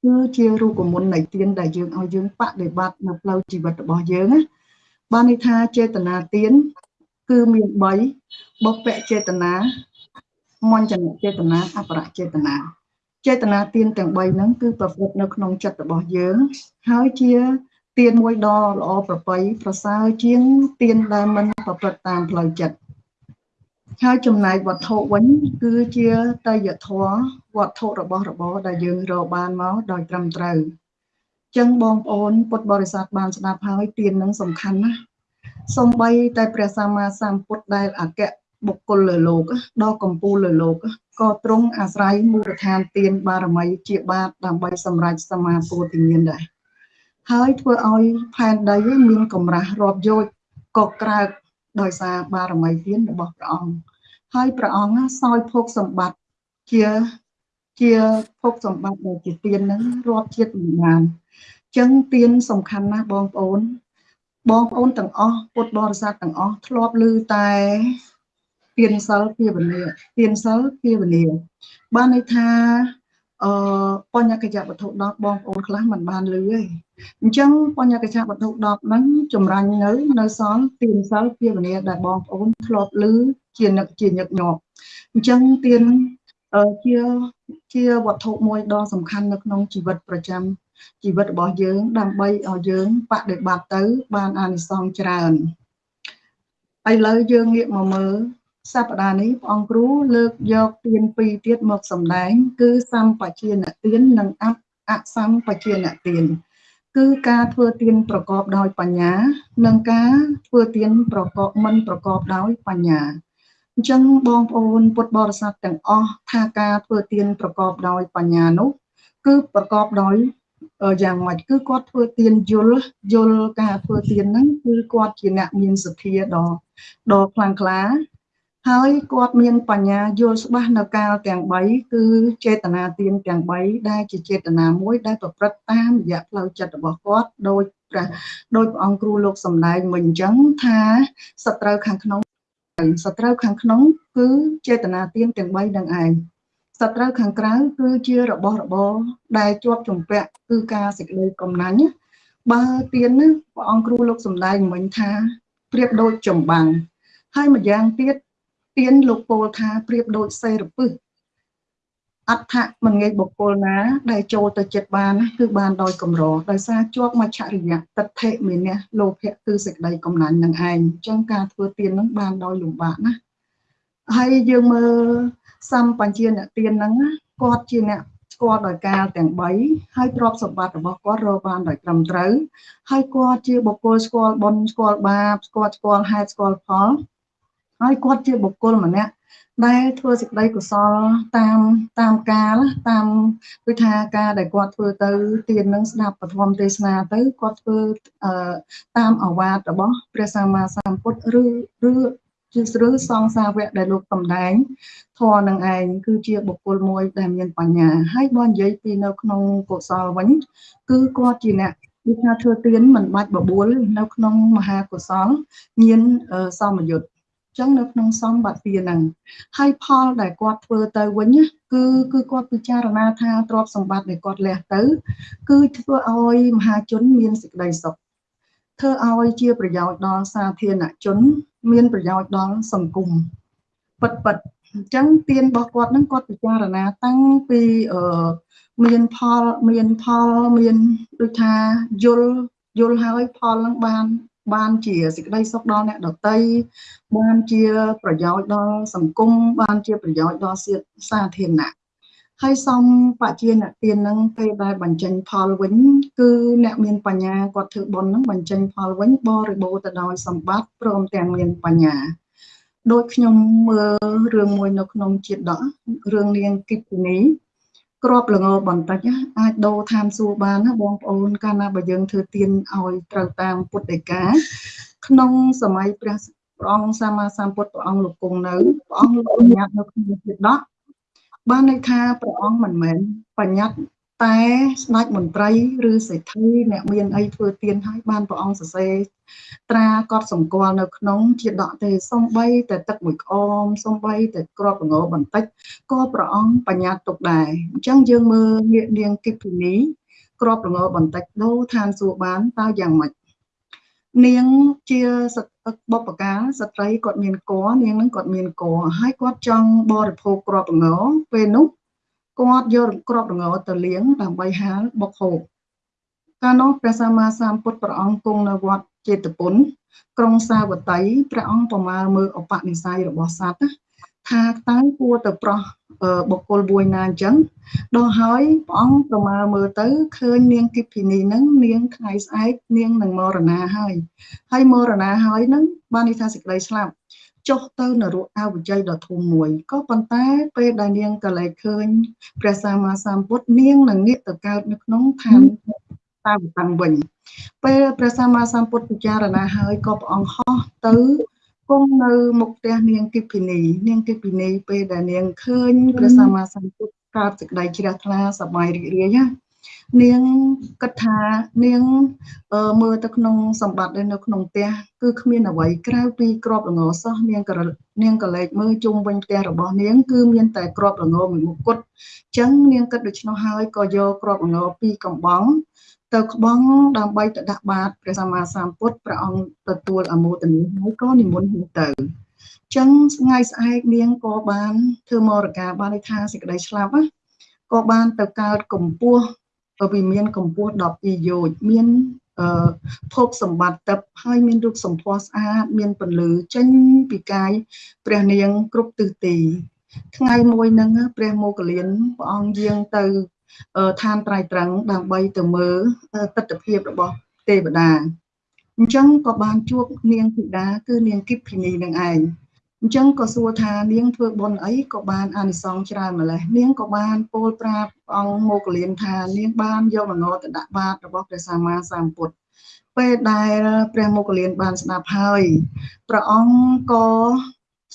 គឺជារូបមន្តនៃទានដែលយើងឲ្យយើងបដិបត្តិនៅផ្លូវជីវិតរបស់យើងណាបានន័យថាចេតនាទានគឺមាន3បុព្វចេតនាមញ្ញចេតនាអបរចេតនា ចេតនាទានទាំង3ហ្នឹងគឺប្រព្រឹត្តនៅក្នុងចិត្តរបស់យើង ហើយជាទានមួយដ៏ល្អប្រពៃប្រសើរជាងទានដែលមិនប្រព្រឹត្តតាមផ្លូវចិត្តហើយចំណែកវត្ថុវិញ គឺជាតយធម៌វត្ថុរបស់របរដែលយើងរកបានមកដោយត្រឹមត្រូវចឹងបងប្អូនពុទ្ធបរិស័ទបានស្ដាប់ហើយទាននឹងសំខាន់ណាស់សំបីតែព្រះសម្មាសម្ពុទ្ធដែលអគ្គ បុគ្គលលើលោកដ៏កម្ពូលលើលោកក៏ទ្រង់អាស្រ័យមូលដ្ឋានទានបារមីជាបាតដើម្បីសម្រេចសមាពោធិញ្ញាណដែរហើយធ្វើឲ្យផែនដីមានកម្រាស់រាប់យោជក៏ក្រើកដោយសារបារមីទានរបស់ព្រះអង្គហើយព្រះអង្គសោយភោគសម្បត្តិជាជាភោគសម្បត្តិដែលជាទាននឹងរាប់ជាតិមិនបានអញ្ចឹងទានសំខាន់ណាស់បងប្អូនបងប្អូនទាំងអស់ពុទ្ធបរិស័ទទាំងអស់ធ្លាប់ឮតែ ទានសិលភាវនាទានសិលភាវនាបានន័យថាអឺបញ្ញកញ្ចវត្ថុ10បងប្អូនខ្លះមិនបានលឺទេអញ្ចឹងបញ្ញកញ្ចវត្ថុ10ហ្នឹងចម្រាញ់នៅនៅសល់ទានសិលភាវនាដែលបងប្អូនធ្លាប់លឺជានឹកជាញឹកញាប់អញ្ចឹងទានជាជាវត្ថុមួយដ៏សំខាន់នៅក្នុងជីវិតប្រចាំជីវិតរបស់យើង ដើម្បីឲ្យយើងបដិបត្តិទៅ បានអានិសង្សច្រើនឥឡូវយើងងាកមកមើល សប្តាហ៍នេះព្រះអង្គគ្រូលើកយកទានពីរទៀតមកសម្ដែង គឺសម្បជានទាននិងអអសម្បជានទាន គឺការធ្វើទានប្រកបដោយបញ្ញា និងការធ្វើទានប្រកបមិនប្រកបដោយបញ្ញាអញ្ចឹងបងប្អូនពុទ្ធបរិស័ទទាំងអស់ថាការធ្វើទានប្រកបដោយបញ្ញានោះ គឺប្រកបដោយយ៉ាងម៉េចគឺគាត់ធ្វើទានយល់យល់ការធ្វើទានហ្នឹងគឺគាត់ជាអ្នកមានសទ្ធាដ៏ដ៏ខ្លាំងក្លា ហើយគាត់មានបញ្ញាយល់ច្បាស់នៅកាលទាំង3គឺចេតនាទានទាំង3ដែលជាចេតនាមួយដែលប្រព្រឹត្តតាមរយៈផ្លូវចិត្តរបស់គាត់ដោយព្រះដោយព្រះអង្គគ្រូលោកសំដែងមិញអញ្ចឹងថាសត្រូវខាងក្នុងសត្រូវខាងក្នុង គឺចេតនាទានទាំង3នឹងឯងសត្រូវខាងក្រៅគឺជារបស់របរដែលជាប់ជំពាក់គឺការសេចក្តីកំណាញ់បើទាននេះព្រះអង្គគ្រូលោកសំដែងមិញថាប្រៀបដូចចម្បាំងហើយម្យ៉ាងទៀត ទៀនលោកពោលថាប្រៀបដូចសេរពឹសអដ្ឋមិនងាយបុគ្គលណា ដែលចូលទៅចិត្តបានគឺបានដោយកម្រដោយសារជាប់មច្ឆរិយៈតថេមេនៈលោភៈគឺសេចក្តីកំណាញ់នឹងឯងអញ្ចឹងការធ្វើទៀននឹងបានដោយលំបាកណាហើយយើងមើលសម្បញ្ជាអ្នកទៀនហ្នឹងគាត់ជាអ្នកស្គាល់ដោយការទាំង3ហើយទ្រព្យសម្បត្តិរបស់គាត់រកបានដោយត្រឹមត្រូវហើយគាត់ជាបុគ្គលស្គាល់បុណ្យស្គាល់បាបស្គាល់ស្គាល់ហេតុស្គាល់ផល ហើយគាត់ជាបុគ្គលម្នាក់ដែលធ្វើសេចក្តីកុសលតាមតាមកាលតាមដូចថាការដែលគាត់ធ្វើទៅទាននឹងស្ដាប់ពធមទេសនាទៅគាត់ធ្វើតាមអវាទរបស់ព្រះសម្មាសម្ពុទ្ធឬឬជាស្ឬសង្សាវៈដែលលោកសំដែងធរនឹងឯងគឺជាបុគ្គលមួយដែលមានបញ្ញាហើយបើនិយាយពីនៅក្នុងកុសលវិញ គឺគាត់ជាអ្នកដូចថាធ្វើទានមិនបាច់បបួលនៅក្នុងមហាកុសល មានសមយុទ្ធ ចឹងនៅក្នុងសំបត្តិហ្នឹងហើយផលដែលគាត់ធ្វើទៅវិញគឺគឺគាត់ពិចារណាថាទ្រព្យសម្បត្តិដែលគាត់លះទៅ គឺធ្វើឲ្យមហាជនមានសេចក្តីសុខធ្វើឲ្យជាប្រយោជន៍ដល់សាធារណជន មានប្រយោជន៍ដល់សង្គមពិតពិតអញ្ចឹងទានរបស់គាត់ហ្នឹងគាត់ពិចារណាតាំងពីអឺមានផលមានផលមានដូចថាយល់យល់ហើយផលហ្នឹងបាន បានជាសេចក្តីសុខដល់អ្នកដតីបានជាប្រយោជន៍ដល់សង្គមបានជាប្រយោជន៍ដល់សាធារណៈហើយសំបជាអ្នកទាននឹងពេលដែលបញ្ចេញផលវិញគឺអ្នកមានបញ្ញាគាត់ធ្វើបុណ្យនឹងបញ្ចេញផលវិញបរិបូរទៅដោយសម្បត្តិព្រមទាំងមានបញ្ញាដូចខ្ញុំមើលរឿងមួយនៅក្នុងជាតិដករឿងនាងគិតនី ក្របល្ងបន្តិចអាចដូរឋានសួគ៌បានណាបងប្អូនកាលណាបើយើងធ្វើទានឲ្យត្រូវតាមពុទ្ធដីកាក្នុងសម័យព្រះព្រះអង្គសម្មាសម្ពុទ្ធព្រះអង្គលោកគង់នៅព្រះអង្គលោកបញ្ញត្តិនៅក្នុងជាតិដកបានន័យថាព្រះអង្គមិនមែនបញ្ញត្តិ តែស្ដេចមន្ត្រីឬសេដ្ឋីអ្នកមានអីធ្វើទៀនឲ្យបានព្រះអង្គសរសេរត្រាកត់សម្គាល់នៅក្នុងជាដកទេសំបីតែទឹកមួយក្អមសំបីតែក្របងបន្តិចក៏ព្រះអង្គបញ្ញត្តិទុកដែរអញ្ចឹងយើងមើលនាងនាងគិភីនីក្របងបន្តិចដូរឋានសួគ៌បានតើយ៉ាងម៉េចនាងជាបុព្វកាស្ត្រីគាត់មានកនាងនឹងគាត់មានកហើយគាត់ចង់បរិភោគក្របងពេលនោះ គាត់យកក្របរងទៅលាងដើម្បីហាលបុកហូបកាលនោះព្រះសម្មាសម្ពុទ្ធព្រះអង្គគង់នៅវត្តចេតពុនក្រុងសាវតីព្រះអង្គប្រមាលមើលឧបនិស្ស័យរបស់សត្វថាតើគួរទៅប្រោះបុគ្គលមួយណាអញ្ចឹងដល់ហើយព្រះអង្គប្រមាលមើលទៅឃើញនាងគិភិនីនឹងនាងថ្ងៃស្អែកនាងនឹងមរណាហើយហើយមរណាហើយនឹងបាននិយាយថាសេចក្តីស្លាប់ ចុះទៅនរកអវជ័យដ៏ធំមួយក៏ប៉ុន្តែពេលដែលនាងក៏លែកឃើញព្រះសម្មាសម្ពុទ្ធនាងនឹងងាកទៅកើតនៅក្នុងឋានតាវតាំងវិញពេលព្រះសម្មាសម្ពុទ្ធពិចារណាហើយក៏ព្រះអង្គហោះទៅគង់នៅមុខផ្ទះនាងគិភិនីនាងគិភិនីពេលដែលនាងឃើញព្រះសម្មាសម្ពុទ្ធកើតសេចក្តីជ្រះថ្លាសប្បាយរីករាយណា នាងគិតថានាងមើលទៅក្នុងសម្បត្តិនៅក្នុងផ្ទះគឺគ្មានអ្វីក្រៅពីក្របល្ងសោះនាងក៏នាងក៏លេចមើលជុំវិញផ្ទះរបស់នាងគឺមានតែក្របល្ងមួយមុខគត់អញ្ចឹងនាងគិតដូច្នោះហើយក៏យកក្របល្ងពីរកំបងទៅក្បងដើម្បីទៅដាក់បាតព្រះសម្មាសម្ពុទ្ធព្រះអង្គទទួលអមោទនីហើយក៏និមន្តទៅចឹងថ្ងៃស្អែកនាងក៏បានធ្វើមរកាបានន័យថាសេចក្តីស្លាប់ណាក៏បានទៅកើតកម្ពស់ វាមានកម្ពស់12យោជមានអឺភោគសម្បត្តិទឹកហើយមានរូបសម្ផស្សស្អាតមានពន្លឺចេញពីកាយព្រះនាងគ្រប់ទិសទីថ្ងៃមួយហ្នឹងព្រះមោគលានព្រះអង្គយាងទៅឋានត្រៃត្រឹងដើម្បីទៅមើលទស្សនភាពរបស់ទេវតាអញ្ចឹងក៏បានជួបនាងធីតាគឺនាងគិភិនីនឹងឯង អញ្ចឹងក៏សួរថានាងធ្វើបុណ្យអីក៏បានអានិសង្សច្រើនម្លេះនាងក៏បានពោលប្រាប់អង្គមោគលានថានាងបានយកមនោទៅដាក់បាតរបស់ព្រះសម្មាសម្ពុទ្ធពេលដែលព្រះមោគលានបានស្ដាប់ហើយព្រះអង្គក៏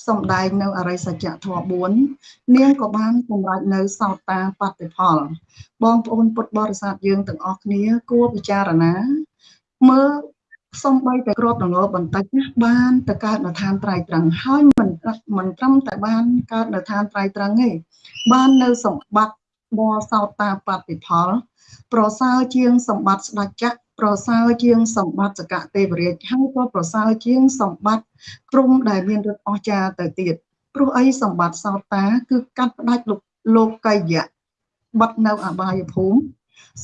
សំដែងនៅអរិយសច្ចធម៌4នាងក៏បានសម្រេចនៅសោតាបតិផល បងប្អូនពុទ្ធបរិស័ទយើងទាំងអស់គ្នាគួរពិចារណាមើល សំបីតែក្របដងបន្តិចណាបានទៅកើតនៅឋានត្រៃត្រង់ហើយមិនមិនត្រឹមតែបានកើតនៅឋានត្រៃត្រង់ទេបាននៅសម្បត្តិបសោតាបតិផល ប្រសើរជាងសម្បត្តិស្ដេចចក្រប្រសើរជាងសម្បត្តិសកទេវរាជហើយក៏ប្រសើរជាងសម្បត្តិព្រំដែលមានរត់អស្ចារទៅទៀតព្រោះអីសម្បត្តិសោតា គឺកាត់ផ្ដាច់លោកកយៈបាត់នៅអបាយភូមិ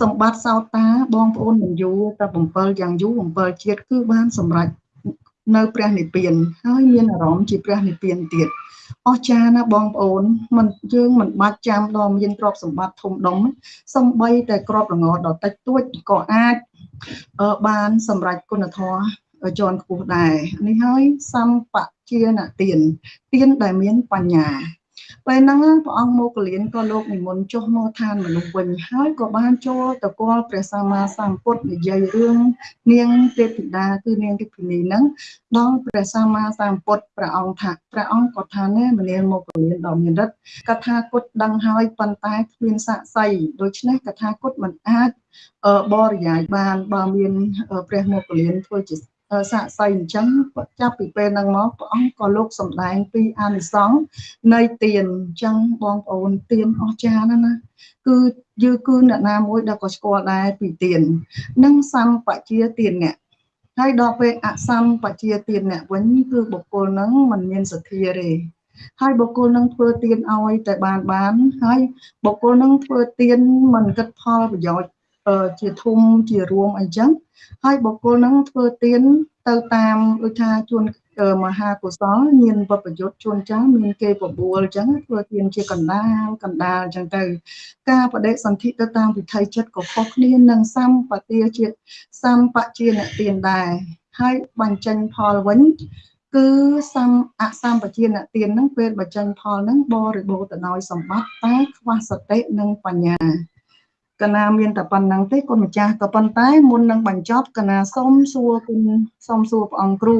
សម្បត្តិសោតាបងប្អូនមិនយូរតែ7យ៉ាងយូរ7ជាតិគឺបានសម្រេចនៅព្រះនិព្វានហើយមានអារម្មណ៍ជាព្រះនិព្វានទៀតអស្ចារ្យណាបងប្អូនមិនយើងមិនបាច់ចាំដល់មានទ្រព្យសម្បត្តិធំដុំសំបីតែក្របល្ងដ៏តិចតួចក៏អាចបានសម្រេចគុណធម៌ជាន់ខ្ពស់ដែរនេះហើយសម្បជាណទានទានដែលមានបញ្ញា ពេលហ្នឹងព្រះអង្គមកលៀនក៏លោកនិមន្តចុះមកឋានមនុស្សវិញហើយក៏បានចូលទៅគាល់ព្រះសម្មាសម្ពុទ្ធនិយាយរឿងនាងទេពធីតាគឺនាងទេពនីហ្នឹងដល់ព្រះសម្មាសម្ពុទ្ធព្រះអង្គថាព្រះអង្គក៏ថាណែមនាងមកលៀនដ៏មានរិទ្ធកថាគុតដឹងហើយប៉ុន្តែគ្មានសាក្សីដូច្នេះកថាគុតមិនអាចបរិយាយបានបើមានព្រះមកលៀនធ្វើជា សាកសីអញ្ចឹងចាប់ពីពេលហ្នឹងមកព្រះអង្គក៏លោកសំដែងពីអានិសង្សនៃទានអញ្ចឹងបងប្អូនទានអស្ចារ្យណាស់ណាគឺយើគឺអ្នកណាមួយដែលក៏ស្គាល់ដែរពីទាននិងសម្បជាទានអ្នកហើយដល់ពេលអសម្បជាទានអ្នកវិញគឺបុគ្គលហ្នឹងមិនមានសទ្ធាទេហើយបុគ្គលនឹងធ្វើទៀនឲ្យតែបានបានហើយបុគ្គលនឹងធ្វើទៀនមិនគិតផលប្រយោជន៍ ជាធំជារួមអីចឹងហើយបុគ្គលហ្នឹងធ្វើទៀនទៅតាមដូចថាជួនមហាកុសលមានវបយុទ្ធជួនចាស់មានគេបបួលអញ្ចឹងធ្វើទៀនជាកណ្ដាលកណ្ដាលអញ្ចឹងទៅ ការបដិសន្ធិទៅតាមវិថីចិត្តក៏ខុសគ្នានឹងសម្បទាជាសម្បជាអ្នកទៀនដែរហើយបញ្ចេញផលវិញ គឺសំអសម្បជាអ្នកទៀនហ្នឹងពេលបញ្ចេញផលហ្នឹងបរិបូរទៅដោយសម្បត្តិតែខ្វះសតិនិងបញ្ញា កណាមានតែប៉ុណ្្នឹងទេគុណម្ចាស់ក៏ប៉ុន្តែមុននឹងបញ្ចប់កណាសូមសួរគុណសូមសួរព្រះអង្គគ្រូ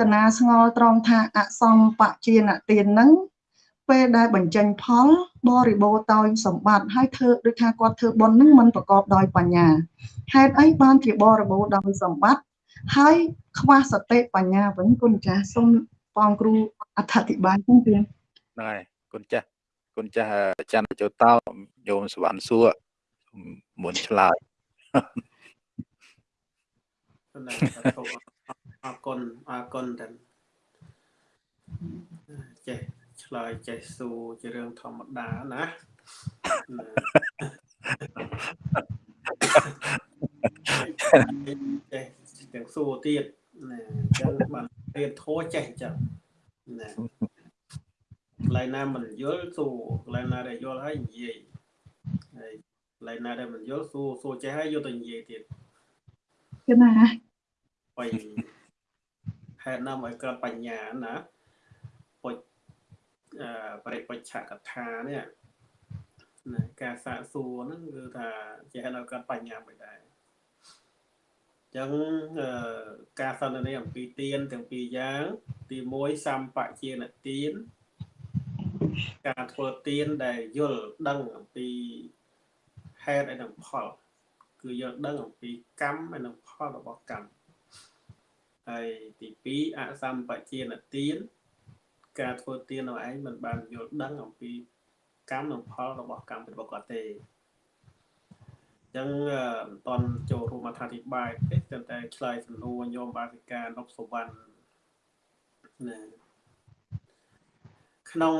កណាស្ងល់ត្រង់ថាអសំបជាណទានហ្នឹងពពេលដែលបញ្ចេញផលបរិបូរតោយសម្បត្តិហើយធ្វើដូចថាគាត់ធ្វើបុណ្យហ្នឹងมันប្រកបដោយបញ្ញាហេតុអីបានជាបរិបូរដោយសម្បត្តិហើយខ្វះសតិបញ្ញាវិញគុណចាស់សូមបងគ្រូអធិប្បាយផងទៀតហ្នឹងហើយគុណចាស់គុណចាស់ច័ន្ទចុតោញោមសវណ្ណសួរ មុនឆ្លើយណាអរគុណអរគុណទាំងចេះឆ្លើយចេះសួរជារឿងធម្មតាណាចេះទាំងសួរទៀតណាអញ្ចឹងបានរៀនធោះចេះអញ្ចឹងណាកន្លែងណាមិនយល់សួរកន្លែងណាដែលយល់ហើយនិយាយហើយក ន្លែងណាដែលមិនយល់សួរសួរចេះហើយយកទៅនិយាយទៀតគឺណាបីហេតុណាមកកើតបញ្ញាណាពុជអឺបរិបច្ចកថានេះណាការសាកសួរហ្នឹងគឺថាជាហេតុឲ្យកើតបញ្ញាមិនដែរអញ្ចឹងអឺការសន្ទនាអំពីទានទាំងពីរយ៉ាង ទី1សម្បជានទានការធ្វើទានដែលយល់ដឹងអំពី ហេតុហើយនិងផល គឺយល់ដឹងអំពីកម្មហើយនិងផលរបស់កម្មហើយទី2អសម្បជានទានការធ្វើទាននោះឯងមិនបានយល់ដឹងអំពីកម្មនិងផលរបស់កម្មរបស់គាត់ទេអញ្ចឹងមិនតន់ចូលរួមអធិប្បាយទេតែតែឆ្លើយសំណួរញោមបាសិកានប់សវណ្ណណាក្នុង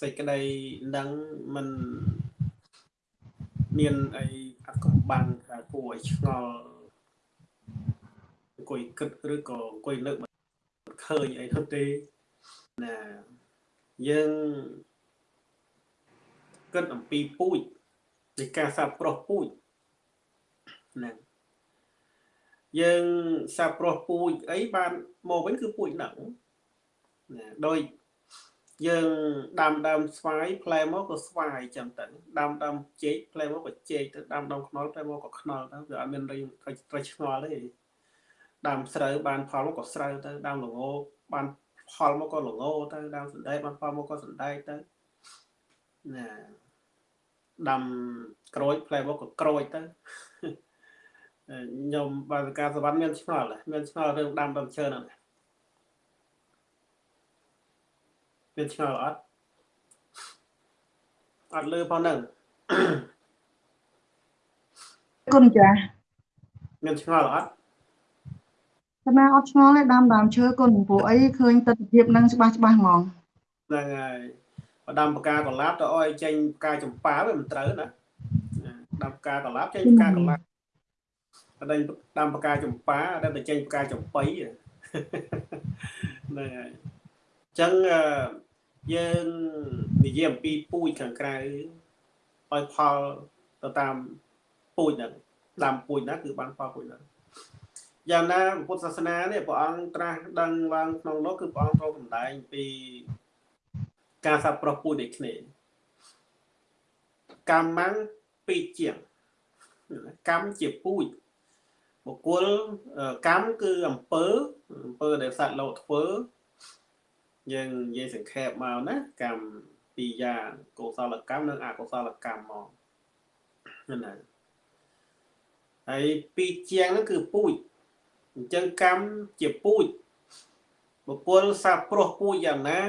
សេចក្តីនឹងមិន មានអីអត់កំបាំងថាគួរឲ្យឆ្ងល់អង្គុយគិតឬក៏អង្គុយលើកមិនឃើញអីទៅទេណាយើងគិតអំពីពូជនៃការសាបប្រុសពូជហ្នឹងយើងសាបប្រុសពូជអីបានមកវិញគឺពូជហ្នឹងណាដោយ យើងដាំដើមស្វាយផ្លែមកក៏ស្វាយចឹងទៅដាំដើមចេកផ្លែមកក៏ចេកទៅដាំដើមខ្នុរផ្លែមកក៏ខ្នុរទៅវាអត់មានរីត្រូវឆ្ងល់ទេដាំស្រូវបានផលមកក៏ស្រូវទៅដាំល្ងបានផលមកក៏ល្ងទៅដាំសណ្ដែកបានផលមកក៏សណ្ដែកទៅណាដាំក្រូចផ្លែមកក៏ក្រូចទៅខ្ញុំបើការសវណ្ណមានឆ្ងល់មានឆ្ងល់រឿងដាំដើមឈើហ្នឹ ងមានឆ្ងល់អត់អត់លឺផងហ្នឹងគុណចាស់មានឆ្ងល់អត់កណាអត់ឆ្ងល់ទេដាំដើមឈើគុណព្រោះអីឃើញទស្សនវិជ្ជាហ្នឹងច្បាស់ច្បាស់ហ្មងហ្នឹងហើយបើដាំផ្កាកុលាបទៅអោយចេញផ្កាចម្ប៉ាវាមិនត្រូវណាដាំផ្កាកុលាបចេញផ្កាកុលាបបើដាំផ្កាចម្ប៉ាតែទៅចេញផ្កាចំបៃហ្នឹងហើយអញ្ចឹង យើងនិយាយអំពីពូជខាងក្រៅឲ្យផលទៅតាមពូជហ្នឹងដាំពូជណាគឺបានផលពូជហ្នឹងយ៉ាងណាពុទ្ធសាសនានេះព្រះអង្គត្រាស់ដឹងឡើងក្នុងនោះគឺព្រះអង្គត្រូវសម្ដែងពីការសាប្រុសពូជដូចគ្នាកម្មងពីរជាងកម្មជាពូជបុគ្គលកម្មគឺអំពើអំពើដែលសត្វលោកធ្វើ យើងនិយាយសង្ខេបមកណាកម្មពីរយ៉ាងកុសលកម្មនិងអកុសលកម្មមកណាហើយពីរជាងហ្នឹងគឺពូជអញ្ចឹងកម្មជាពូជបុគ្គលសាប្រុសពូជយ៉ាងណា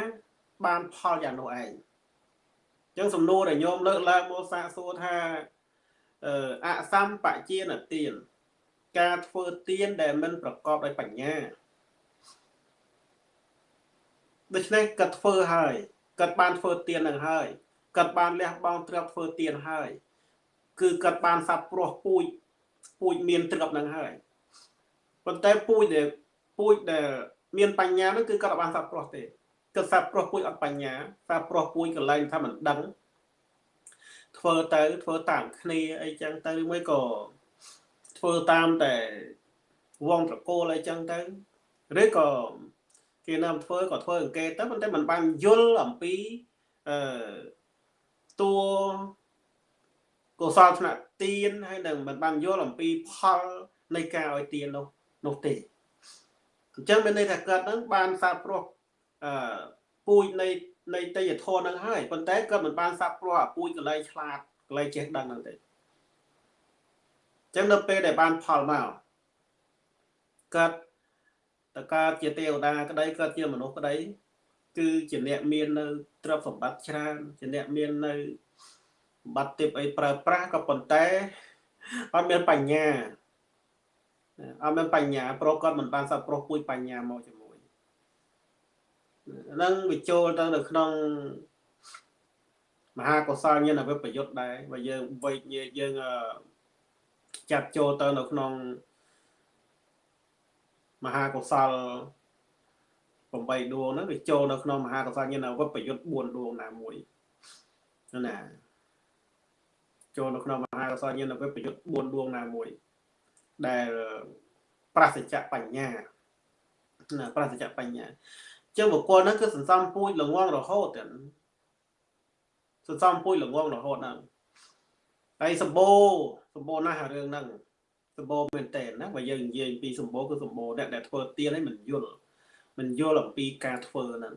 បានផលយ៉ាងនោះឯងអញ្ចឹងសំណួរដែលញោមលើកឡើងមកសាកសួរថាអសម្បជានទានការធ្វើទានដែលមិនប្រកបដោយបញ្ញា ដូច្នេះគាត់ធ្វើហើយគាត់បានធ្វើទាននឹងហើយគាត់បានលះបង់ទ្រព្យធ្វើទានហើយ គឺគាត់បានសាប់ព្រោះពូជពូជមានទ្រព្យនឹងហើយប៉ុន្តែពូជដែលពូជដែលមានបញ្ញានោះគឺគាត់បានសាប់ព្រោះទេគាត់សាប់ព្រោះពូជអត់បញ្ញាសាប់ព្រោះពូជកន្លែងថាមិនដឹងធ្វើទៅធ្វើតាមគ្នាអីចឹងទៅមួយក៏ធ្វើតាមតែវងត្រកូលអីចឹងទៅឬក៏ គេនាំធ្វើក៏ធ្វើអង្កេតទៅប៉ុន្តែมันបានយល់អំពីអឺតួកុសលថ្នាក់ទានហើយនឹងมันបានយល់អំពីផលនៃការឲ្យទាននោះនោះទេអញ្ចឹងមានន័យថាកើតហ្នឹងបានសាបព្រោះអឺពូជនៃ នៃតេយ្យធននឹងហើយប៉ុន្តែគាត់មិនបានសាប់ព្រោះអាពូជកលែងឆ្លាតកលែងចេះដឹងហ្នឹងទេចឹងនៅពេលដែលបានផលមកគាត់ តើកើតជាទេវតាក្តីកើតជាមនុស្សក្តី គឺជាអ្នកមាននៅទ្រព្យសម្បត្តិច្រើនជាអ្នកមាននៅសម្បត្តិទាបអីប្រើប្រាស់ក៏ប៉ុន្តែអត់មានបញ្ញាអត់មានបញ្ញាប្រុសគាត់មិនបានសាប់ប្រុសពួយបញ្ញាមកជាមួយហ្នឹងវាចូលទៅនៅក្នុងមហាកុសលញាណវិបយុទ្ធដែរបើយើងវេកយើងចាត់ចូលទៅនៅក្នុង មហាកុសល8ដួងហ្នឹងវាចូលនៅក្នុងមហាកុសលញាណវិបយុទ្ធ4ដួងណាមួយណាចូលនៅក្នុងមហាកុសលញាណវិបយុទ្ធ4ដួងណាមួយ ដែលប្រសិទ្ធបញ្ញាណាប្រសិទ្ធបញ្ញាចឹងបុគ្គលហ្នឹងគឺសន្សំពូជល្ងងរហូតទាំងសន្សំពូជល្ងងរហូតហ្នឹងហើយសម្បូរសម្បូរណាស់រឿងហ្នឹង សម្បូរមែនតើណាបើយើងនិយាយពីសម្បូរគឺសម្បូរអ្នកដែលធ្វើទៀនឲ្យមិនយល់មិនយល់អំពីការធ្វើហ្នឹង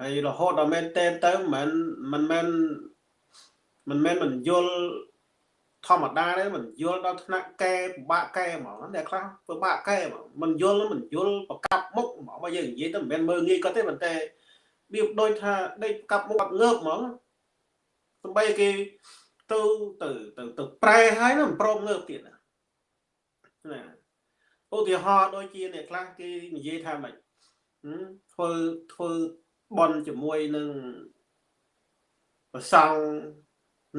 ហើយរហូតដល់មែនតើទៅមិនមិនមែនមិនមែនមិនយល់ធម្មតាទេមិនយល់ដល់ថ្នាក់កែពិបាកកែហ្មងអ្នកខ្លះពិបាកកែហ្មងមិនយល់មិនយល់ប្រកាប់មុខហ្មងបើយើងនិយាយទៅមិនមែនមើលងាយគាត់ទេប៉ុន្តែវាដូចថាដេកប្រកាប់មុខអត់ងើបហ្មងសំបីគេ ទៅទៅទៅទៅប្រែហើយមិនព្រមងើបទៀតណាឧទាហរណ៍ដូចជាអ្នកខ្លះគេនិយាយថាម៉េចធ្វើធ្វើបន់ជាមួយនឹងប្រសង់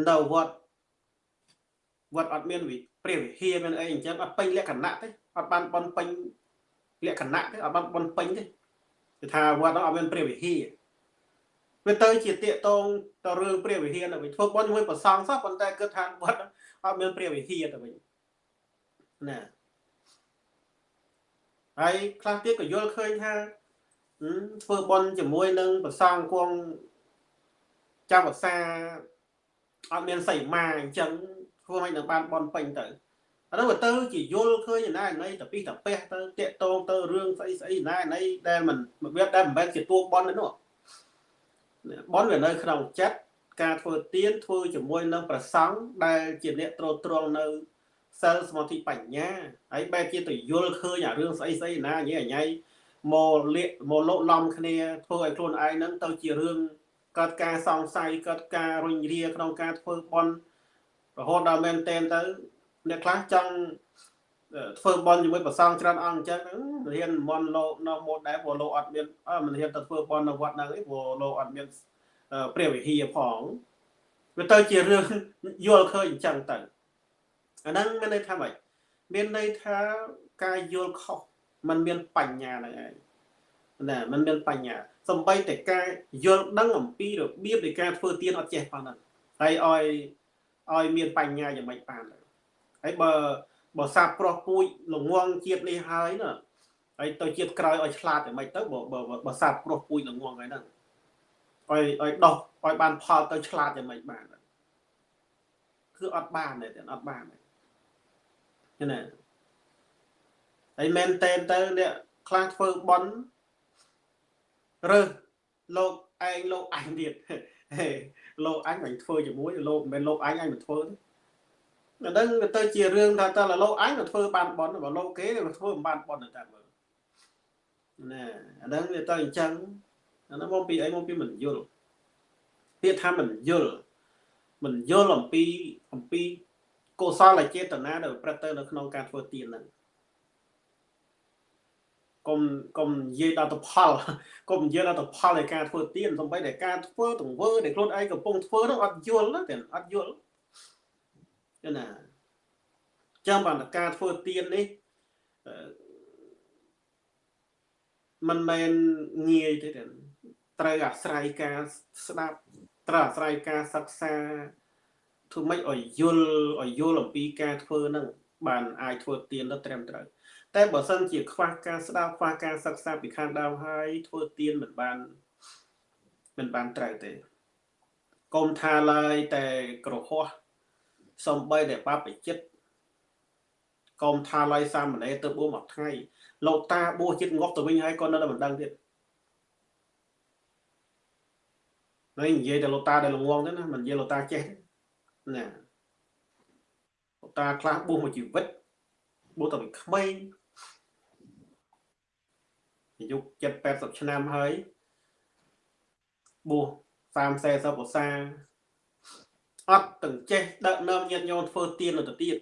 នៅវត្តវត្តអត់មានព្រះវិហារមានអីអញ្ចឹងអត់ពេញលក្ខណៈទេអត់បានបន់ពេញលក្ខណៈទេអត់បានបន់ពេញទេគឺថាវត្តនោះអត់មានព្រះវិហារ វាទៅជាតាកតងទៅរឿងព្រះវិហារទៅវិញធ្វើបន់ជាមួយប្រសង់សោះប៉ុន្តែគិតថាវត្តអត់មានព្រះវិហារទៅវិញណាហើយខ្លះទៀតក៏យល់ឃើញថាធ្វើបន់ជាមួយនឹងប្រសង់គង់ចាំភាសាអត់មានសីមាអញ្ចឹងធ្វើឲ្យនឹងបានបន់ពេញទៅអានោះទៅជាយល់ឃើញណាណៃតពីតពះទៅតាកតងទៅរឿងស្អីស្អីណាណៃដែលមិនវាដែលមិនមែនជាតួបន់ទេនោះ បន់វានៅក្នុងចិត្តការធ្វើទៀនធ្វើជាមួយនឹងប្រសង់ដែលជាអ្នកត្រួតត្រងនៅសិលសមាធិបញ្ញាហើយបែរជាទៅយល់ឃើញអារឿងស្អីស្អីណាញ៉ៃញ៉ៃមកលាកមកលោកឡំគ្នាធ្វើឲ្យខ្លួនឯងហ្នឹងទៅជារឿងកើតការសង្ស័យកើតការរុញរាក្នុងការធ្វើបន់រហូតដល់មែនតែនទៅ អ្នកខ្លះចង់ ធ្វើបន់ជាមួយប្រសងច្រើនអង្គអញ្ចឹងរៀនមន់លោកនៅម៉ូតដែរព្រោះលោកអត់មានមិនរៀនទៅធ្វើបន់នៅវត្តហ្នឹងឯងព្រោះលោកអត់មានព្រះវិហារផងវាទៅជារឿងយល់ឃើញអញ្ចឹងទៅអាហ្នឹងមានន័យថាម៉េចមានន័យថាការយល់ខុសมันមានបញ្ញាហ្នឹងឯងណាมันមានបញ្ញាសំបីតែការយល់ដឹងអំពីរបៀបនៃការធ្វើទៀនអត់ចេះផងហ្នឹងហើយឲ្យឲ្យមានបញ្ញាយ៉ាងម៉េចបានហើយបើ បើសាបប្រុសពូជល្ងងជាតិនេះហើយណាហើយទៅជាតិក្រោយឲ្យឆ្លាតយ៉ាងម៉េចទៅបើបើសាបប្រុសពូជល្ងងហើយហ្នឹងឲ្យឲ្យដោះឲ្យបានផលទៅឆ្លាតយ៉ាងម៉េចបានគឺអត់បានទេអត់បានទេណាហើយមែនតែនទៅអ្នកខ្លះធ្វើបន់រើសលោកឯងលោកអញទៀតលោកអញមិនធ្វើជាមួយលោកមិនមែនលោកអញអញមិនធ្វើទេ អាហ្នឹងវាទៅជារឿងថាតើលោកអញទៅធ្វើបានបន់បើលោកគេទៅធ្វើមិនបានបន់តែមើលណាអាហ្នឹងវាទៅអញ្ចឹងអាហ្នឹងមកពីអីមកពីមិនយល់ពាក្យថាមិនយល់មិនយល់អំពីអំពីកុសលចេតនាដែលប្រព្រឹត្តទៅនៅក្នុងការធ្វើទានហ្នឹងកុំកុំនិយាយដល់ទៅផលកុំនិយាយដល់ទៅផលនៃការធ្វើទៀនសំបីតែការធ្វើទង្វើដែលខ្លួនឯងកំពុងធ្វើនោះអត់យល់ទេអត់យល់ ណាចាំបានការធ្វើទៀននេះมันមិនងាយទេត្រូវអាស្រ័យការស្ដាប់ត្រូវអាស្រ័យការសិក្សាធ្វើម៉េចឲ្យយល់ឲ្យយល់អំពីការធ្វើហ្នឹងបានអាចធ្វើទៀនទៅត្រឹមត្រូវតែបើសិនជាខ្វះការស្ដាប់ខ្វះការសិក្សាពីខាងដើមហើយធ្វើទៀនមិនបានមិនបានត្រូវទេកុំថាឡើយតែក្រហោះ សំបីតែបាបចិត្តកុំថាឡើយសាមណេរទៅបួសមួយថ្ងៃលោកតាបួសចិត្តងប់ទៅវិញហើយក៏នៅតែមិនដឹងទៀតហើយនិយាយតែលោកតាដែលល្ងងទៅណាមិននិយាយលោកតាចេះទេណាលោកតាខ្លះបួសមួយជីវិតបួសតាពីក្មេងអាយុ7 80ឆ្នាំហើយបួស30 40ភាសា អត់ទាំងចេះដឹកនាំញាតិញោមធ្វើទៀនទៅទៀត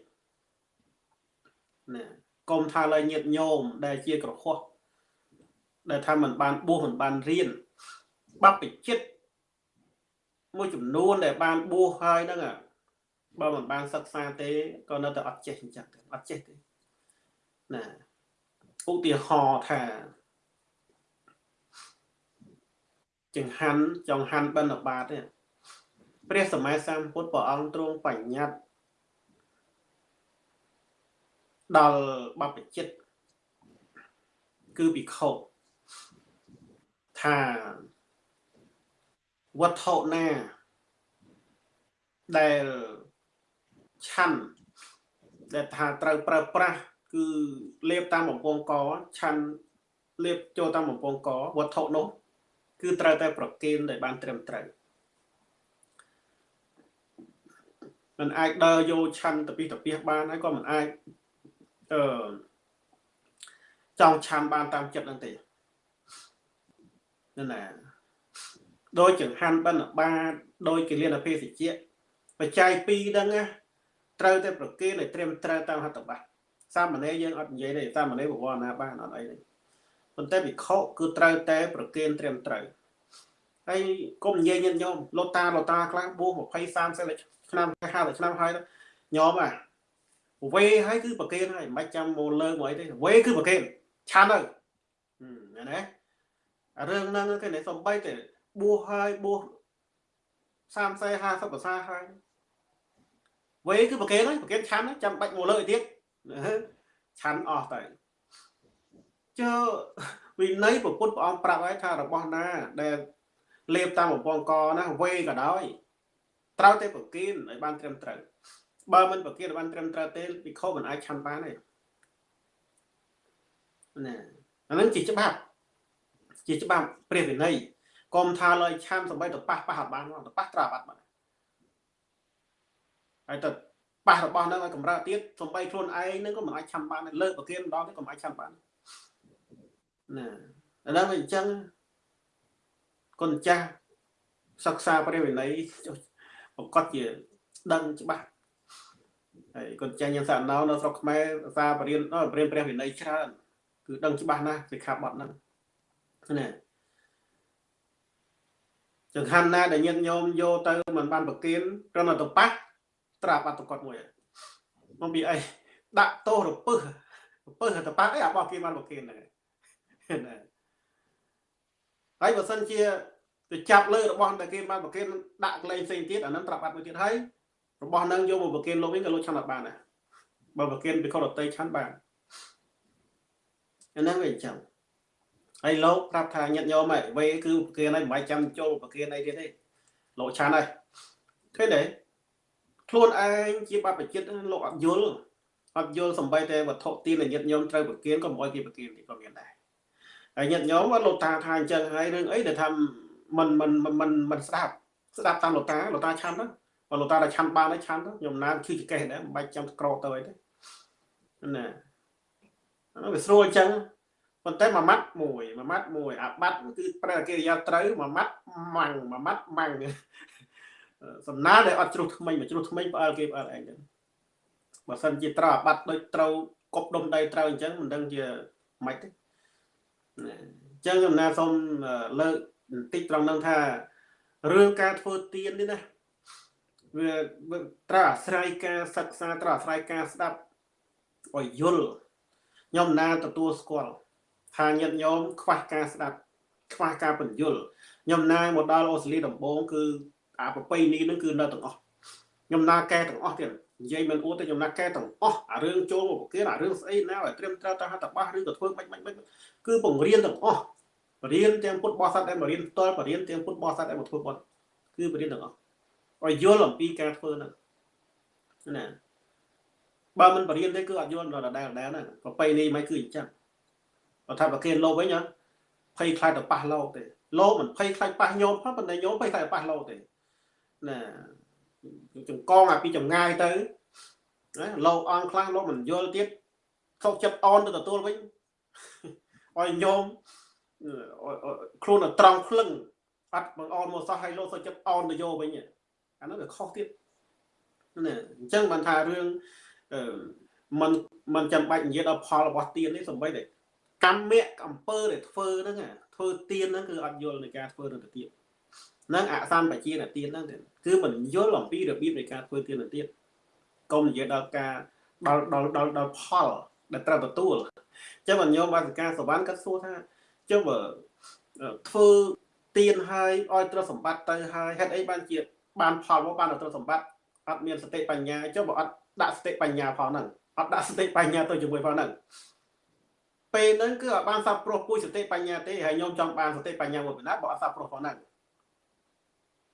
ណាកុំថាឡើយញាតិញោមដែលជាក្រហោះដែលថាมันបានបួសมันបានរៀនបព្វជិតមួយចំនួនដែលបានបួសហើយហ្នឹងបើមិនបានសិក្សាទេក៏នៅតែអត់ចេះអញ្ចឹងអត់ចេះទេណាឧទាហរណ៍ថាចង្ហាន់ចង្ហាន់បិណ្ឌបាតនេះ ព្រះសម្មាសម្ពុទ្ធព្រះអង្គទ្រង់បញ្ញត្តិដល់បព្វជិតគឺភិក្ខុថាវត្ថុណាដែលឆាន់ដែលថាត្រូវប្រើប្រាស់គឺលេបតាមបំពង់កឆាន់លេបចូលតាមបំពង់កវត្ថុនោះ គឺត្រូវតែប្រគេនដែលបានត្រឹមត្រូវ មិនអាចដើរយកឆាន់តពីតពីបានហើយក៏មិនអាចអឺចង់ឆាន់បានតាមចិត្តនឹងទេនោះណាដោយចង្ហាន់បិណ្ឌបាតដោយគិលានភេសជ្ជៈបច្ច័យ2ហ្នឹងណាត្រូវតែប្រគេនឲ្យត្រឹមត្រូវតាមហត្ថបទសាមណេរយើងអត់និយាយទេសាមណេរពវរណាបានអត់អីទេប៉ុន្តែវិខគឺត្រូវតែប្រគេនត្រឹមត្រូវហើយកុំនិយាយញាតិញោមលោកតាលោកតាខ្លះបួស20 30 ឆ្នាំ50ឆ្នាំហើយញោមអាវេហើយគឺប្រគេនហើយមិនចាំមកលើមកអីទេវេគឺប្រគេនឆានទៅណាណារឿងហ្នឹងគេនេះសំបីតែបួសហើយបួស30 40 50ភាសាហើយវេគឺប្រគេនហើយប្រគេនឆាន់ចាំបាច់មកលើទៀតឆាន់អស់ទៅចើវិន័យពុទ្ធព្រះអង្គប្រាប់ហើយថារបស់ណាដែលលេបតាមបំពង់កណាវេក៏ដោយ ត្រូវតែប្រគេនឲ្យបានត្រឹមត្រូវបើមិនប្រគេនឲ្យបានត្រឹមត្រូវទេពិខុមិនអាចឆាន់បានទេណាអានឹងជាច្បាប់ជាច្បាប់ព្រះវិន័យកុំថាលើឆាន់សម្បីទៅប៉ះប៉ះអត់បានទៅប៉ះត្រាបាត់បានហើយទៅប៉ះរបស់ហ្នឹងឲ្យកម្រើទៀតសំបីខ្លួនឯងហ្នឹងក៏មិនអាចឆាន់បានលើកប្រគៀនម្ដងទៀតក៏មិនអាចឆាន់បានណាឥឡូវវាអញ្ចឹងកូនចាស់សិក្សាព្រះវិន័យ ប្រកាសជាដឹងច្បាស់ហើយកូនចាស់យើងសាកណៅនៅស្រុកខ្មែរសាបរៀនបរៀនព្រះវិន័យច្រើន គឺដឹងច្បាស់ណាស់សិក្ខាបទហ្នឹងណាចង្ហាន់ណាដែលញាតិញោមយកទៅមិនបានប្រគៀនគ្រាន់តែទៅប៉ះត្រាប់អត្តកត់មួយមកពីអីដាក់ទោសរពឹសរពឹសទៅប៉ះអីអាបោះគេបានប្រគៀនហ្នឹងណាហើយបើសិនជា ទៅចាប់លើរបស់ដែលគេបានប្រគៀនដាក់កលែងផ្សេងទៀតអានឹងត្រាប់អត្តមួយទៀតហើយរបស់នឹងយកមកប្រគៀនលោកវិញក៏លោកឆាន់អត់បានដែរបើប្រគៀនពីខុសរតីឆាន់បានអាហ្នឹងវាអញ្ចឹងហើយលោកប្រាប់ថាញាតិញោមហ៎វេគឺប្រគៀនហើយមិនបាច់ចាំចូលប្រគៀនអីទៀតទេលោកឆាន់ហើយឃើញទេខ្លួនឯងជាបព្វជិតលោកអត់យល់អត់យល់សំបីតែវត្ថុទានញាតិញោមត្រូវប្រគៀនក៏មិនអោយគេប្រគៀនទេក៏មានដែរហើយញាតិញោមគាត់លោកតាថាអញ្ចឹងហើយរឿងអីដែលថា មិនមិនមិនមិនស្ដាប់ស្ដាប់តាមលោកតាលោកតាឆាន់ទៅបើលោកតាតែឆាន់បានហើយឆាន់ទៅខ្ញុំណាឈឺចកេះដែរមិនបាច់ចាំក្រទៅអីទេណាអាវាស្រួលអញ្ចឹងប៉ុន្តែមួយម៉ាត់មួយមួយម៉ាត់មួយអាបាត់គឺប្រែកិរិយាត្រូវមួយម៉ាត់ម៉ាំងមួយម៉ាត់ម៉ាំងសំណាដែលអត់ជ្រុះថ្មីមកជ្រុះថ្មីផ្អើលគេផ្អើលឯងចឹងបើសិនជាត្រូវអាបាត់ដូចត្រូវកប់ដុំដីត្រូវអញ្ចឹងមិនដឹងជាម៉េចទេអញ្ចឹងខ្ញុំណាសូមលើក បន្តិចត្រង់នឹងថារឿងការធ្វើទៀននេះណាវាត្រូវអាស្រ័យការសិក្សាត្រូវអាស្រ័យការស្ដាប់ឲ្យយល់ខ្ញុំណាទទួលស្គាល់ថាញាតិញោមខ្វះការស្ដាប់ខ្វះការបញ្យល់ខ្ញុំណាមកដល់អូស្ត្រាលីដំបូងគឺអាប្របីនេះនឹងគឺនៅទាំងអស់ខ្ញុំណាកែទាំងអស់ទៀតនិយាយមិនអួតទេខ្ញុំណាកែទាំងអស់អារឿងចូលមកប្រគិនអារឿងស្អីណាឲ្យត្រឹមត្រូវតាមហត្ថបទឬក៏ធ្វើមិនមិនមិនគឺបង្រៀនទាំងអស់ បរៀនទាំងពុទ្ធបរិស័ទដែលមករៀនផ្ទាល់បរៀនទាំងពុទ្ធបរិស័ទដែលមកធ្វើបុណ្យគឺបរៀនទាំងអស់ឲ្យយល់អំពីការធ្វើហ្នឹងណាបើមិនបរៀនទេគឺអត់យល់ដល់ដដែលដដែលហ្នឹងប្របីនេះមិនគឺអញ្ចឹងបើថាប្រគិនលោកវិញភ័យខ្លាចទៅប៉ះលោកទេលោកមិនភ័យខ្លាចប៉ះញោមផងប៉ុន្តែញោមភ័យខ្លាចប៉ះលោកទេណាចង្កងអាពីចម្ងាយទៅណាលោកអង្គខ្លះលោកមិនយល់ទៀតខុសចិត្តអនទៅទទួលវិញឲ្យញោម ខ្លួនត្រង់ភ្លឹងអត់បងអនមកសោះឲ្យលោកសុខចិត្តអនទៅយកវិញអានោះវាខុសទៀតណាអញ្ចឹងបានថារឿងมันมันចាំបាច់និយាយដល់ផលរបស់ទៀននេះសំបីតែកម្មៈអំពើដែលធ្វើហ្នឹងធ្វើទៀនហ្នឹងគឺអត់យល់នៃការធ្វើទៅទៀតហ្នឹងអសម្បជាទៀនហ្នឹងគឺមិនយល់អំពីរបៀបនៃការធ្វើទៀនទៅទៀតកុំនិយាយដល់ការដល់ដល់ដល់ដល់ផលដែលត្រូវទទួលអញ្ចឹងបានញោមបាសិកាសវណ្ណគាត់សួរថា ចុះបើធ្វើទៀនហើយឲ្យត្រូវសម្បត្តិទៅហើយហេតុអីបានជាបានផលមកបានត្រូវសម្បត្តិអត់មានសតិបញ្ញាចុះបើអត់ដាក់សតិបញ្ញាផងហ្នឹងអត់ដាក់សតិបញ្ញាទៅជាមួយផងហ្នឹងពេលហ្នឹងគឺអត់បានសាប់ព្រោះពួយសតិបញ្ញាទេហើយខ្ញុំចង់បានសតិបញ្ញាមួយបណ្ណាបើអត់សាប់ព្រោះផងហ្នឹង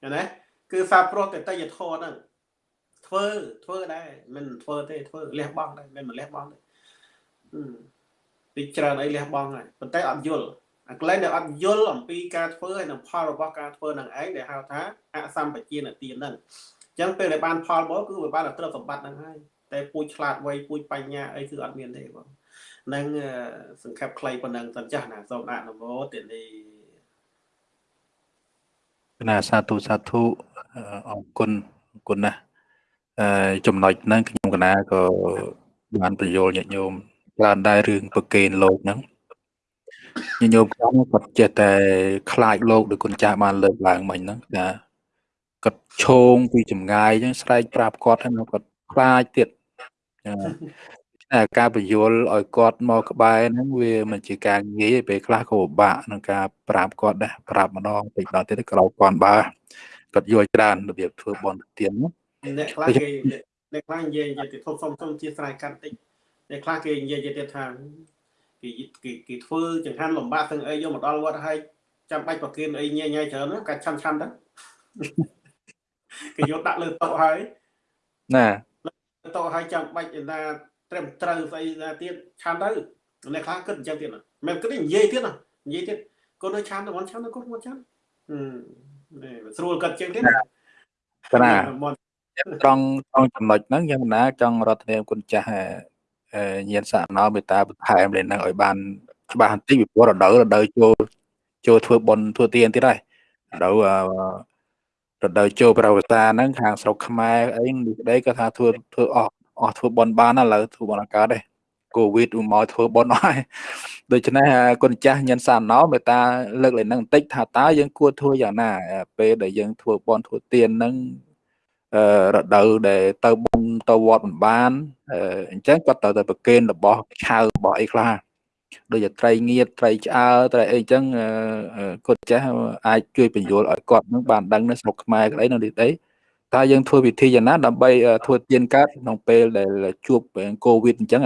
ឃើញទេគឺសាប់ព្រោះតែតយធរហ្នឹងធ្វើធ្វើដែរមិនធ្វើទេធ្វើលះបង់ដែរមិនមិនលះបង់ទេពីច្រើនអីលះបង់ហើយប៉ុន្តែអត់យល់ អាក្លែងដែលអត់យល់អំពីការធ្វើហើយនឹងផលរបស់ការធ្វើនឹងឯងដែលហៅថាអសម្បជានទានហ្នឹងអញ្ចឹងពេលដែលបានផលមកគឺវាបានត្រឹមសម្បត្តិហ្នឹងហើយតែពូជឆ្លាតវៃពូជបញ្ញាអីគឺអត់មានទេបងនឹងសង្ខេបខ្លីប៉ុណ្ណឹងសិនចាស់ណាសូមអនុមោទនីណាសាធុសាធុអរគុណអរគុណណាស់អឺចំណុចហ្នឹងខ្ញុំកណាក៏បានបញ្យល់ញាតិញោមច្រើនដែររឿងប្រកេនលោកហ្នឹង ញាតិញោមខ្ញុំគាត់ចេះតែខ្លាចលោកដោយគុណចាស់បានលើកឡើងមិញហ្នឹងថាគាត់ឈោងពីចម្ងាយអញ្ចឹងស្រែកប្រាប់គាត់ហើយគាត់ខ្លាចទៀតតែការបញ្យល់ឲ្យគាត់មកក្បែរហ្នឹងវាមិនជាការងាយពេលខ្លះក៏ពិបាកក្នុងការប្រាប់គាត់ដែរប្រាប់ម្ដងតិចម្ដងទៀតក៏គាត់បើគាត់យល់ច្រើនរបៀបធ្វើបន់ទៀនអ្នកខ្លះគេអ្នកខ្លះនិយាយនិយាយទៅធំសុំសុំជាស្រ័យកាន់តិចអ្នកខ្លះគេនិយាយទៀតថា គេគេគេធ្វើចង្ហាន់លំបាកទាំងអីយកមកដល់វត្តហើយចាំបាច់ប្រគិនអីញ៉ៃញ៉ៃច្រើនកាច់ឆាន់ឆាន់ទៅគេយកដាក់លើតុហើយណាតុហើយចាំបាច់ឯណាត្រឹមត្រូវស្អីណាទៀតឆាន់ទៅអ្នកខ្លះគិតអញ្ចឹងទៀតណាមិនគិតនិយាយទៀតណានិយាយទៀតកូននៅឆាន់ទៅមិនឆាន់ទៅកូនមកឆាន់នេះស្រួលគិតជាងទៀតណាណាត្រង់ត្រង់ចំណុចហ្នឹងយ៉ាងណាចង់រដ្ឋនាមគុណចាស់ ញាណសាណោមេតាបន្ថែមលេងហ្នឹងឲ្យបានច្បាស់បន្តិចពីព្រោះរដូវរដូវចូលចូលធ្វើបន់ធ្វើទៀនទៀតហើយរដូវរដូវចូលប្រវត្តិសាហ្នឹងខាងស្រុកខ្មែរអីនេះក្តីក៏ថាធ្វើធ្វើអស់អស់ធ្វើបន់បានឥឡូវធ្វើបន់អាកាសដែរកូវីដមកធ្វើបន់អស់ហើយដូច្នេះគុណចាស់ញិនសាណោមេតាលើកឡើងនឹងបន្តិចថាតើយើងគួរធ្វើយ៉ាងណាពេលដែលយើងធ្វើបន់ធ្វើទៀនហ្នឹងអឺ រដូវដែលទៅបងទៅវត្តមិនបានអញ្ចឹងគាត់ត្រូវទៅប្រគេនរបស់ឆៅរបស់អីខ្លះដូចជាត្រីងៀតត្រីឆ្អើត្រីអីចឹងគាត់ចេះអាចជួយបញ្យល់ឲ្យគាត់នឹងបានដឹងនៅស្រុកខ្មែរក្តីនៅនេះអីតើយើងធ្វើវិធីយ៉ាងណាដើម្បីធ្វើទៀនកើតក្នុងពេលដែលជួបកូវីដអញ្ចឹង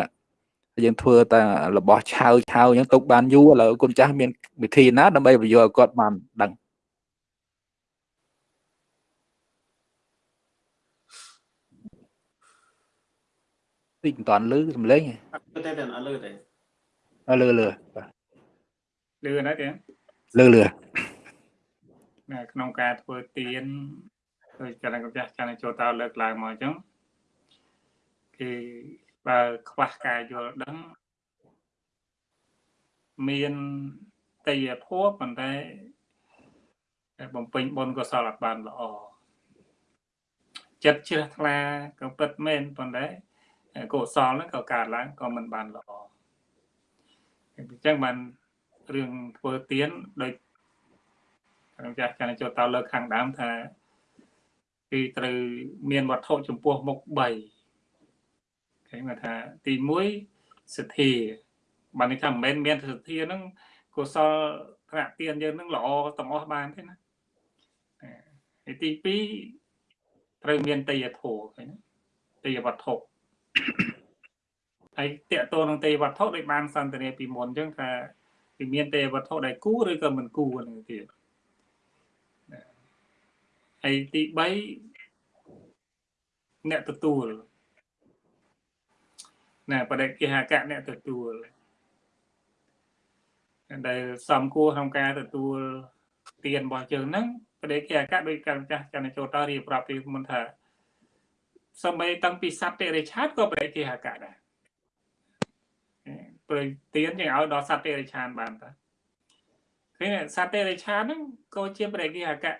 យើងធ្វើតែរបស់ឆៅឆៅអញ្ចឹងទុកបានយូរឥឡូវគុណចាស់មានវិធីណាដើម្បីបញ្យល់ឲ្យគាត់បានដឹង តិចមិនតាន់លឺសំឡេងអត់ទេតែអត់លឺទេអត់លឺលឺលឺណាទេលឺលឺនៅក្នុងការធ្វើទៀនដូចកណ្ដាលកម្ចាស់ចានចូលតើលើកឡើងមកអញ្ចឹងគឺបើខ្វះការយល់ដឹងមានតយធម៌ប៉ុន្តែបំពេញបុណ្យកុសលអត់បានល្អចិត្តជ្រះថ្លាក៏ពិតមែនប៉ុន្តែ កុសលហ្នឹងក៏កើតឡើងក៏មិនបានល្អអញ្ចឹងបានរឿងធ្វើទៀនដោយខ្ញុំចាស់ចានចូលតើលើកខាងដើមថាគឺត្រូវមានវត្ថុចំពោះមុខ3គេថាទី1សទ្ធាបាននេះថាមិនមែនមានសទ្ធាហ្នឹងកុសលថ្នាក់ទៀនយើងហ្នឹងល្អទាំងអស់បានទេណាហើយទី2ត្រូវមានតយធោឃើញតយវត្ថុ ហើយតកតទៅនឹងទេវត្ថុដែលបានសន្ទនាពីមុនអញ្ចឹងថាវាមានទេវត្ថុដែលគូឬក៏មិនគូហ្នឹងទៀតហើយទី3អ្នកទទួលណែបដិគេហកៈអ្នកទទួលដែលសំគួរក្នុងការទទួលទៀនរបស់យើងហ្នឹងប្រដេកអាកាសដោយការចាស់ចន្ទចូលតរៀបរាប់ពីមុនថា សម្បីតាំងពីសត្វតិរិឆានក៏ប្រដេកអាកាសដែរព្រោះទៀនយើងឲ្យដល់សត្វតិរិឆានបានតាឃើញសត្វតិរិឆានហ្នឹងក៏ជាប្រដេកអាកាស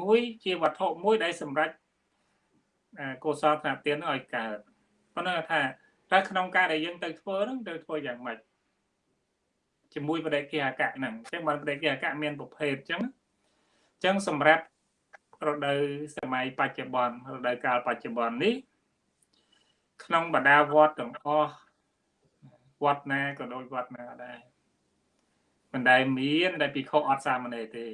មួយជាវត្ថុមួយដែលសម្រាប់កុសលថ្នាក់ទៀនឲ្យកើតប៉ុន្តែថាតែក្នុងការដែលយើងទៅធ្វើហ្នឹងទៅធ្វើយ៉ាងម៉េចជាមួយបដិគិអកៈហ្នឹងអញ្ចឹងបានបដិគិអកៈមានប្រភេទអញ្ចឹងអញ្ចឹងសម្រាប់ រដូវសម័យបច្ចុប្បន្នរដូវកាលបច្ចុប្បន្ននេះ ក្នុងបដាវត្តទាំងអស់វត្តណាក៏ដូចវត្តណាដែរមិនដែលមានដែលពិខុអត់សាមណេរទេ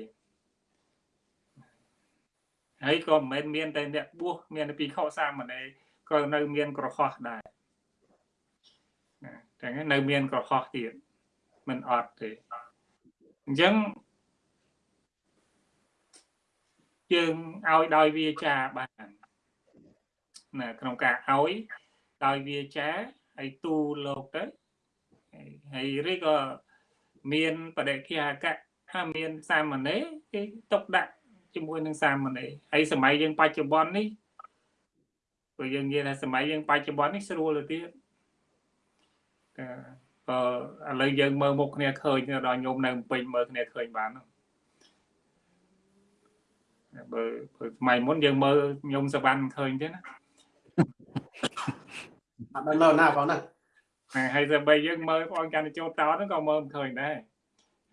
ហើយក៏មិនមែនមានតែអ្នកបួសមានតែពិខុសាមណេរក៏នៅមានក្រហោះដែរណាតែនៅមានក្រហោះទៀតមិនអត់ទេអញ្ចឹង យើងឲ្យដោយវាចាបានណាក្នុងការឲ្យដោយវាចាហើយទូលោកទៅហើយឬក៏មានបដិគិអកៈថាមានសាមណេរគេຕົកដាក់ជាមួយនឹងសាមណេរហើយសម័យយើងបច្ចុប្បន្ននេះព្រោះយើងនិយាយថាសម័យយើងបច្ចុប្បន្ននេះស្រួលទៅទៀតឥឡូវយើងមើលមុខគ្នាឃើញដល់ញោមនៅពេញមើលគ្នាឃើញបាន បើព្រោះថ្មីមុនយើងមើលញោមសវណ្ណមិនឃើញទេណាអត់ដល់ណាបងណាហើយតែបីយើងមើលបងកាន់ចូលតោហ្នឹងក៏មើលមិនឃើញដែរ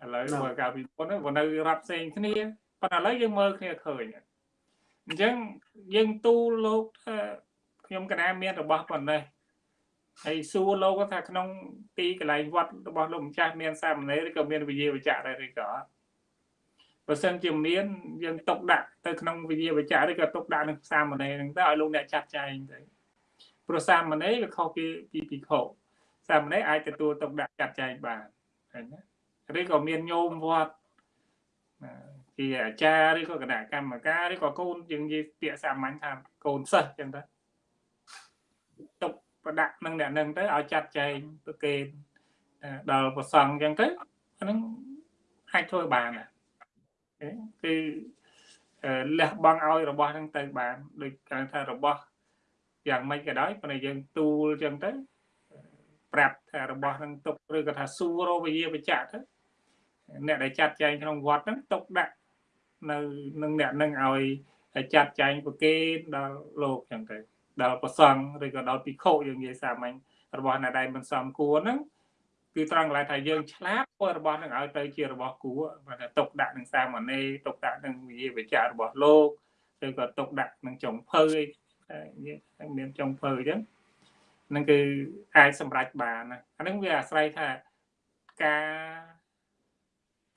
ឥឡូវមើលកាលពីមុនហ្នឹងនៅរាប់ផ្សេងគ្នាប៉ុន្តែឥឡូវយើងមើលគ្នាឃើញអញ្ចឹងយើងទូលលោកថាខ្ញុំកណាមានរបស់ប៉ុណ្ណេះហើយសួរលោកថាក្នុងទីកន្លែងវត្តរបស់លោកម្ចាស់មានសាមណេរឬក៏មានវិជាវិជ្ជៈដែរឬក៏អត់ បើសិនជាមានយើងຕົកដាក់ទៅក្នុងវិជាវិជ្ជៈឬក៏ຕົកដាក់នឹងសាមណេរហ្នឹងទៅឲ្យលោកអ្នកចាត់ចែងទៅព្រោះសាមណេរវាខុសពីពីភិក្ខុសាមណេរអាចទទួលຕົកដាក់ចាត់ចែងបានឃើញណាឬក៏មានញោមវត្តជាអាចារ្យឬក៏គណៈកម្មការឬក៏កូនយើងនិយាយពាក្យសាមញ្ញថាកូនសិស្សចឹងទៅຕົកប្រដាក់នឹងអ្នកនឹងទៅឲ្យចាត់ចែងប្រកេនដល់ប្រសង់អញ្ចឹងទៅអានឹងអាចធ្វើបាន គឺលះបង់ឲ្យរបស់ហ្នឹងទៅបានដូចគេថារបស់យ៉ាងម៉េចក៏ដោយប៉ុន្តែយើងទូលអញ្ចឹងទៅប្រាប់ថារបស់ហ្នឹងទុកឬក៏ថាសួររវិយាបច្ចៈទៅអ្នកដែលចាត់ចែងក្នុងវត្តហ្នឹងទុកដាក់នៅនឹងអ្នកនឹងឲ្យចាត់ចែងប្រគេនដល់លោកអញ្ចឹងទៅដល់ប្រសង់ឬក៏ដល់ភិក្ខុយើងនិយាយសាមញ្ញរបស់អ្នកដែលមិនសមគួរហ្នឹង គឺត្រង់កន្លែងថាយើងឆ្លាតធ្វើរបស់នឹងឲ្យទៅជារបស់គួរបាទទុកដាក់នឹងសាមណេរទុកដាក់នឹងវិជាវិចាររបស់លោកឬក៏ទុកដាក់នឹងចុងភៅអីមានចុងភៅអញ្ចឹងនឹងគឺអាចសម្រេចបានណាអានឹងវាអាស្រ័យថាការ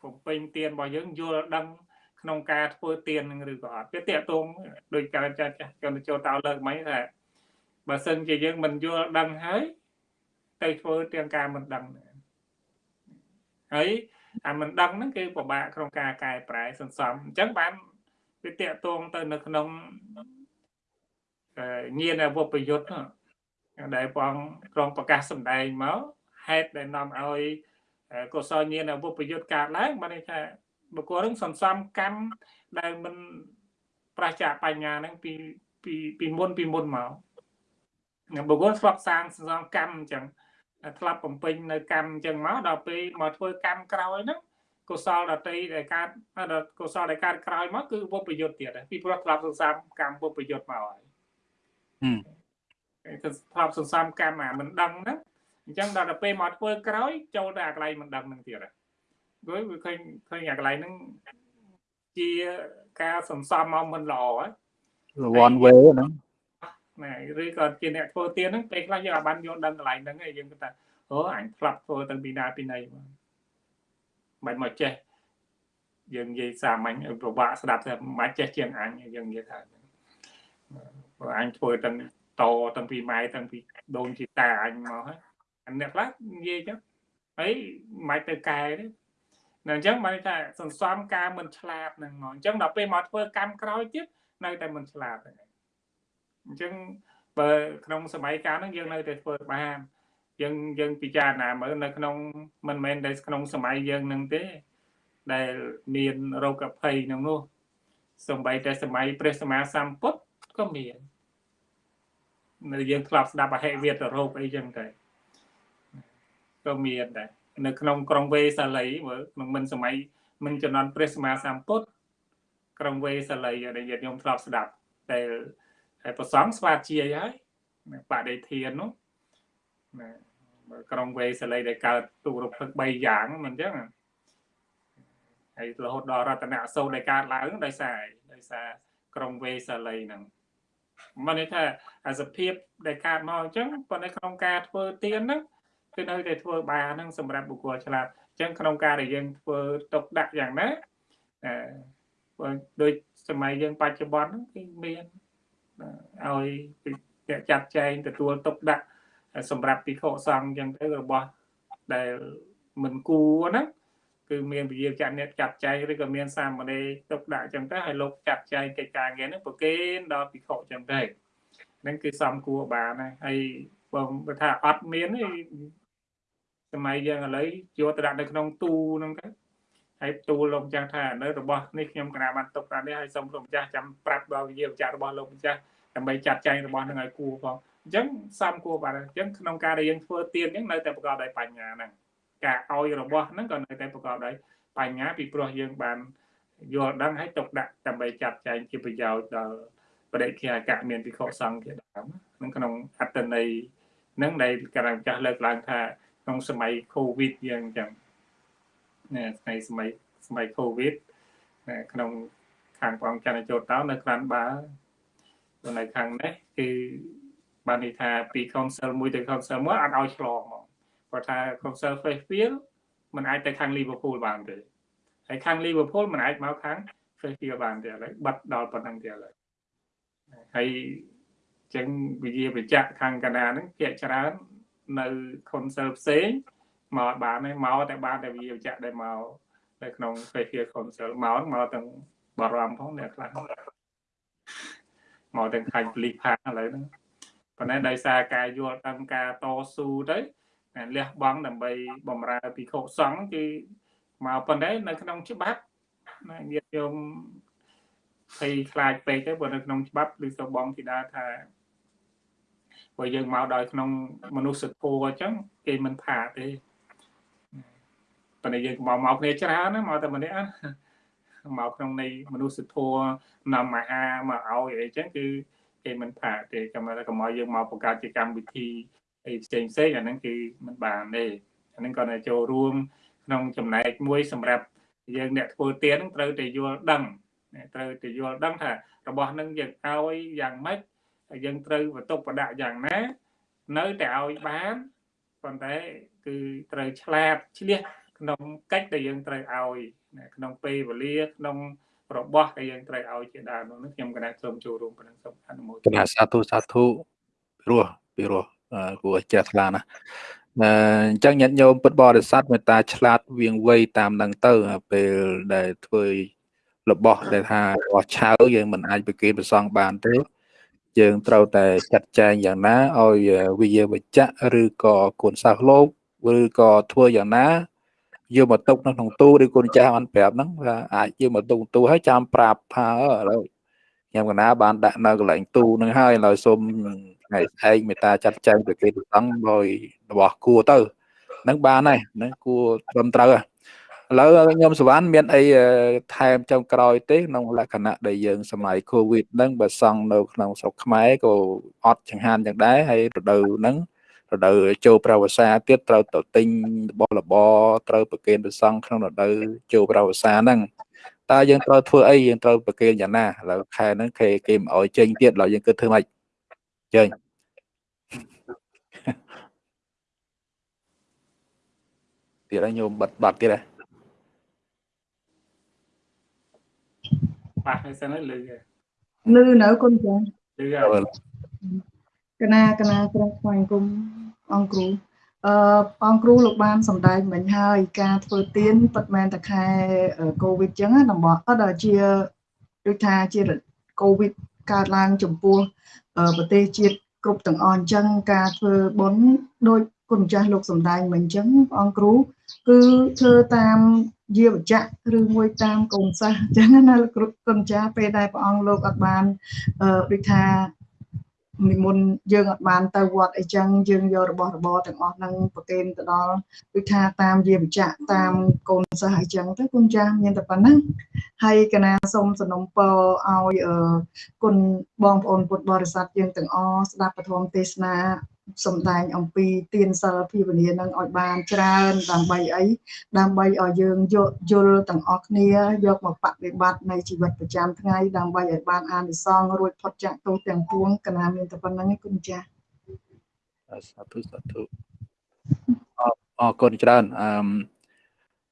បំពេញទានរបស់យើងយល់ដឹងក្នុងការធ្វើទៀននឹងឬក៏អត់វាតកតងដោយការចាស់ចាស់កម្មចូលតោលើកមិញថាបើសិនជាយើងមិនយល់ដឹងហើយទៅធ្វើទាំងការមិនដឹង ហើយអាមិនដឹងហ្នឹងគឺពិបាកក្នុងការកែប្រែសន្សំអញ្ចឹងបានវាតកតងទៅនៅក្នុងញាណអវប្រយុទ្ធដែលបងក្រុងប្រកាសសម្ដែងមកហេតុដែលនាំឲ្យកុសលញាណអវប្រយុទ្ធកើតឡើងបានន័យថាបុគ្គលនឹងសន្សំកម្មដែលមិនប្រឆាបញ្ញាហ្នឹងពីពីពីមុនពីមុនមកបុគ្គលធ្លាប់សាងសន្សំកម្មអញ្ចឹង ធ្លាប់បំពេញនៅកម្មអញ្ចឹងមកដល់ពេលមកធ្វើកម្មក្រោយហ្នឹងកុសលដតីដែលកើតកុសលដែលកើតក្រោយមកគឺវពយុទ្ធទៀតពីព្រោះធ្លាប់សន្សំកម្មវពយុទ្ធមកហើយគឺធ្លាប់សន្សំកម្មអាមិនដឹងហ្នឹងអញ្ចឹងដល់ទៅពេលមកធ្វើក្រោយចូលទៅអាកន្លែងមិនដឹងហ្នឹងទៀតហើយព្រោះវាឃើញឃើញអាកន្លែងហ្នឹងជាការសន្សំមកមិនល្អហ៎ one way ហ្នឹង ណាឬក៏ជាអ្នកធ្វើទៀនហ្នឹងពេលខ្លះយើងអាចបានយល់ដឹងកន្លែងហ្នឹងឯងយើងគិតថាអូអញផ្លាប់ធ្វើទៅពីណាពីណីមកមិនមកចេះយើងនិយាយសាមញ្ញប្រវាក់ស្ដាប់ថាមិនចេះជាងអញយើងនិយាយថាព្រោះអញធ្វើទាំងតទាំងពីម៉ែទាំងពីដូនជីតាអញមកហើយអាអ្នកខ្លះនិយាយចឹងហើយមិនទៅកែទេនៅអញ្ចឹងបានថាសន្សំការមិនឆ្លាតហ្នឹងមកអញ្ចឹងដល់ពេលមកធ្វើកម្មក្រោយទៀតនៅតែមិនឆ្លាតហ្នឹង អញ្ចឹងបើក្នុងសម័យកាលហ្នឹងយើងនៅតែធ្វើបានយើងយើងពិចារណាមើលនៅក្នុងមិនមែនតែក្នុងសម័យយើងហ្នឹងទេ ដែលមានរោគភ័យក្នុងនោះសំបីតែសម័យព្រះសម្មាសម្ពុទ្ធក៏មាននៅយើងធ្លាប់ស្ដាប់អហិវេទរោគអីចឹងទៅក៏មានដែរនៅក្នុងក្រុងវេសាលីមើលក្នុងមិនសម័យមិនចំនួនព្រះសម្មាសម្ពុទ្ធក្រុងវេសាលីដែលញាតិញោមធ្លាប់ស្ដាប់តែ ហើយប្រសងស្វាជាយហើយបដិធាននោះណាក្រុងវេសាលីដែលកើតទូរភឹក3យ៉ាងមិនអញ្ចឹងហើយរហូតដល់រតនៈសូត្រដែលកើតឡើងដោយសារដោយសារក្រុងវេសាលីហ្នឹងមកនេះថាអាសភាពដែលកើតមកអញ្ចឹងប៉ុន្តែក្នុងការធ្វើទៀនហ្នឹងគឺនៅតែធ្វើបានហ្នឹងសម្រាប់បុគ្គលឆ្លាតអញ្ចឹងក្នុងការដែលយើងធ្វើទុកដាក់យ៉ាងណាអឺដូចសម័យយើងបច្ចុប្បន្នហ្នឹងគឺមាន ឲ្យចាត់ចែងទទួលទុកដាក់សម្រាប់ពិខុសង្ឃអញ្ចឹងទៅរបស់ដែលមិនគួរណាគឺមានវិជាចាត់អ្នកចាត់ចែងឬក៏មានសាមណេរទុកដាក់អញ្ចឹងទៅឲ្យលោកចាត់ចែងកិច្ចការងារហ្នឹងប្រគេនដល់ពិខុអញ្ចឹងទៅហ្នឹងគឺសំគួរបានណាហើយបងថាអត់មានទេសម័យយើងឥឡូវយកទៅដាក់នៅក្នុងទូហ្នឹងទៅហើយទូលលោកម្ចាស់ថានៅរបស់នេះខ្ញុំគណៈបានទុកដាក់នេះហើយសូមលោកម្ចាស់ចាំប្រាប់ដល់វិជាចាត់របស់លោកម្ចាស់ ដើម្បីចាត់ចែងរបស់នឹងឲ្យគួរផងអញ្ចឹងសំគួរបាទអញ្ចឹងក្នុងការដែលយើងធ្វើទៀនអញ្ចឹងនៅតែប្រកបដោយបញ្ញាហ្នឹងការឲ្យរបស់ហ្នឹងក៏នៅតែប្រកបដោយបញ្ញាពីព្រោះយើងបានយល់ដឹងហើយទុកដាក់ដើម្បីចាត់ចែងជាប្រយោជន៍ដល់បដិគិអកៈមានពិខុសង្ឃជាដើមហ្នឹងក្នុងអត្តន័យហ្នឹងដែលកម្ពុជាចាស់លើកឡើងថាក្នុងសម័យ Covid យើងអញ្ចឹងណាថ្ងៃសម័យសម័យ Covid ក្នុងខាងបងច័ន្ទចូលតោនៅក្រាន់បា នៅខាងនេះគឺបានន័យថាពី council មួយទៅ council មួយអត់ឲ្យឆ្លងមកគាត់ថា council Fairfield มันអាចទៅខាង Liverpool បានទេហើយខាង Liverpool มันអាចមកខាង Fairfield បានទេឥឡូវបាត់ដល់ប៉ុណ្ណឹងទេឥឡូវហើយចឹងវិជាបញ្ជាក់ខាងកាណាហ្នឹងភាគច្រើននៅ council ផ្សេងមកបានហើយមកតែបានតែវិជាបញ្ជាក់ដែលមកនៅក្នុង Fairfield council មកមកទាំងបារម្ភផងអ្នកខ្លះ មកទាំងខាញ់ប៉ូលីសផាឥឡូវហ្នឹងប៉ុន្តែដោយសារការយល់ដឹងការតស៊ូទៅលះបង់ដើម្បីបំរើពិខុសង្ឃគឺមកប៉ុន្តែនៅក្នុងច្បាប់ណាញាតិញោមភ័យខ្លាចពេកទៅព្រោះនៅក្នុងច្បាប់ឬក៏បងធីតាថាព្រោះយើងមកដោយក្នុងមនុស្សធម៌អញ្ចឹងគេមិនថាទេប៉ុន្តែយើងមកមកគ្នាច្រើនណាមកតែម្នាក់ មកក្នុងនៃមនុស្សធម៌នាំអាហារមកឲ្យអីចឹងគឺគេមិនផាកទេចាំតែកុំឲ្យយើងមកបង្កើតជាកម្មវិធីអីផ្សេងផ្សេងអាហ្នឹងគឺមិនបានទេអាហ្នឹងគាត់ទៅចូលរួមក្នុងចំណែកមួយសម្រាប់យើងអ្នកធ្វើទៀនហ្នឹងត្រូវតែយល់ដឹងត្រូវតែយល់ដឹងថារបស់ហ្នឹងយើងឲ្យយ៉ាងម៉េចយើងត្រូវបន្ទប់ប្រដាក់យ៉ាងណានៅតែឲ្យបានប៉ុន្តែគឺត្រូវឆ្លាតឆ្លៀស ក្នុងកិច្ចដែលយើងត្រូវឲ្យក្នុងពេលវេលាក្នុងរបស់ដែលយើងត្រូវឲ្យជាដើមនោះខ្ញុំគណៈសូមចូលរួមប៉ុណ្ណឹងសូមអនុមោទនាគណៈសាធុសាធុរស់ពីរស់គួរជ្រះថ្លាណាអញ្ចឹងញាតិញោមពុទ្ធបរិស័ទមេត្តាឆ្លាតវៀងវៃតាមនឹងទៅពេលដែលធ្វើរបស់ដែលថារបស់ឆៅយើងមិនអាចប្រគេនប្រសងបានទេយើងត្រូវតែចាត់ចែងយ៉ាងណាឲ្យវិយាវចៈឬក៏គុណសាសលោកឬក៏ធ្វើយ៉ាងណា យកមកទុកនៅក្នុងទូឬគុណចាស់បានប្រាប់ហ្នឹងថាអាចយកមកទុកទូហើយចាំប្រាប់ថាឥឡូវខ្ញុំកណាបានដាក់នៅកន្លែងទូហ្នឹងហើយឥឡូវសូមថ្ងៃស្អែកមេត្តាចាត់ចែងប្រគេនប្រសងដោយរបស់គួរទៅហ្នឹងបានហើយហ្នឹងគួរត្រឹមត្រូវហើយឥឡូវខ្ញុំសវណ្ណមានអីថែមចុងក្រោយទេក្នុងលក្ខណៈដែលយើងសម័យ Covid ហ្នឹងបើសង់នៅក្នុងស្រុកខ្មែរក៏អត់ចង្ហាន់យ៉ាងដែរហើយរដូវហ្នឹង រដូវចូលប្រវសាទៀតត្រូវទៅទិញរបស់របរត្រូវប្រគេនព្រះសង្ឃក្នុងរដូវចូលប្រវសាហ្នឹងតើយើងត្រូវធ្វើអីយើងត្រូវប្រគេនយ៉ាងណាឥឡូវខែហ្នឹងគេគេមិនអោយចេញទៀតឥឡូវយើងគិតធ្វើម៉េចចេញទៀតហើយញោមបាត់បាត់ទៀតហ៎បាក់ហើយសិនហើយលឺលឺនៅគុណចាលឺហើយ កណាកណាត្រង់ស្វែងគុំអង្គគ្រូអឺអង្គគ្រូលោកបានសម្ដែងមិញហើយការធ្វើទៀនពិតមែនតែខែកូវីដចឹងណាតំបន់អត់ជាដូចថាជាកូវីដកើតឡើងចំពោះប្រទេសជាតិគ្រប់ទាំងអស់អញ្ចឹងការធ្វើបុណ្យដោយគុណចាស់លោកសម្ដែងមិញអញ្ចឹងអង្គគ្រូគឺធ្វើតាមយាវចៈឬមួយតាមកូនសាសអញ្ចឹងណាលោកគ្រូគុណចាស់ពេលដែលព្រះអង្គលោកអត់បានអឺដូចថា និមន្តយើងអត់បានទៅវត្តអីចឹងយើងយករបស់របរទាំងអស់ហ្នឹងប្រគេនទៅដល់ដូចថាតាមយាវចៈតាមកូនសិស្សអីចឹងទៅគុណចាស់មានតែប៉ុណ្ណឹងហើយកណាសូមสนុំពរឲ្យគុណបងប្អូនពុទ្ធបរិស័ទយើងទាំងអស់ស្ដាប់ពធមទេសនា សំដែងអំពីទានសិលភាវនានឹងឲ្យបានច្រើនដើម្បីអីដើម្បីឲ្យយើងយកយល់ទាំងអស់គ្នាយកមកបប្រតិបត្តិនៅជីវិតប្រចាំថ្ងៃដើម្បីឲ្យបានអានិសង្សរួចផុតចាកទោសទាំងពួងកណាមានតែប៉ុណ្្នឹងឯងគុណចាស់សាធុសាធុអរគុណច្រើនអឺ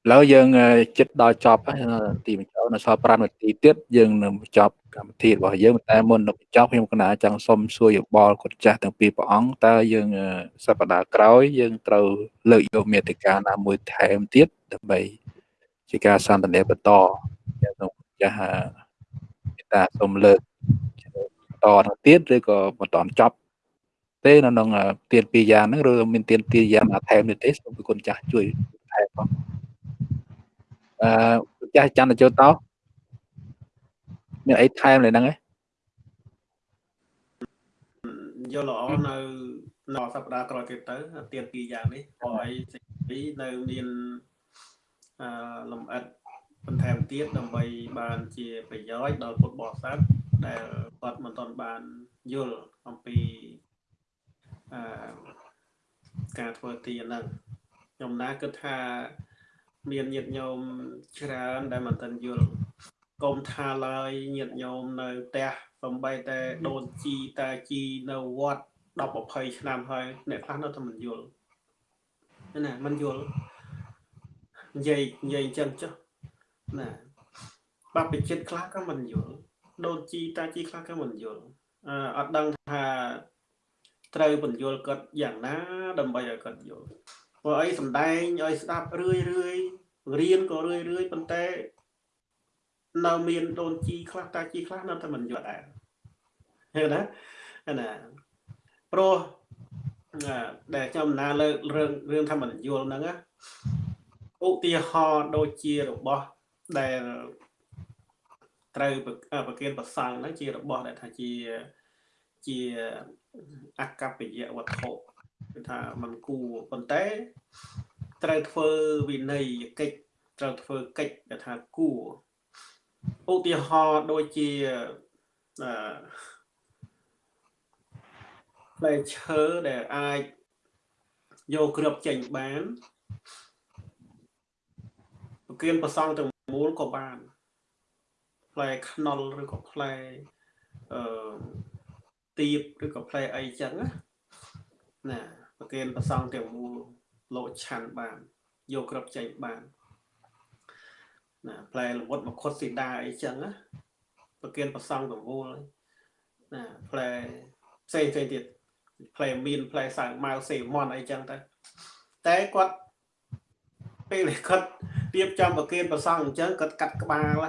ឥឡូវយើងចិត្តដល់ចប់ទីបញ្ចប់នៅសល់5នាទីទៀតយើងនឹងបញ្ចប់កម្មវិធីរបស់យើងតែមុននឹងបញ្ចប់ខ្ញុំកណាចង់សុំសួរយោបល់គុណចាស់ទាំងពីរព្រះអង្គតើយើងសប្តាហ៍ក្រោយយើងត្រូវលើកយកមេតិកាណាមួយថែមទៀតដើម្បីជាការសន្ទនាបន្តយើងនឹងចាស់មេតាសូមលើកតទៅទៀតឬក៏បន្តចប់ទេនៅក្នុងទៀនពីរយ៉ាងហ្នឹងឬមានទៀនពីរយ៉ាងណាថែមទៀតទេសូមគុណចាស់ជួយថែមផង អឺចាស់ច័ន្ទចូលតោមានអីថែមលើហ្នឹងឯងយល់ល្អនៅនៅសប្តាហ៍ក្រោយទៀតទៅទៀនពីរយ៉ាងនេះហើយសេចក្តីនៅមានអឺលំអិតបន្ថែមទៀតដើម្បីបានជាប្រយោជន៍ដល់ពុទ្ធបរិស័ទដែលគាត់មិនទាន់បានយល់អំពីអឺការធ្វើទានហ្នឹងខ្ញុំណាគិតថា មានញាតិញោមច្រើនដែលមិនទាន់យល់កុំថាឡើយញាតិញោមនៅផ្ទះសំបីតែដូនជីតាជីនៅវត្ត10 20ឆ្នាំហើយអ្នកខ្លះនៅតែមិនយល់ណាមិនយល់និយាយនិយាយអញ្ចឹងចុះណាបបិចិត្តខ្លះក៏មិនយល់ដូនជីតាជីខ្លះក៏មិនយល់អត់ដឹងថាត្រូវបញ្យល់គាត់យ៉ាងណាដើម្បីឲ្យគាត់យល់ ព្រោះអីសំដែងឲ្យស្ដាប់រឿយរឿយរៀនក៏រឿយរឿយប៉ុន្តែនៅមានដូនជីខ្លះតាជីខ្លះនៅតែមិនយល់ដែរឃើញណាណាព្រោះដែលខ្ញុំណាលើករឿងរឿងថាមិនយល់ហ្នឹងណាឧទាហរណ៍ដូចជារបស់ដែលត្រូវប្រគិនប្រសង់ហ្នឹងជារបស់ដែលថាជាជាអកប្បយវត្ថុ គឺថាมันគួរប៉ុន្តែត្រូវធ្វើវិន័យកិច្ចត្រូវធ្វើកិច្ចដែលថាគួរឧទាហរណ៍ដូចជាអឺផ្លែឈើដែលអាចយកគ្រាប់ចេញបានប្រគៀនប្រសង់ទាំងមូលក៏បានផ្លែខ្នុរឬក៏ផ្លែអឺទៀបឬក៏ផ្លែអីចឹងណាណា ប្រគៀនប្រសង់ទាំងមូលលោកឆាន់បានយកគ្រាប់ចេញបានណាផ្លែល្មុតមកខុតស៊ីដាអីចឹងណាប្រគៀនប្រសង់ទាំងមូលណាផ្លែផ្សេងផ្សេងទៀតផ្លែមានផ្លែសាវម៉ាវសេមន់អីចឹងទៅតែគាត់ពេលគាត់ទៀបចំប្រគៀនប្រសង់អញ្ចឹងគាត់កាត់ក្បាល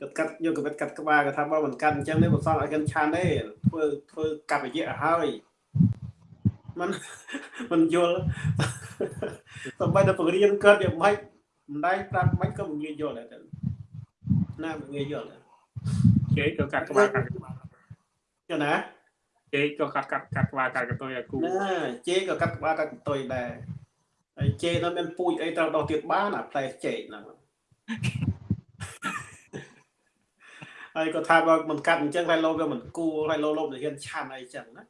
គាត់កាត់យកកវិតកាត់ក្បាលគាត់ថាបើមិនកាត់អញ្ចឹងទេប្រសង់ឲ្យគាត់ឆានទេធ្វើធ្វើកាប់រយៈឲ្យហើយ มันมันយល់តែបើតែបង្រៀនគាត់យ៉ាងម៉េចមិនដែរប្រាប់មិនក៏មិនងាយយល់ដែរណាមិនងាយយល់គេក៏កាត់ក្បាលកាត់ក្បាលចឹងណាជេក៏កាត់កាត់កាត់ក្បាលកាត់កតុយឲ្យគូណាជេក៏កាត់ក្បាលកាត់កតុយដែរហើយជេនោះមានពូជអីត្រូវដោះទៀតបានអាផ្លែចេកហ្នឹងហើយក៏ថាបើមិនកាត់អញ្ចឹងហើយលោវាមិនគួរហើយលោលោទៅហ៊ានឆាន់អីចឹងណា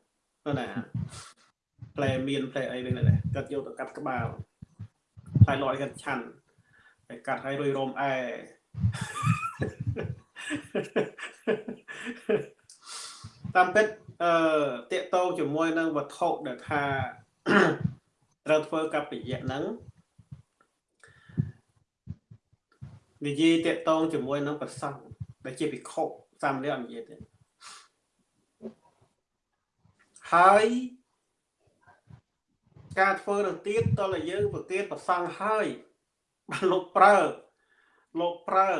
ណា ផ្លែមានផ្លែអីហ្នឹងដែរគាត់យកទៅកាត់ក្បាលហើយលោឲ្យគាត់ឆាន់ហើយកាត់ឲ្យរួយរោមអែតាមពិតអឺតកតងជាមួយនឹងវត្ថុដែលថាត្រូវធ្វើកប្បយៈហ្នឹងនិយាយតកតងជាមួយនឹងប្រសង់ដែលជាភិក្ខុសាមណេរអត់និយាយទេហើយ ការធ្វើទៅទៀតតើយើងប្រគេនប្រសង់ហើយបានលោកប្រើលោកប្រើ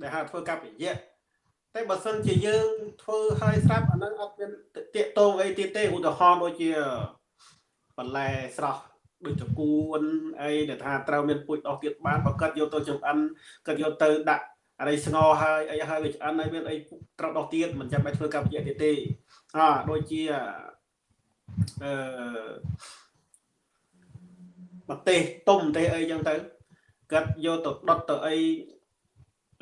ដែលហៅធ្វើកប្បយៈតែបើសិនជាយើងធ្វើហើយស្រាប់អាហ្នឹងអត់មានតាកតងអីទៀតទេឧទាហរណ៍ដូចជាបន្លែស្រស់ដូចតគួនអីដែលថាត្រូវមានពូជដោះទៀតបានបើគាត់យកទៅចំអិនគាត់យកទៅដាក់អីស្ងោហើយអីហើយវាឆ្អិនហើយមានអីត្រូវដោះទៀតមិនចាំបាច់ធ្វើកម្មវិធីទៀតទេអដូចជាអឺ ប្រទេសទុំទេអីចឹងទៅគាត់យកទៅដុតទៅអី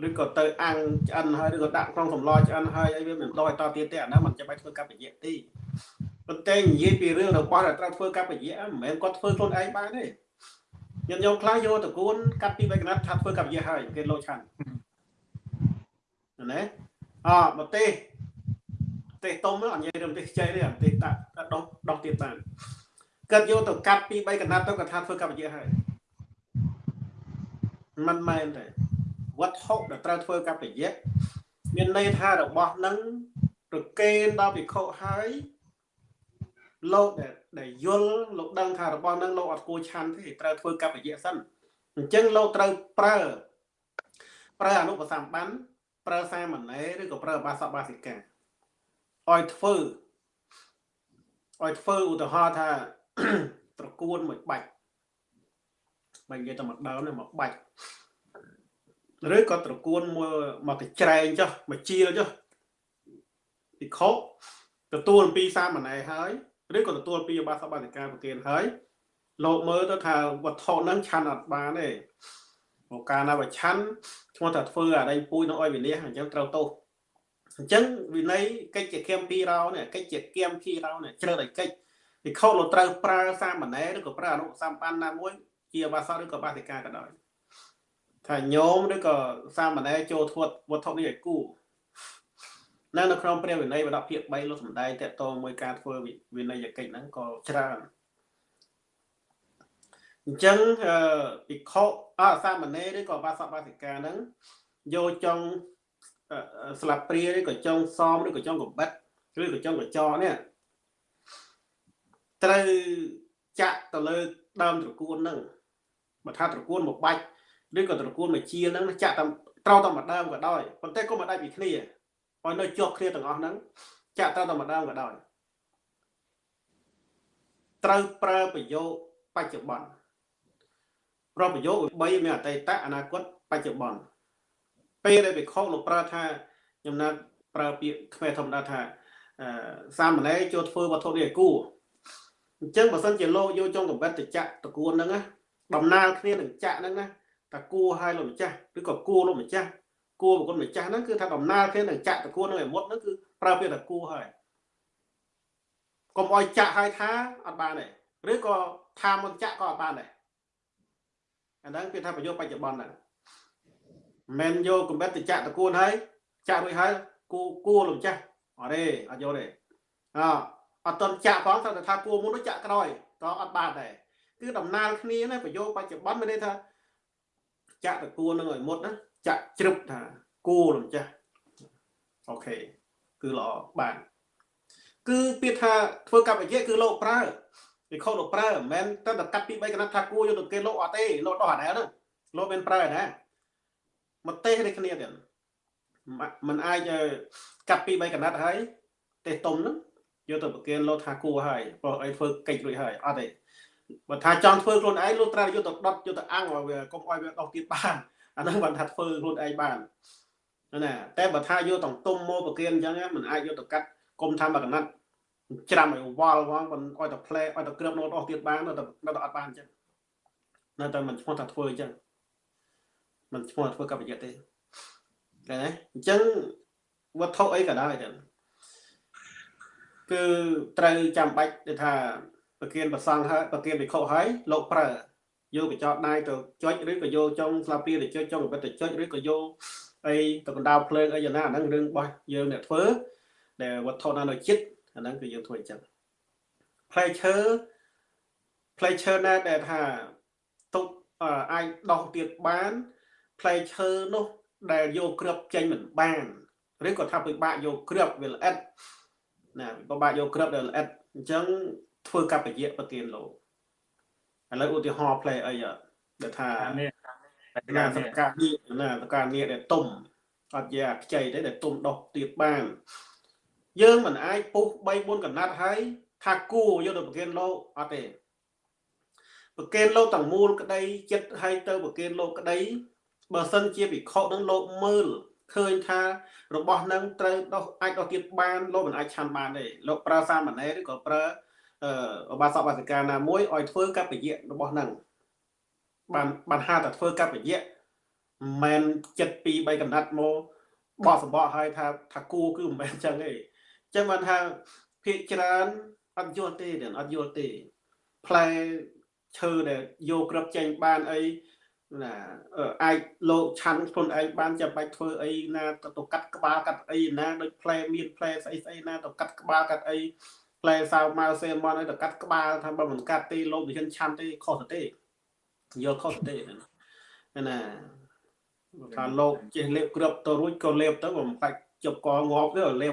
ឬក៏ទៅអាំងឆ្អិនហើយឬក៏ដាក់ក្នុងសម្លឆ្អិនហើយអីវាមិនដោះឲ្យតទៀតទេអាហ្នឹងមិនចាំបាច់ធ្វើកម្មវិធីទេប៉ុន្តែនិយាយពីរឿងរបស់ដែលត្រូវធ្វើកម្មវិធីមិនមែនគាត់ធ្វើខ្លួនឯងបានទេញាតិញោមខ្លះយកតកូនកាត់ពីបេកណាត់ថាធ្វើកម្មវិធីហើយគេលោឆាន់ណាអប្រទេសប្រទេសតុំអត់និយាយរឿងប្រទេសខ្ចីទេប្រទេសតាដោះដោះទៀតបាន គាត់យកទៅកាត់ពី3កណាត់ទៅគាត់ថាធ្វើកម្មវិធីហើយមិនមែនទេវត្ថុដែលត្រូវធ្វើកម្មវិធីមានន័យថារបស់នឹងប្រកេនដល់ភិក្ខុហើយលោកដែលយល់លោកដឹងថារបស់នឹងលោកអត់គួរឆាន់ទេត្រូវធ្វើកម្មវិធីសិនអញ្ចឹងលោកត្រូវប្រើប្រើអនុបសម្បានប្រើសាមណេរឬក៏ប្រើបាសបាសិកាឲ្យធ្វើឲ្យធ្វើឧទាហរណ៍ថា ត្រកួនមួយបាច់បើនិយាយតែមកដើមនេះមកបាច់ឬក៏ត្រកួនមួយមកកញ្ច្រែងចុះមកជាលចុះពិខុទទួលអំពីសាមណេរហើយឬក៏ទទួលពីបាសបាតិកាប្រគិនហើយលោកមើលទៅថាវត្ថុហ្នឹងឆាន់អត់បានទេមកកាលណាបើឆាន់ឈ្មោះថាធ្វើអាដៃពូជនៅអុយវិនិច្ឆ័យអញ្ចឹងត្រូវទោសអញ្ចឹងវិន័យកិច្ចជាគៀមពីរោនេះកិច្ចជាគៀមពីរោនេះជ្រើសឲ្យកិច្ច វិខុលោកត្រូវប្រើសាមណេរឬក៏ប្រើអនុសម្បានណាមួយ ជាបាសឬក៏បាសិកាក៏ដោយថាញោមឬក៏សាមណេរចូលធ្វើវត្ថុនេះឲ្យគូនៅនៅក្នុងព្រះវិន័យបដភាគ3លោកសំដែងតកតងមួយការធ្វើវិន័យកិច្ចហ្នឹងក៏ច្រើនអញ្ចឹងភិក្ខុអសាមណេរឬក៏បាសបាសិកាហ្នឹងយកចុងស្លាបព្រាឬក៏ចុងសមឬក៏ចុងកំបិតឬក៏ចុងកញ្ចក់នេះ ត្រូវចាក់ទៅលើដើមត្រកួនហ្នឹងបើថាត្រកួនមួយបាច់ឬក៏ត្រកួនមួយជាហ្នឹងចាក់តាមត្រូវតាមម្ដងក៏ដោយប៉ុន្តែក៏មិនដាច់ពីគ្នាឲ្យនៅជាប់គ្នាទាំងអស់ហ្នឹងចាក់ត្រូវតាមម្ដងក៏ដោយត្រូវប្រើប្រយោគបច្ចុប្បន្នប្រប្រយោគ3មានអតីតអនាគតបច្ចុប្បន្នពេលដែលវិខលោកប្រើថាខ្ញុំណាត់ប្រើពាក្យខ្មែរធម្មតាថាសាមណេរចូលធ្វើវត្ថុនេះឲ្យគូ អញ្ចឹងបើសិនជាលោកយកចុងកំបិតទៅចាក់តគួនហ្នឹងណាដំណើរគ្នានឹងចាក់ហ្នឹងណាតាគួឲ្យលោកម្ចាស់ឬក៏គួលោកម្ចាស់គួបុគ្គលម្ចាស់ហ្នឹងគឺថាដំណើរគ្នានឹងចាក់តគួនឹងឲ្យមុតហ្នឹងគឺប្រើពាក្យថាគួហើយកុំឲ្យចាក់ឲ្យថាអត់បានទេឬក៏ថាមុនចាក់ក៏អត់បានដែរអាហ្នឹងគេថាប្រយោគបច្ចុប្បន្នហ្នឹងមិនយកកំបិតទៅចាក់តគួនហើយចាក់រួចហើយគួគួលោកម្ចាស់អត់ទេអត់យកទេអ អត់តន់ចាក់ផងតែថាគួមុនទៅចាក់ក្រោយក៏អត់បានដែរគឺដំណើរគ្នាណាប្រយោគបច្ចុប្បន្នមានន័យថាចាក់តគួននឹងឲ្យមុតណាចាក់ជ្រឹបថាគួលោកម្ចាស់អូខេគឺល្អបានគឺពាក្យថាធ្វើកັບវិជ្ជាគឺលោកប្រើវិខុលោកប្រើមិនមែនតែកាត់ពី3កណាត់ថាគួយកទៅគេលោកអត់ទេលោកដោះអាដែលហ្នឹងលោកមានប្រើណាមកទេសដូចគ្នាទៀតมันអាចកាត់ពី3កណាត់ហើយទេសទុំហ្នឹង យកទៅប្រគិនលោកថាគួហើយព្រោះអីធ្វើកិច្ចរួចហើយអត់ទេបើថាចង់ធ្វើខ្លួនឯងលោកត្រូវយកទៅដុតយកទៅអាំងឲ្យវាកុំឲ្យវាដោះទៀតបានអាហ្នឹងបានថាធ្វើខ្លួនឯងបានណាតែបើថាយកតង់ទុំមកប្រគិនអញ្ចឹងมันអាចយកទៅកាត់គុំថាមកកណាត់ច្រាំឲ្យវល់ហ្មងមិនឲ្យតែផ្លែឲ្យតែគ្របនោះដោះទៀតបាននៅតែនៅតែអត់បានអញ្ចឹងនៅតែមិនឈ្មោះថាធ្វើអញ្ចឹងមិនឈ្មោះធ្វើកັບប្រយ័ត្នទេឃើញទេអញ្ចឹងវត្ថុអីក៏ដោយចឹង គឺត្រូវចាំបាច់ទៅថាប្រគៀនប្រសងហើយប្រគៀនវិខុហើយលោកប្រើយកកញ្ចក់ដៃទៅចុចឬក៏យកចុងស្លាបព្រាទៅចុចចុងកបិតទៅចុចឬក៏យកអីទៅកណ្ដាលភ្លើងអីយ៉ាងណាអាហ្នឹងរឿងរបស់យើងអ្នកធ្វើដែលវត្ថុណានៅចិត្តអាហ្នឹងគឺយើងធ្វើអញ្ចឹងផ្លែឈើផ្លែឈើណាដែលថាទុកអាចដោះទៀតបានផ្លែឈើនោះដែលយកគ្រាប់ចេញមិនបានឬក៏ថាពិបាកយកគ្រាប់វាល្អិត ណាពិបាកយកគ្រាប់ដែលល្អិតអញ្ចឹងធ្វើកបយៈប្រទានលោកឥឡូវឧទាហរណ៍ផ្លែអីដែលថានេះណាសកានេះណាសកានេះដែលទុំអត់ជាខ្ចីទេដែលទុំដោះទៀតបាន យើងមិនអាចពុះ3 4កណាត់ហើយថាគួយកទៅប្រគិនលោកអត់ទេប្រកេនលោកទាំងមូលក្តីចិត្តឲ្យទៅប្រកេនលោកក្តីបើសិនជាវិខនឹងលោកមើល ឃើញថារបស់នឹងត្រូវដោះអាចដោះទៀតបានលោកមិនអាចឆាន់បានទេលោកប្រើសាមណេរឬក៏ប្រើអឺបាសកបាសិកាណាមួយឲ្យធ្វើកបយៈរបស់នឹងបានបានហៅថាធ្វើកបយៈមិនមែនចិត្តពី3កណ្ដាត់មកបោះសម្បកឲ្យថាថាគូគឺមិនមែនអញ្ចឹងទេអញ្ចឹងបានថាភាកច្រើនអត់យល់ទេអត់យល់ទេផ្លែឈើដែលយកក្របចេញបានអី ណាអាចលោកឆាន់ខ្លួនឯងបានចាំបាច់ធ្វើអីណាទៅទៅកាត់ក្បាលកាត់អីណាដូចផ្លែមានផ្លែស្អីស្អីណាទៅកាត់ក្បាលកាត់អីផ្លែសាវម៉ៅសេមនអីទៅកាត់ក្បាលថាបើមិនកាត់ទេលោកវិញ្ញាណឆាន់ទេខុសទេយកខុសទេណាថាលោកចេះលេបគ្របទៅរួចក៏លេបទៅបំបាច់ជប់កងាប់ទៅលេប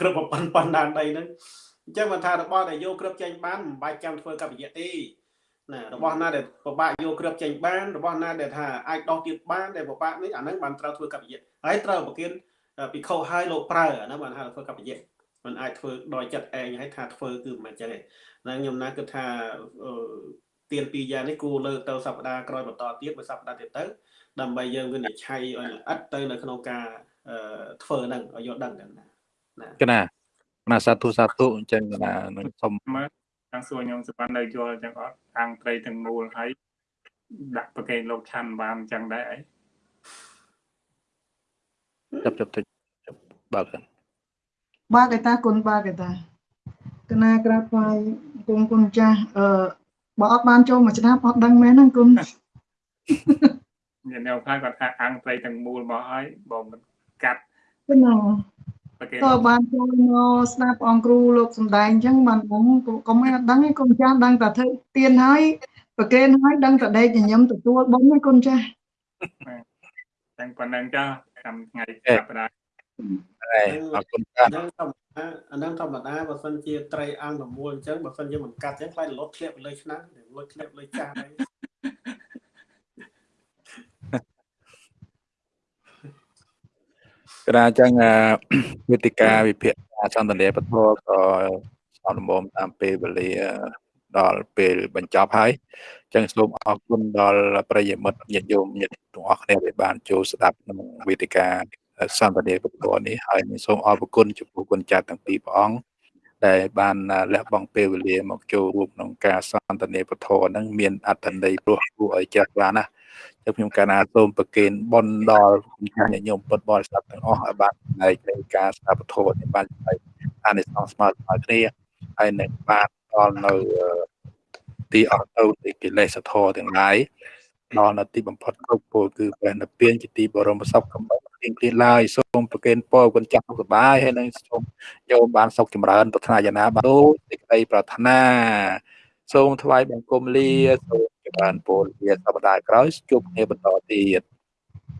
គ្របប៉ុណ្ប៉ុណ្ណាដីហ្នឹងអញ្ចឹងមិនថារបស់ដែលយកគ្របចេញបានមិនបាច់ចាំធ្វើកបយៈទេ ណារបស់ណាដែលពិបាកយកគ្របចេញបានរបស់ណាដែលថាអាចដោះទៀតបានដែលពិបាកនេះអាហ្នឹងបានត្រូវធ្វើកបយៈហើយត្រូវប្រគិនពិខុឲ្យលោកប្រើអាហ្នឹងបានហៅធ្វើកបយៈมันអាចធ្វើដោយចិត្តឯងហើយថាធ្វើគឺមិនអញ្ចឹងទេហ្នឹងខ្ញុំណាគិតថាទៀនពីរយ៉ាងនេះគូលើកទៅសប្តាហ៍ក្រោយបន្តទៀតមួយសប្តាហ៍ទៀតទៅដើម្បីយើងវិនិច្ឆ័យឲ្យល្អិតទៅនៅក្នុងការធ្វើហ្នឹងឲ្យយល់ដឹងហ្នឹងណាកណាណាសាធុសាធុអញ្ចឹងណានឹងសុំមើល ខាងសួរខ្ញុំសុបាននៅយល់អញ្ចឹងអត់ខាងត្រីទាំងមូលហើយដាក់ប្រកេនលោកឆាន់បានអញ្ចឹងដែរអីចាប់ចាប់ទៅបើកបើកតាគុណបើកតាកណាក្រាបថ្វាយគុំគុណចាស់អឺបើអត់បានចូលមួយឆ្នាំអត់ដឹងមែនហ្នឹងគុំមានអ្នកខ្លះគាត់ថាអង្គត្រីទាំងមូលមកហើយបងមិនកាត់ណា ក៏បានចូលមកស្ដាប់អង្គគ្រូលោកសំដែងអញ្ចឹងបានបងក៏មិនអត់ដឹងទេគុំចាស់ដឹងតែធ្វើទៀនហើយប្រកេនហើយដឹងតែដេកញញឹមទទួលបងទេគុំចាស់តែប៉ុណ្ណឹងចាតាមថ្ងៃចាប់ផ្ដើមអរគុណចាស់អាហ្នឹងធម្មតាបើសិនជាត្រីអង្គប្រមូលអញ្ចឹងបើសិនជាមិនកាត់អញ្ចឹងខ្លាចលត់ធ្លាក់លើឆ្នាំលត់ធ្លាក់លើចាស់ហើយ ក្រាចឹងវេទិកាវិភាគសន្តានាពធក៏សំលំតាមពេលវេលាដល់ពេលបញ្ចប់ហើយចឹងសូមអរគុណដល់ប្រិយមិត្តញាតិញោមញាតិទាំងអស់គ្នាដែលបានចូលស្ដាប់ក្នុងវេទិកាសន្តានាពធនេះហើយសូមអរគុណចំពោះគុណចាស់ទាំងពីរព្រះអង្គដែលបានលះបង់ពេលវេលាមកចូលរួមក្នុងការសន្តានាពធហ្នឹងមានអត្ថន័យព្រោះគួរឲ្យចេះបានណា ចឹងខ្ញុំកាលណាសូមប្រគេនបុណ្យដល់គុណចាស់ញាតិញោមពុទ្ធបរិស័ទទាំងអស់ឲ្យបានផ្នែកនៃការស្ដាប់ពធនេះបានអានិសង្សស្មើស្មើគ្នាហើយនឹងបានដល់នៅទីអត់ទៅនៃកិលេសធម៌ទាំងឡាយដល់នៅទីបំផុតគ្រប់ពលគឺព្រះនិព្វានជាទីបរមសុខកំបីទៀងគ្លៀនឡើយសូមប្រគេនពរគុណចាស់សុខសប្បាយហើយនឹងសូមយកបានសុខចម្រើនប្រាថ្នាយ៉ាងណាបាទដូចសេចក្តីប្រាថ្នា សូមថ្វាយបង្គំលាសូម បានពលវាសប្តាហ៍ក្រោយជួបគ្នាបន្តទៀត